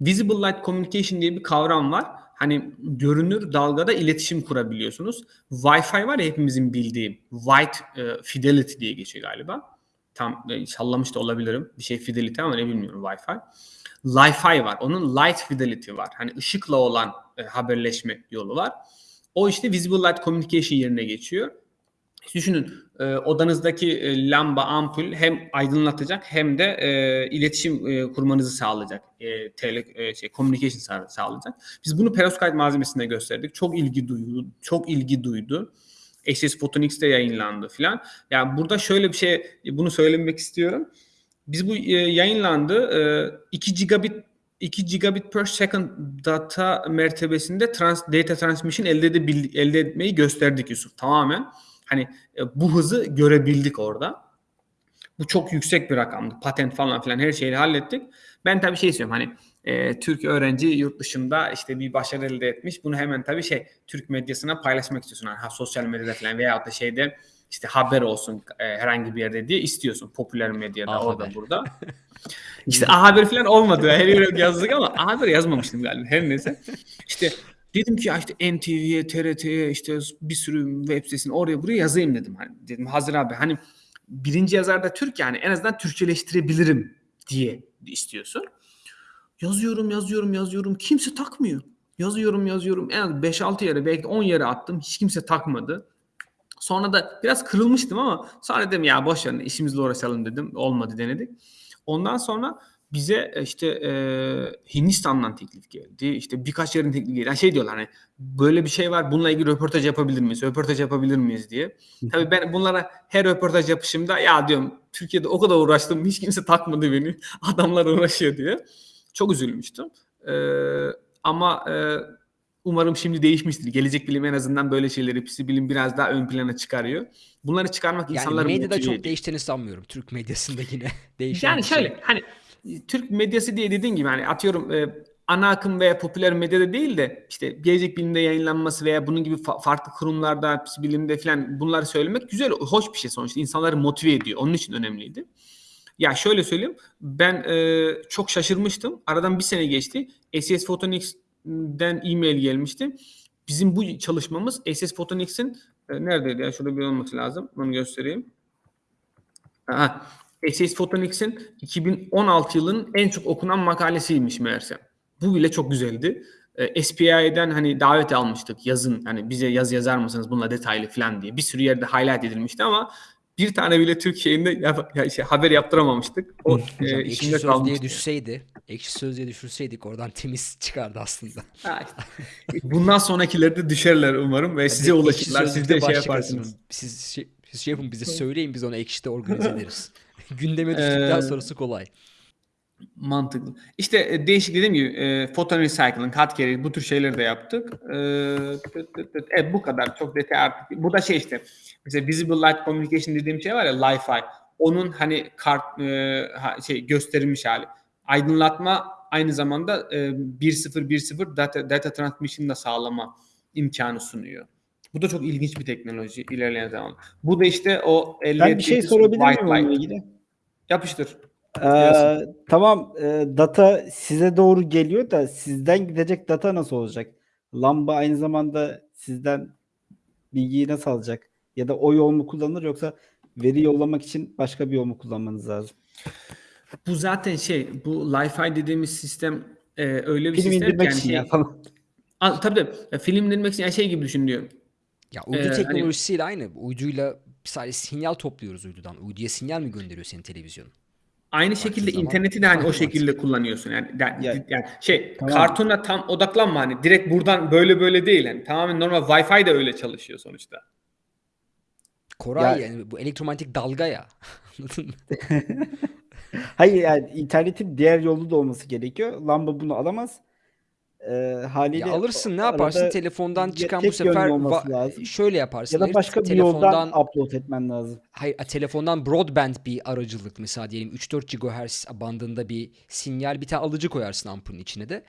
Visible Light Communication diye bir kavram var. Hani görünür dalgada iletişim kurabiliyorsunuz. Wi-Fi var ya hepimizin bildiği. White e, Fidelity diye geçiyor galiba. Tam e, sallamış da olabilirim. Bir şey Fidelity ama ne bilmiyorum Wi-Fi. Li-Fi var. Onun Light Fidelity var. Hani ışıkla olan e, haberleşme yolu var. O işte Visible Light Communication yerine geçiyor. Düşünün e, odanızdaki e, lamba, ampul hem aydınlatacak hem de e, iletişim e, kurmanızı sağlayacak. E, tele, e, şey, communication sağ- sağlayacak. Biz bunu perovskite malzemesinde gösterdik. Çok ilgi duydu. Çok ilgi duydu. SS Photonics'te yayınlandı filan. Yani burada şöyle bir şey bunu söylemek istiyorum. Biz bu e, yayınlandı. E, 2 gigabit 2 gigabit per second data mertebesinde trans, data transmission elde, edebil, elde etmeyi gösterdik Yusuf. Tamamen hani e, bu hızı görebildik orada. Bu çok yüksek bir rakamdı. Patent falan filan her şeyi hallettik. Ben tabii şey istiyorum hani e, Türk öğrenci yurt dışında işte bir başarı elde etmiş. Bunu hemen tabii şey Türk medyasına paylaşmak istiyorsun. Hani, ha, sosyal medyada falan veyahut da şeyde işte haber olsun e, herhangi bir yerde diye istiyorsun. Popüler medyada A orada Haber. burada. İşte A Haber falan olmadı. Her yere yazdık ama A Haber yazmamıştım galiba. Her neyse. İşte dedim ki ya işte NTV'ye, TRT'ye işte bir sürü web sitesine oraya buraya yazayım dedim. Hani dedim hazır abi hani birinci yazar da Türk yani en azından Türkçeleştirebilirim diye istiyorsun. Yazıyorum, yazıyorum, yazıyorum. Kimse takmıyor. Yazıyorum, yazıyorum. En az 5-6 yere belki 10 yere attım. Hiç kimse takmadı. Sonra da biraz kırılmıştım ama sonra dedim ya boş ver işimizle uğraşalım dedim. Olmadı denedik. Ondan sonra bize e, işte e, Hindistan'dan teklif geldi. İşte birkaç yerin teklif geldi. Yani şey diyorlar hani böyle bir şey var bununla ilgili röportaj yapabilir miyiz? Röportaj yapabilir miyiz diye. Tabii ben bunlara her röportaj yapışımda ya diyorum Türkiye'de o kadar uğraştım hiç kimse takmadı beni. Adamlar uğraşıyor diye. Çok üzülmüştüm. E, ama e, umarım şimdi değişmiştir. Gelecek bilim en azından böyle şeyleri pisi bilim biraz daha ön plana çıkarıyor. Bunları çıkarmak Yani insanları medyada çok ediyor. değiştiğini sanmıyorum. Türk medyasında yine değişen Yani bir şey. şöyle hani Türk medyası diye dediğin gibi hani atıyorum e, ana akım veya popüler medyada değil de işte gelecek bilimde yayınlanması veya bunun gibi fa- farklı kurumlarda, bilimde falan bunları söylemek güzel, hoş bir şey sonuçta. İnsanları motive ediyor. Onun için önemliydi. Ya şöyle söyleyeyim. Ben e, çok şaşırmıştım. Aradan bir sene geçti. SS Photonics'den e-mail gelmişti. Bizim bu çalışmamız SS Photonics'in e, neredeydi ya? Şurada bir olması lazım. Onu göstereyim. Aha. SS Photonics'in 2016 yılının en çok okunan makalesiymiş meğerse. Bu bile çok güzeldi. E, SPI'den hani davet almıştık yazın hani bize yaz yazar mısınız bununla detaylı falan diye. Bir sürü yerde highlight edilmişti ama bir tane bile Türk şeyinde yap- ya şey, haber yaptıramamıştık. O Hocam e, sözlüğe kalmıştı. düşseydi, ekşi sözlüğe düşürseydik oradan temiz çıkardı aslında. Bundan sonrakilerde düşerler umarım ve size Ekşi ulaşırlar. Siz de şey yaparsınız. Siz şey, siz şey yapın bize söyleyin biz onu ekşide organize ederiz. Gündeme düştükten Ee, sonrası kolay. Mantıklı. İşte e, değişik dediğim gibi e, photon recycling, hot carrier bu tür şeyleri de yaptık. E, tıt tıt tıt. evet bu kadar çok detay artık. Bu da şey işte mesela visible light communication dediğim şey var ya Li-Fi. Onun hani kart e, şey gösterilmiş hali. Aydınlatma aynı zamanda e, 1.0 data, data transmission da sağlama imkanı sunuyor. Bu da çok ilginç bir teknoloji ilerleyen zaman. Bu da işte o Ben bir şey ettiğimiz sorabilir miyim onunla ilgili? Yapıştır. Ee, tamam e, data size doğru geliyor da sizden gidecek data nasıl olacak? Lamba aynı zamanda sizden bilgiyi nasıl alacak? Ya da o yol mu kullanılır yoksa veri yollamak için başka bir yol mu kullanmanız lazım? Bu zaten şey, bu Li-Fi dediğimiz sistem e, öyle bir Film sistem yani için şey, ya falan. A, tabii tabii. Ya, film indirmek için yani şey gibi düşünüyor. Ya uydu Ee, hani- teknolojisiyle aynı. Uyduyla sadece sinyal topluyoruz uydudan. Uyduya sinyal mi gönderiyor senin televizyonun? Aynı şekilde zaman interneti de hani o şekilde kullanıyorsun yani. Yani, Ya- yani şey, Tamam. kartona tam odaklanma hani direkt buradan böyle böyle değil yani. Tamamen normal Wi-Fi de öyle çalışıyor sonuçta. Koray Ya- yani bu elektromanyetik dalga ya. Anladın mı? Hayır yani internetin diğer yolu da olması gerekiyor. Lamba bunu alamaz. Ee, haliyle Ya alırsın ne o- yaparsın arada telefondan çıkan bu tek yönlü sefer olması va- lazım. şöyle yaparsın. ya da başka bir telefondan yoldan upload etmen lazım. hayır telefondan broadband bir aracılık mesela diyelim 3-4 GHz bandında bir sinyal bir tane alıcı koyarsın ampulün içine de.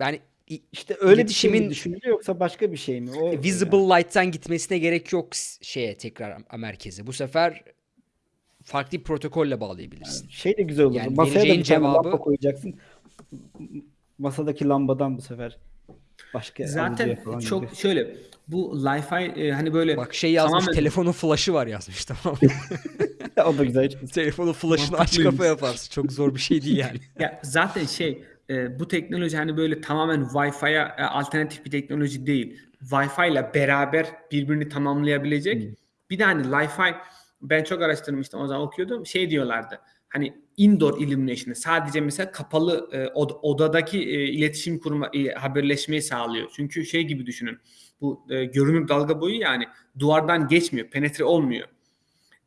Yani i- İşte öyle bir şey mi İletişimin- düşünülüyor yoksa başka bir şey mi? O visible light'tan gitmesine gerek yok s- şeye tekrar a- merkeze. Bu sefer farklı bir protokolle bağlayabilirsin. şey de güzel olur. Yani Masaya da vereceğin bir tane cevabı- lamba koyacaksın. Masadaki lambadan bu sefer başka Zaten falan çok gidiyor. şöyle bu Li-Fi e, hani böyle Bak şey yazmış tamamen- telefonun flash'ı var yazmış tamam mı? o da güzel. telefonun flash'ını aç Mantıklıymış. kafa yaparsın. Çok zor bir şey değil yani. Ya zaten şey e, bu teknoloji hani böyle tamamen Wi-Fi'ye e, alternatif bir teknoloji değil. Wi-Fi ile beraber birbirini tamamlayabilecek. Bir de hani Li-Fi ben çok araştırmıştım o zaman okuyordum. Şey diyorlardı. Hani indoor illumination'ı sadece mesela kapalı e, od- odadaki e, iletişim kurma e, haberleşmeyi sağlıyor. Çünkü şey gibi düşünün. Bu e, görünür dalga boyu yani duvardan geçmiyor, penetre olmuyor.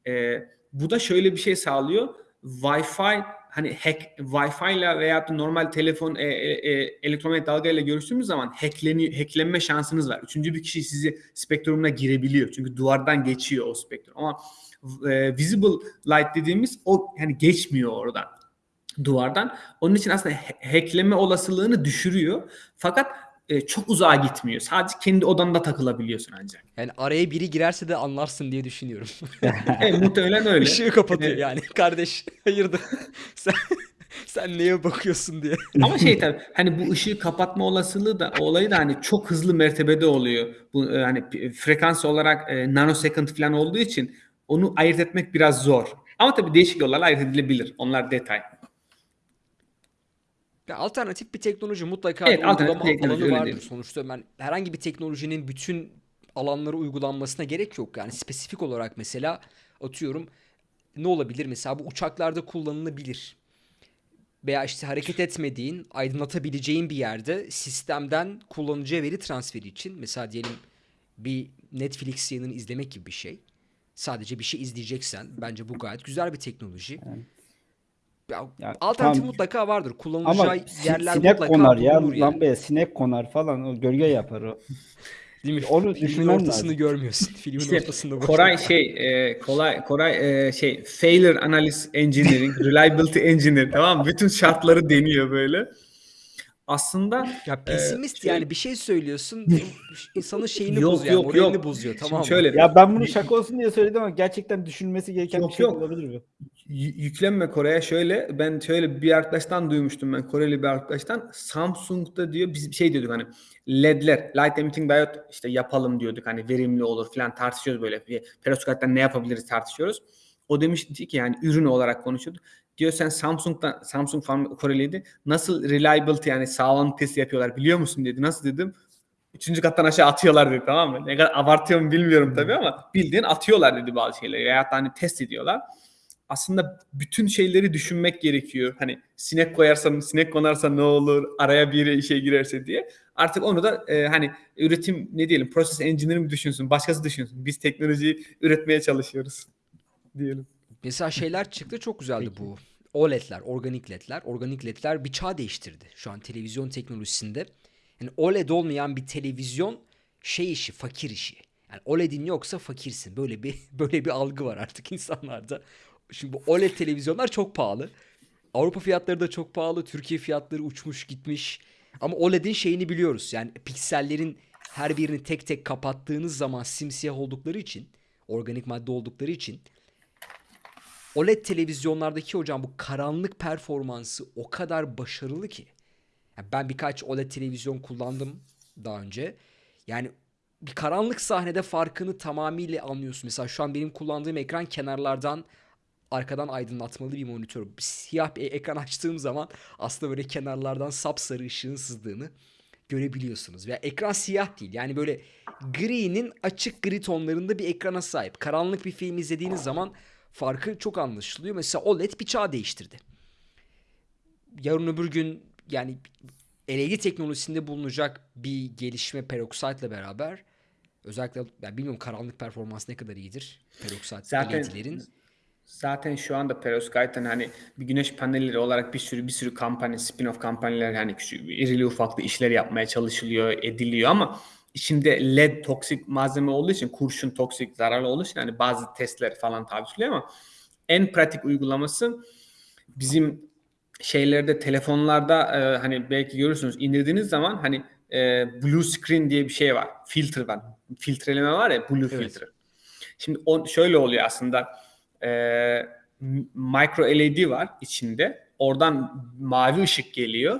E, bu da şöyle bir şey sağlıyor. Wi-Fi hani hack Wi-Fi ile veya normal telefon e, e, e, elektromanyetik dalga ile görüştüğümüz zaman hackleniyor, hacklenme şansınız var. Üçüncü bir kişi sizi spektrumuna girebiliyor. Çünkü duvardan geçiyor o spektrum. Ama e, visible light dediğimiz o hani geçmiyor oradan duvardan. Onun için aslında ha- hackleme olasılığını düşürüyor. Fakat e, çok uzağa gitmiyor. Sadece kendi odanda takılabiliyorsun ancak. Yani araya biri girerse de anlarsın diye düşünüyorum. Evet, muhtemelen öyle. Işığı kapatıyor Evet. yani. Kardeş hayırdır? sen, sen neye bakıyorsun diye. Ama şey tabii hani bu ışığı kapatma olasılığı da olayı da hani çok hızlı mertebede oluyor. Bu e, hani p- frekans olarak e, nanosecond falan olduğu için onu ayırt etmek biraz zor. Ama tabii değişik yollarla ayırt edilebilir. Onlar detay. Ya alternatif bir teknoloji mutlaka Evet, bir alternatif uygulama teknoloji, alanı öyle vardır. diyelim. Sonuçta ben herhangi bir teknolojinin bütün alanlara uygulanmasına gerek yok. Yani spesifik olarak mesela atıyorum ne olabilir? Mesela bu uçaklarda kullanılabilir. Veya işte hareket etmediğin, aydınlatabileceğin bir yerde sistemden kullanıcıya veri transferi için mesela diyelim bir Netflix yayınını izlemek gibi bir şey. Sadece bir şey izleyeceksen bence bu gayet güzel bir teknoloji. Ya, Ya, alternatif tamam. mutlaka vardır. Kullanılacağı yerler sinek mutlaka konar ya bulunur yani. lambaya sinek konar falan o gölge yapar o. Değil mi? Onu Filmin ortasını lazım. görmüyorsun. Filmin İşte ortasında Koray şey e, kolay Koray e, şey failure analysis engineering, reliability engineer tamam? Bütün şartları deniyor böyle. Aslında Ya pesimist şey- yani bir şey söylüyorsun insanın şeyini Yok, bozuyor, yok, yok. bozuyor Şimdi tamam mı? şöyle- Ya ben bunu şaka olsun diye söyledim ama gerçekten düşünülmesi gereken Yok, bir şey yok. olabilir mi? Yüklenme Kore'ye şöyle ben şöyle bir arkadaştan duymuştum ben Koreli bir arkadaştan Samsung'da diyor biz şey diyorduk hani ledler light emitting diode işte yapalım diyorduk hani verimli olur falan tartışıyoruz böyle bir perovskit'ten ne yapabiliriz tartışıyoruz. O demişti ki yani ürün olarak konuşuyordu. Diyor sen Samsung'dan Samsung falan Koreliydi. Nasıl reliability yani sağlamlık testi yapıyorlar biliyor musun dedi. Nasıl dedim. Üçüncü kattan aşağı atıyorlar dedi tamam mı? Ne kadar abartıyorum bilmiyorum tabii ama bildiğin atıyorlar dedi bazı şeyleri. Veyahut da hani test ediyorlar aslında bütün şeyleri düşünmek gerekiyor. Hani sinek koyarsam, sinek konarsa ne olur, araya bir şey girerse diye. Artık onu da e, hani üretim ne diyelim, process engineer mi düşünsün, başkası düşünsün. Biz teknolojiyi üretmeye çalışıyoruz diyelim. Mesela şeyler çıktı çok güzeldi bu. OLED'ler, organik ledler. Organik ledler bir çağ değiştirdi şu an televizyon teknolojisinde. Yani OLED olmayan bir televizyon şey işi, fakir işi. Yani OLED'in yoksa fakirsin. Böyle bir böyle bir algı var artık insanlarda. Şimdi bu OLED televizyonlar çok pahalı. Avrupa fiyatları da çok pahalı. Türkiye fiyatları uçmuş gitmiş. Ama OLED'in şeyini biliyoruz. Yani piksellerin her birini tek tek kapattığınız zaman simsiyah oldukları için, organik madde oldukları için OLED televizyonlardaki hocam bu karanlık performansı o kadar başarılı ki. Yani ben birkaç OLED televizyon kullandım daha önce. Yani bir karanlık sahnede farkını tamamıyla anlıyorsun. Mesela şu an benim kullandığım ekran kenarlardan arkadan aydınlatmalı bir monitör. Siyah bir ekran açtığım zaman aslında böyle kenarlardan sapsarı ışığın sızdığını görebiliyorsunuz. Veya ekran siyah değil. Yani böyle gri'nin açık gri tonlarında bir ekrana sahip. Karanlık bir film izlediğiniz zaman farkı çok anlaşılıyor. Mesela OLED bir çağ değiştirdi. Yarın öbür gün yani LED teknolojisinde bulunacak bir gelişme peroksitla beraber Özellikle ben bilmiyorum karanlık performans ne kadar iyidir. Peroxide Zaten şu anda perovskite'ın hani bir güneş panelleri olarak bir sürü bir sürü kampanya, spin-off kampanyalar hani küçük irili ufaklı işler yapmaya çalışılıyor, ediliyor ama içinde led toksik malzeme olduğu için kurşun toksik zararlı olduğu için hani bazı testler falan tabi tutuluyor ama en pratik uygulaması bizim şeylerde telefonlarda e, hani belki görürsünüz indirdiğiniz zaman hani e, blue screen diye bir şey var. Filtre var. Filtreleme var ya blue Evet. filtre. Şimdi o şöyle oluyor aslında. E, m- micro LED var içinde. Oradan mavi ışık geliyor.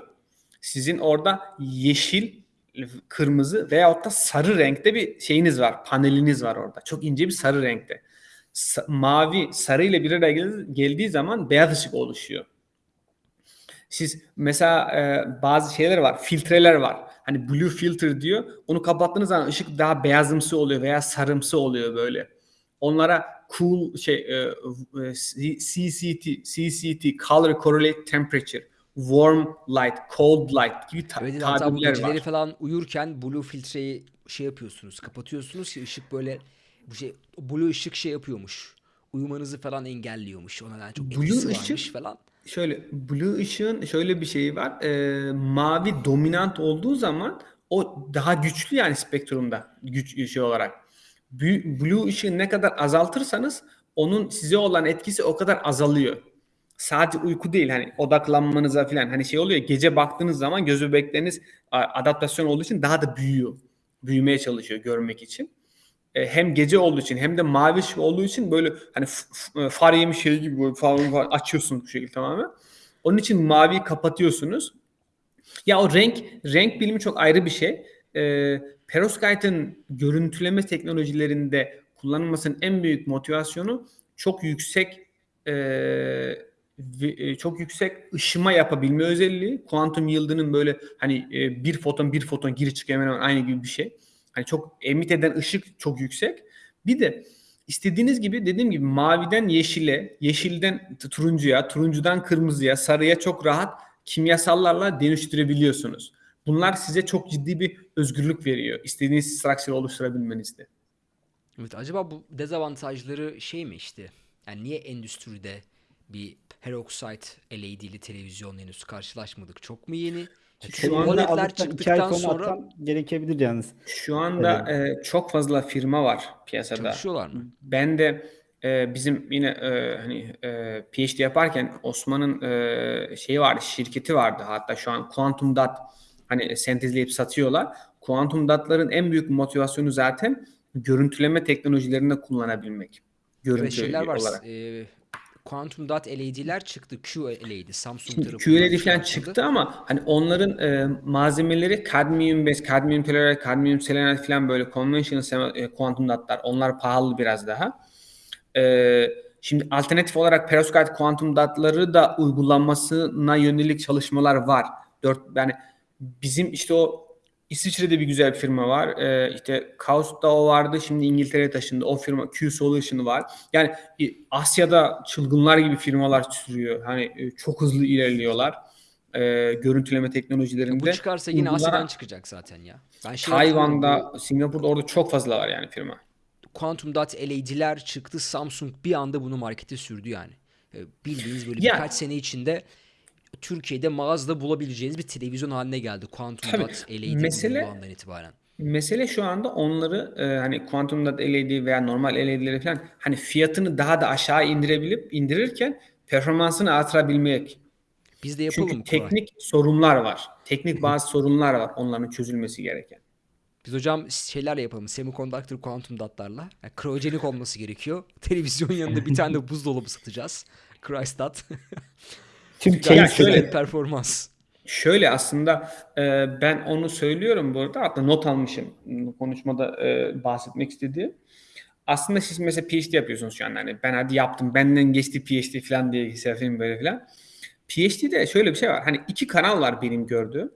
Sizin orada yeşil, kırmızı veyahut da sarı renkte bir şeyiniz var. Paneliniz var orada. Çok ince bir sarı renkte. Sa- mavi, sarı ile bir araya gel- geldiği zaman beyaz ışık oluşuyor. Siz mesela e, bazı şeyler var, filtreler var. Hani blue filter diyor. Onu kapattığınız zaman ışık daha beyazımsı oluyor veya sarımsı oluyor böyle. Onlara cool şey e, e, CCT, CCT, color correlate temperature, warm light, cold light gibi ta- Evet, tabirler var. falan uyurken blue filtreyi şey yapıyorsunuz, kapatıyorsunuz ki ışık böyle bu şey blue ışık şey yapıyormuş. Uyumanızı falan engelliyormuş. O nedenle çok Blue ışık- falan. Şöyle blue ışığın şöyle bir şeyi var. E, mavi dominant olduğu zaman o daha güçlü yani spektrumda güç şey olarak. Blue ışığı ne kadar azaltırsanız onun size olan etkisi o kadar azalıyor. Sadece uyku değil hani odaklanmanıza falan hani şey oluyor gece baktığınız zaman göz bebekleriniz adaptasyon olduğu için daha da büyüyor. Büyümeye çalışıyor görmek için. E, hem gece olduğu için hem de mavi ışık olduğu için böyle hani f- far yemiş şey gibi böyle falan, falan açıyorsunuz bu şekilde tamamen. Onun için maviyi kapatıyorsunuz. Ya o renk renk bilimi çok ayrı bir şey. Ee, perovskite'ın görüntüleme teknolojilerinde kullanılmasının en büyük motivasyonu çok yüksek e, e, çok yüksek ışıma yapabilme özelliği. Kuantum yıldızının böyle hani e, bir foton bir foton giri çıkıyor hemen hemen aynı gibi bir şey. Hani çok emit eden ışık çok yüksek. Bir de istediğiniz gibi dediğim gibi maviden yeşile, yeşilden turuncuya, turuncudan kırmızıya, sarıya çok rahat kimyasallarla dönüştürebiliyorsunuz. Bunlar size çok ciddi bir özgürlük veriyor. İstediğiniz structure oluşturabilmenizde. Evet, acaba bu dezavantajları şey mi işte? Yani niye endüstride bir peroxide LED'li televizyon henüz karşılaşmadık? Çok mu yeni? Şu Çünkü anda OLED'ler aldıktan çıktıktan sonra gerekebilir yalnız. Şu anda e, çok fazla firma var piyasada. çalışıyorlar mı? Ben de e, bizim yine e, hani e, PhD yaparken Osman'ın e, şeyi vardı, şirketi vardı. Hatta şu an Quantum Dot hani sentezleyip satıyorlar. Quantum Dot'ların en büyük motivasyonu zaten görüntüleme teknolojilerinde kullanabilmek. Evet Görüntü şeyler var. olarak. E, Quantum Dot LED'ler çıktı. QLED Samsung tarafından QLED falan çıktı ama hani onların e, malzemeleri kadmiyum bez, kadmiyum telluride, kadmiyum selenide falan böyle conventional e, kuantum dotlar. Onlar pahalı biraz daha. E, şimdi alternatif olarak perovskite kuantum dotları da uygulanmasına yönelik çalışmalar var. Dört yani bizim işte o İsviçre'de bir güzel bir firma var. Ee, işte Kaos'ta o vardı. Şimdi İngiltere'ye taşındı. O firma Q Solution var. Yani Asya'da çılgınlar gibi firmalar sürüyor. Hani e, çok hızlı ilerliyorlar. Ee, görüntüleme teknolojilerinde. Bu çıkarsa yine Bunlara Asya'dan çıkacak zaten ya. Ben şey Tayvan'da, Singapur'da orada çok fazla var yani firma. Quantum Dot LED'ler çıktı. Samsung bir anda bunu markete sürdü yani. E, Bildiğiniz böyle Ya- birkaç sene içinde Türkiye'de mağazada bulabileceğiniz bir televizyon haline geldi. Quantum Tabii. Dot LED Mesele- bu andan itibaren. Mesele şu anda onları e, hani Quantum Dot LED veya normal LED'leri falan hani fiyatını daha da aşağı indirebilip indirirken performansını artırabilmek. Biz de yapalım Çünkü teknik sorunlar var. Teknik bazı sorunlar var onların çözülmesi gereken. Biz hocam şeylerle yapalım. Semiconductor kuantum dotlarla. Yani krojenik olması gerekiyor. Televizyon yanında bir tane de buzdolabı satacağız. Chrystat. Tüm Ya Gayet çelik şöyle- performans. Şöyle aslında e, ben onu söylüyorum burada hatta not almışım konuşmada e, bahsetmek istediğim. Aslında siz mesela PhD yapıyorsunuz şu an hani ben hadi yaptım benden geçti PhD falan diye hissedeyim böyle falan. PhD'de şöyle bir şey var hani iki kanal var benim gördüğüm.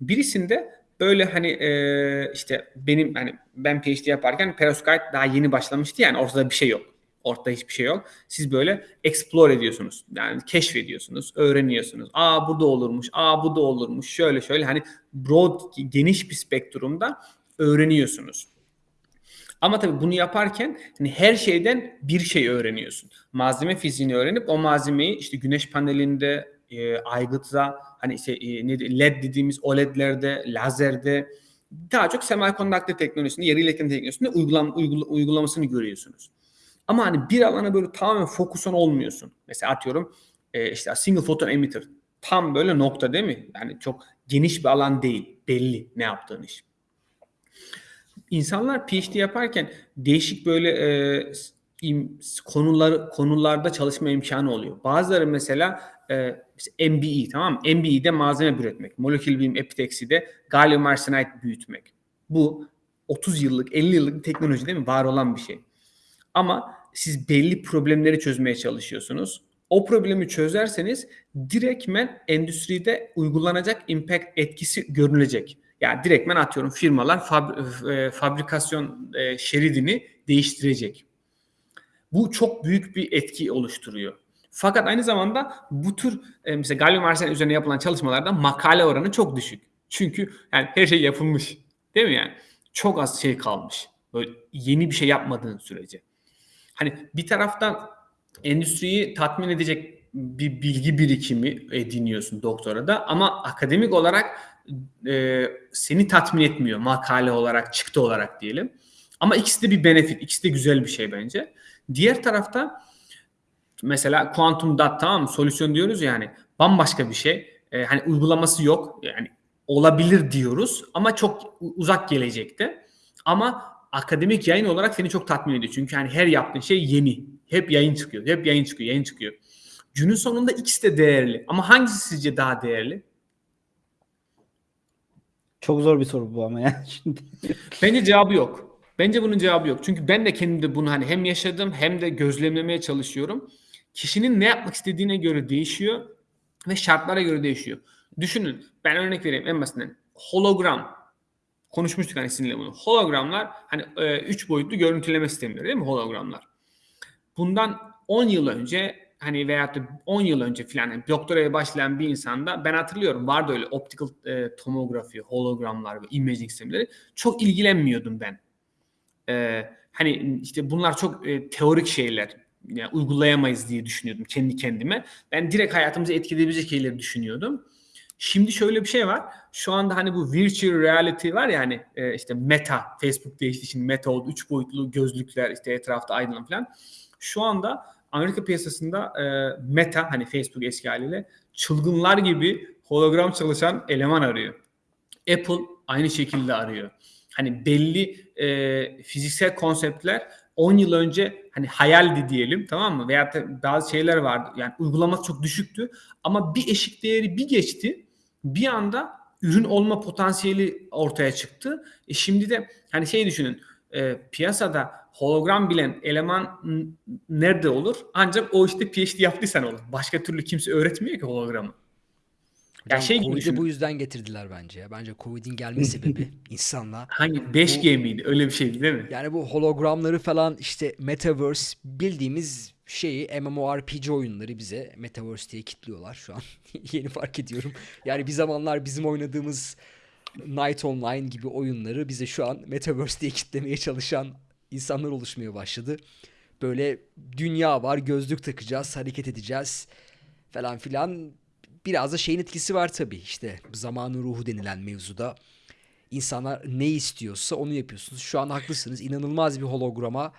Birisinde böyle hani e, işte benim hani ben PhD yaparken perovskite daha yeni başlamıştı yani ortada bir şey yok. Ortada hiçbir şey yok. Siz böyle explore ediyorsunuz. Yani keşfediyorsunuz, öğreniyorsunuz. Aa bu da olurmuş, aa bu da olurmuş. Şöyle şöyle hani broad, geniş bir spektrumda öğreniyorsunuz. Ama tabii bunu yaparken hani her şeyden bir şey öğreniyorsun. Malzeme fiziğini öğrenip o malzemeyi işte güneş panelinde, e, aygıtta, hani işte e, ne LED dediğimiz OLED'lerde, lazerde daha çok semiconductor teknolojisinde, yarı iletim teknolojisinde uygulam, uygula- uygulamasını görüyorsunuz. Ama hani bir alana böyle tamamen fokuson olmuyorsun. Mesela atıyorum e, işte single photon emitter. Tam böyle nokta değil mi? Yani çok geniş bir alan değil. Belli ne yaptığın iş. İnsanlar PhD yaparken değişik böyle e, im- konular konularda çalışma imkanı oluyor. Bazıları mesela e, MBE tamam mı? MBE'de malzeme üretmek. Molekül bilim epitakside gallium arsenide büyütmek. Bu 30 yıllık 50 yıllık teknoloji değil mi? Var olan bir şey. Ama siz belli problemleri çözmeye çalışıyorsunuz. O problemi çözerseniz direktmen endüstride uygulanacak impact etkisi görülecek. Yani direktmen atıyorum firmalar fab- e, fabrikasyon e, şeridini değiştirecek. Bu çok büyük bir etki oluşturuyor. Fakat aynı zamanda bu tür e, mesela gallium arsenide üzerine yapılan çalışmalarda makale oranı çok düşük. Çünkü yani her şey yapılmış. Değil mi yani? Çok az şey kalmış. Böyle yeni bir şey yapmadığın sürece. Hani bir taraftan endüstriyi tatmin edecek bir bilgi birikimi ediniyorsun doktorada ama akademik olarak e, seni tatmin etmiyor makale olarak, çıktı olarak diyelim. Ama ikisi de bir benefit, ikisi de güzel bir şey bence. Diğer tarafta mesela quantum dot tamam mı? Solüsyon diyoruz yani bambaşka bir şey. E, hani uygulaması yok. Yani olabilir diyoruz ama çok uzak gelecekte. Ama akademik yayın olarak seni çok tatmin ediyor. Çünkü hani her yaptığın şey yeni. Hep yayın çıkıyor. Hep yayın çıkıyor, yayın çıkıyor. Günün sonunda ikisi de değerli. Ama hangisi sizce daha değerli? Çok zor bir soru bu ama yani şimdi. Bence cevabı yok. Bence bunun cevabı yok. Çünkü ben de kendimde bunu hani hem yaşadım hem de gözlemlemeye çalışıyorum. Kişinin ne yapmak istediğine göre değişiyor ve şartlara göre değişiyor. Düşünün ben örnek vereyim en basitinden. Hologram. Konuşmuştuk hani sizinle bunu. Hologramlar hani 3 boyutlu görüntüleme sistemleri değil mi hologramlar? Bundan 10 yıl önce hani veyahut da 10 yıl önce filan yani doktoraya başlayan bir insanda ben hatırlıyorum vardı öyle optical e, tomografi, hologramlar ve imaging sistemleri çok ilgilenmiyordum ben. E, hani işte bunlar çok e, teorik şeyler. Yani uygulayamayız diye düşünüyordum kendi kendime. Ben direkt hayatımızı etkileyebilecek şeyleri düşünüyordum. Şimdi şöyle bir şey var. Şu anda hani bu virtual reality var ya hani e, işte meta, Facebook değişti şimdi meta oldu. Üç boyutlu gözlükler işte etrafta aydınlan falan. Şu anda Amerika piyasasında e, meta hani Facebook eski haliyle çılgınlar gibi hologram çalışan eleman arıyor. Apple aynı şekilde arıyor. Hani belli e, fiziksel konseptler 10 yıl önce hani hayaldi diyelim tamam mı? Da bazı şeyler vardı. Yani uygulaması çok düşüktü. Ama bir eşik değeri bir geçti. Bir anda ürün olma potansiyeli ortaya çıktı. E şimdi de hani şey düşünün. E, piyasada hologram bilen eleman nerede olur? Ancak o işte PhD yaptıysan olur. Başka türlü kimse öğretmiyor ki hologramı. Hocam şey gibi Covid'i düşünün. bu yüzden getirdiler bence ya. Bence Covid'in gelme sebebi insanla. Hangi 5G miydi? Öyle bir şeydi değil mi? Yani bu hologramları falan işte Metaverse bildiğimiz şeyi MMORPG oyunları bize Metaverse diye kitliyorlar şu an. Yeni fark ediyorum. Yani bir zamanlar bizim oynadığımız Night Online gibi oyunları bize şu an Metaverse diye kitlemeye çalışan insanlar oluşmaya başladı. Böyle dünya var, gözlük takacağız, hareket edeceğiz falan filan. Biraz da şeyin etkisi var tabii işte zamanın ruhu denilen mevzuda. İnsanlar ne istiyorsa onu yapıyorsunuz. Şu an haklısınız. İnanılmaz bir holograma,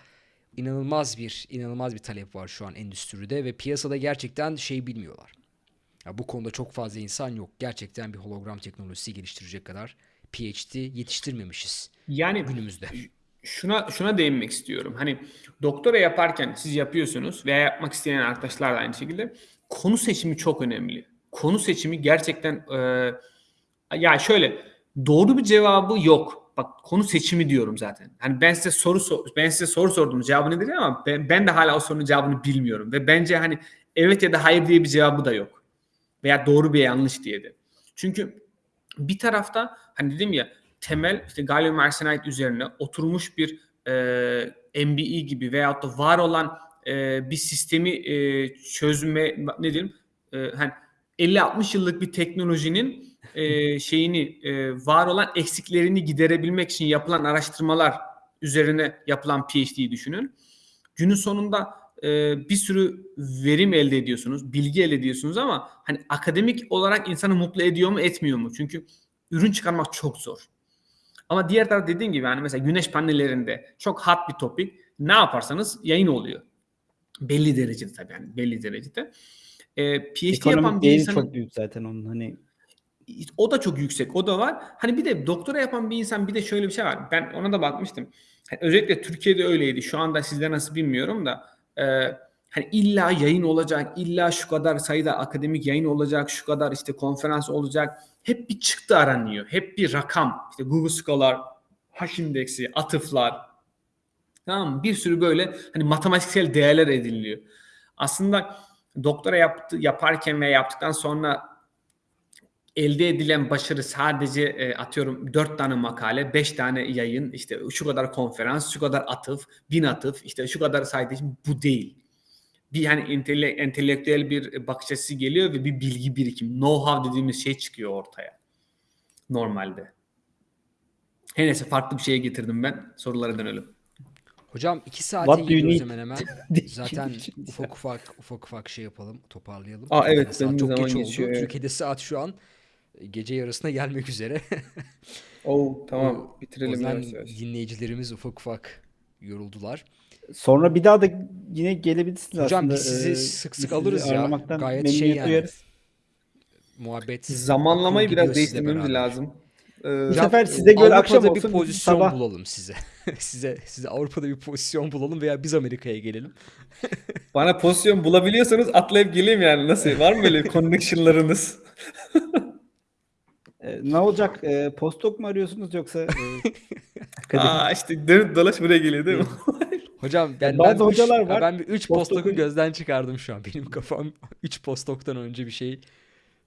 inanılmaz bir inanılmaz bir talep var şu an endüstride ve piyasada gerçekten şey bilmiyorlar. Ya bu konuda çok fazla insan yok. Gerçekten bir hologram teknolojisi geliştirecek kadar PhD yetiştirmemişiz Yani günümüzde. şuna şuna değinmek istiyorum. Hani doktora yaparken siz yapıyorsunuz veya yapmak isteyen arkadaşlar da aynı şekilde konu seçimi çok önemli. Konu seçimi gerçekten e, ya şöyle doğru bir cevabı yok. Bak konu seçimi diyorum zaten. Hani ben size soru sor- ben size soru sordum cevabı nedir ama ben, ben de hala o sorunun cevabını bilmiyorum ve bence hani evet ya da hayır diye bir cevabı da yok. Veya doğru bir yanlış diye de. Çünkü bir tarafta hani dedim ya temel işte gallium arsenide üzerine oturmuş bir e, MBE gibi veyahut da var olan e, bir sistemi e, çözme ne diyelim e, hani 50-60 yıllık bir teknolojinin e, şeyini e, var olan eksiklerini giderebilmek için yapılan araştırmalar üzerine yapılan PhD'yi düşünün. Günün sonunda e, bir sürü verim elde ediyorsunuz, bilgi elde ediyorsunuz ama hani akademik olarak insanı mutlu ediyor mu, etmiyor mu? Çünkü ürün çıkarmak çok zor. Ama diğer taraf dediğim gibi hani mesela güneş panellerinde çok hot bir topik. Ne yaparsanız yayın oluyor. Belli derecede tabii yani belli derecede. Ee, PhD yapan Ekonomik bir değeri insanın çok büyük zaten onun hani o da çok yüksek. O da var. Hani bir de doktora yapan bir insan bir de şöyle bir şey var. Ben ona da bakmıştım. Hani özellikle Türkiye'de öyleydi. Şu anda sizde nasıl bilmiyorum da e, hani illa yayın olacak, illa şu kadar sayıda akademik yayın olacak, şu kadar işte konferans olacak. Hep bir çıktı aranıyor. Hep bir rakam. İşte Google Scholar, H-indeksi, atıflar. Tamam mı? Bir sürü böyle hani matematiksel değerler ediniliyor. Aslında doktora yaptı, yaparken ve yaptıktan sonra elde edilen başarı sadece e, atıyorum 4 tane makale, 5 tane yayın, işte şu kadar konferans, şu kadar atıf, bin atıf, işte şu kadar sayede bu değil. Bir yani entele, entelektüel bir bakış açısı geliyor ve bir bilgi birikim, know-how dediğimiz şey çıkıyor ortaya. Normalde. Her neyse farklı bir şeye getirdim ben. Sorulara dönelim. Hocam iki saate What hemen hemen. Zaten ufak ufak ufak ufak şey yapalım, toparlayalım. Aa, evet, Yani saat çok zaman geç geçiyor, oldu. evet. Türkiye'de saat şu an e, gece yarısına gelmek üzere. Oo tamam O bitirelim yavaş yavaş. dinleyicilerimiz ufak ufak yoruldular. sonra bir daha da yine gelebilirsiniz Hocam aslında. biz sizi Ee, sık sık alırız ya. ağırlamaktan Gayet şey memnuniyet yani. duyarız. Muhabbet Zamanlamayı biraz değiştirmemiz lazım. Ee, Bu sefer size göre akşam Avrupa'da olsun, bir pozisyon sabah. bulalım size. size size Avrupa'da bir pozisyon bulalım veya biz Amerika'ya gelelim. Bana pozisyon bulabiliyorsanız atlayıp geleyim yani. Nasıl? Var mı böyle connection'larınız? Ee, ne olacak? Ee, postdoc mu arıyorsunuz yoksa e? Aa işte dönüp dolaş buraya geliyor değil mi? Hocam ben Bazı ben hocalar üç, var. Ben bir 3 Postdoc'u- postdoc'u gözden çıkardım şu an. Benim kafam 3 postdoc'tan önce bir şey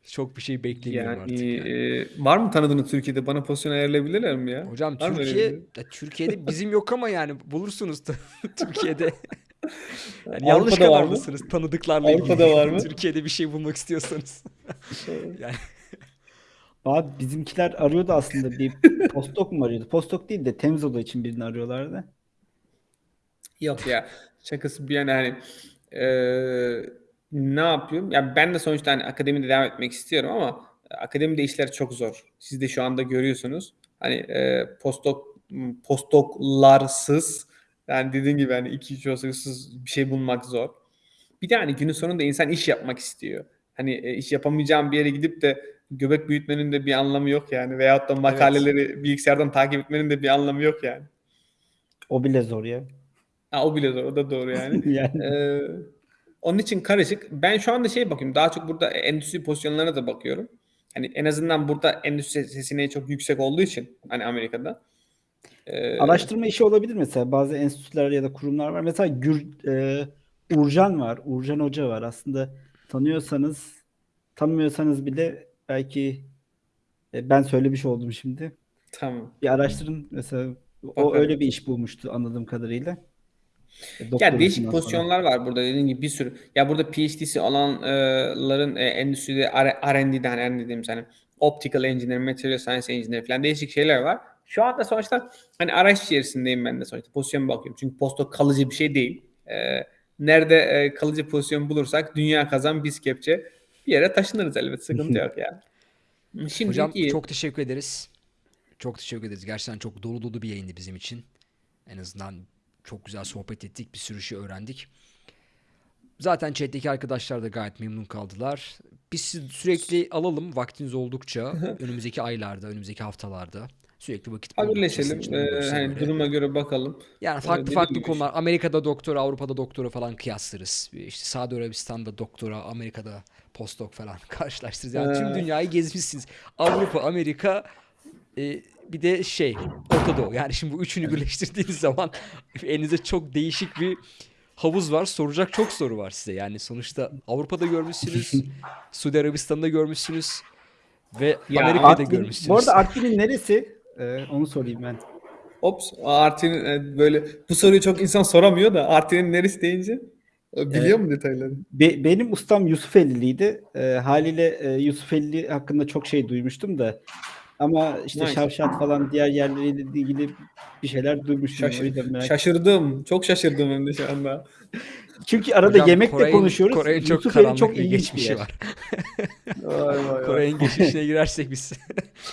çok bir şey beklemiyorum artık. yani yani. e, var mı tanıdığınız Türkiye'de? Bana pozisyon ayarlayabilirler mi ya? Hocam Var mı öyle Türkiye biri? ya Türkiye'de bizim yok ama yani bulursunuz da Türkiye'de. Yani Avrupa'da yanlış var mı? kanaldasınız tanıdıklarla Avrupa'da ilgili. var mı? Türkiye'de bir şey bulmak istiyorsanız. yani Abi bizimkiler arıyordu aslında bir postdoc mu arıyordu? Postdoc değil de temiz oda için birini arıyorlardı. Yok ya. Şakası bir yana hani e, ne yapıyorum? Ya ben de sonuçta hani akademide devam etmek istiyorum ama akademide işler çok zor. Siz de şu anda görüyorsunuz. Hani e, postdoc postdoclarsız yani dediğim gibi hani iki üç yolsuz bir şey bulmak zor. Bir de hani günün sonunda insan iş yapmak istiyor. Hani e, iş yapamayacağım bir yere gidip de göbek büyütmenin de bir anlamı yok yani. Veyahut da makaleleri bilgisayardan takip etmenin de bir anlamı yok yani. O bile zor ya. Ha, o bile zor. O da doğru yani. yani Ee, onun için karışık. Ben şu anda şey bakıyorum. Daha çok burada endüstri pozisyonlarına da bakıyorum. Hani en azından burada endüstri seçeneği çok yüksek olduğu için hani Amerika'da. Ee, araştırma işi olabilir mesela. Bazı enstitüler ya da kurumlar var. Mesela Gür, e, Urcan var. Urcan Hoca var. Aslında tanıyorsanız tanımıyorsanız bile belki e, ben söylemiş oldum şimdi. Tamam. Bir araştırın mesela. O Bakarım. öyle bir iş bulmuştu anladığım kadarıyla. E, Ya doktorasından değişik sonra. pozisyonlar var burada dediğim gibi bir sürü. Ya burada PhD'si olanların e, endüstride R- R&D'de hani R&D dediğimiz hani optical engineer, material science engineer falan değişik şeyler var. Şu anda sonuçta hani araç içerisindeyim ben de sonuçta. Pozisyon bakıyorum. Çünkü postdoc kalıcı bir şey değil. Ee, nerede e, kalıcı pozisyon bulursak dünya kazan biz kepçe bir yere taşınırız elbet. Sıkıntı yok yani. Şimdi hocam iyi. çok teşekkür ederiz. Çok teşekkür ederiz. Gerçekten çok dolu dolu bir yayındı bizim için. En azından çok güzel sohbet ettik. Bir sürü şey öğrendik. Zaten chat'teki arkadaşlar da gayet memnun kaldılar. Biz sürekli alalım vaktiniz oldukça. önümüzdeki aylarda, önümüzdeki haftalarda. Sürekli vakit Haberleşelim. Ee, hani duruma göre bakalım. Yani Ee, farklı dediğim farklı konular. Amerika'da doktora, Avrupa'da doktora falan kıyaslarız. İşte Saudi Arabistan'da doktora, Amerika'da postdoc falan karşılaştırırız. Yani tüm Ee. dünyayı gezmişsiniz. Avrupa, Amerika e, bir de şey Orta Doğu. Yani şimdi bu üçünü birleştirdiğiniz zaman elinize çok değişik bir havuz var. Soracak çok soru var size. Yani sonuçta Avrupa'da görmüşsünüz, Suudi Arabistan'da görmüşsünüz ve Ya Amerika'da Artvin- görmüşsünüz. Bu arada Artvin'in neresi? Ee, onu sorayım ben. Ops, Artin'in e, böyle bu soruyu çok insan soramıyor da Artin'in neresi deyince e, biliyor mu detayları? Be- benim ustam Yusufelliliydi. Ee, haliyle e, Yusufeli hakkında çok şey duymuştum da Ama işte Nice. Şavşat falan diğer yerleriyle ilgili bir şeyler duymuştum. Şaşır- şaşırdım. Çok şaşırdım hem de şu anda. Çünkü arada Hocam, yemekte Kore'nin- konuşuyoruz. Kore'nin çok Yusuf Bey'in karanlık çok bir ilginç bir geçmişi var. Vay vay vay. Kore'nin geçmişine girersek biz.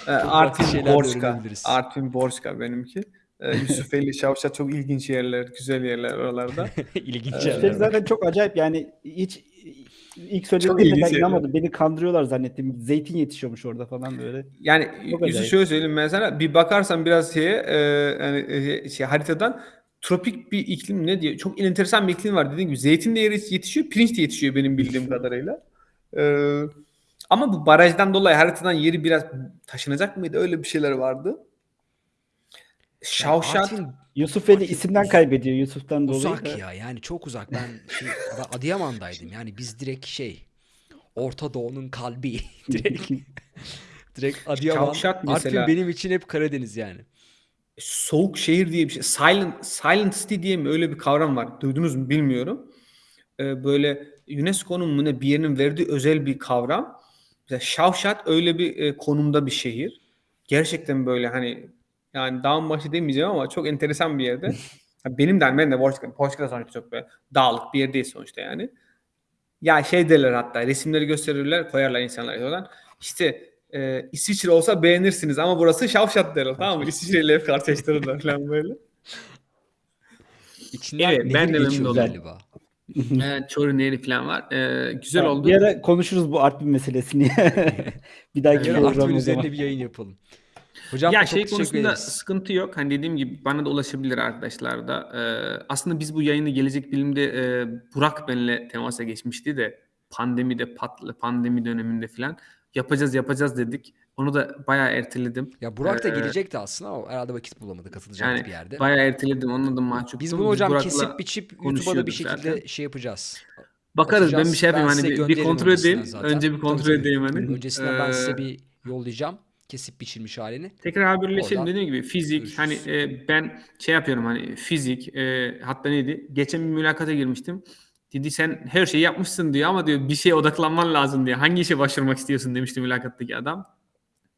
Ee, Artvin öğrenebiliriz. Artvin Borçka benimki. Ee, Yusufeli, Şavşat çok ilginç yerler, güzel yerler oralarda. İlginç Evet. yerler Şey zaten çok acayip yani hiç ilk söylediğimde ilginç ben inanmadım. Beni kandırıyorlar zannettim. Zeytin yetişiyormuş orada falan böyle. Yani acayip. şöyle söyleyeyim mesela bir bakarsan biraz şeye e, yani e, şey haritadan tropik bir iklim ne diye çok enteresan bir iklim var dediğim gibi zeytin de yeri- yetişiyor, pirinç de yetişiyor benim bildiğim kadarıyla. Ee, ama bu barajdan dolayı haritadan yeri biraz taşınacak mıydı? Öyle bir şeyler vardı. Şavşat Artvin Yusufeli Artvin isimden kaybediyor Yusuf'tan dolayı. uzak da. ya yani çok uzak. Ben, şey, Adıyaman'daydım yani biz direkt şey Orta Doğu'nun kalbi direkt direkt Adıyaman. Şavşat Artvin mesela- benim için hep Karadeniz yani. soğuk şehir diye bir şey. Silent, silent city diye mi öyle bir kavram var. Duydunuz mu bilmiyorum. Ee, böyle UNESCO'nun mu ne bir yerinin verdiği özel bir kavram. Mesela Şavşat öyle bir e, konumda bir şehir. Gerçekten böyle hani yani dağın başı demeyeceğim ama çok enteresan bir yerde. Benim de ben de Porçka, Porçka'da sonuçta çok böyle dağlık bir yer değil sonuçta yani. Ya şey derler hatta resimleri gösterirler koyarlar insanlar oradan. İşte e, İsviçre olsa beğenirsiniz ama burası Şavşat derler tamam mı? İsviçre ile hep karşılaştırırlar falan böyle. İçinden Evet, ben de memnun oldum. galiba. Evet, Çorum Nehri falan var. Ee, güzel Tamam, oldu. Bir ara konuşuruz bu Artvin meselesini. bir dahaki Yarın program Artvin üzerine bir yayın yapalım. Hocam ya şey konusunda ederiz. sıkıntı yok. Hani dediğim gibi bana da ulaşabilir arkadaşlar da. Ee, aslında biz bu yayını gelecek bilimde e, Burak benimle temasa geçmişti de pandemide patlı pandemi döneminde falan yapacağız yapacağız dedik. Onu da bayağı erteledim. Ya Burak da Ee, gelecekti aslında ama herhalde vakit bulamadı katılacaktı Yani bir yerde. bayağı erteledim. Onunla da mahcuptum. Biz bunu hocam Burak'la kesip biçip YouTube'a da bir şekilde zaten. şey yapacağız. bakarız. Ben bir atacağız. şey yapayım Ben hani bir, bir kontrol edeyim. zaten. Önce bir kontrol Tabii, edeyim hani. Öncesinden ben size Ee, bir yollayacağım. Kesip biçilmiş halini. Tekrar haberleşelim Oradan dediğim gibi fizik görüşürüz. hani e, ben şey yapıyorum hani fizik e, hatta neydi geçen bir mülakata girmiştim. Dedi sen her şeyi yapmışsın diyor ama diyor bir şeye odaklanman lazım diyor. Hangi işe başvurmak istiyorsun demişti mülakattaki adam.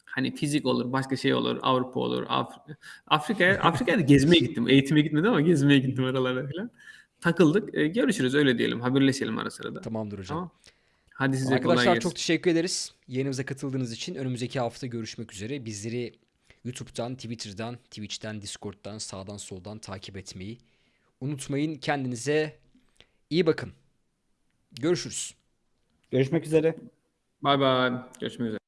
Hani fizik olur, başka şey olur, Avrupa olur, Af- Afrika'ya Afrika'ya da gezmeye gittim. Eğitime gitmedim ama gezmeye gittim oralara falan. Takıldık. E, görüşürüz öyle diyelim. Haberleşelim ara sırada. Tamamdır hocam. Tamam. Hadi size kolay Arkadaşlar gelsin. çok teşekkür ederiz. Yayınımıza katıldığınız için önümüzdeki hafta görüşmek üzere. Bizleri YouTube'dan, Twitter'dan, Twitch'ten, Discord'dan, sağdan soldan takip etmeyi unutmayın. Kendinize iyi bakın. Görüşürüz. Görüşmek üzere. Bay bay. Görüşmek üzere.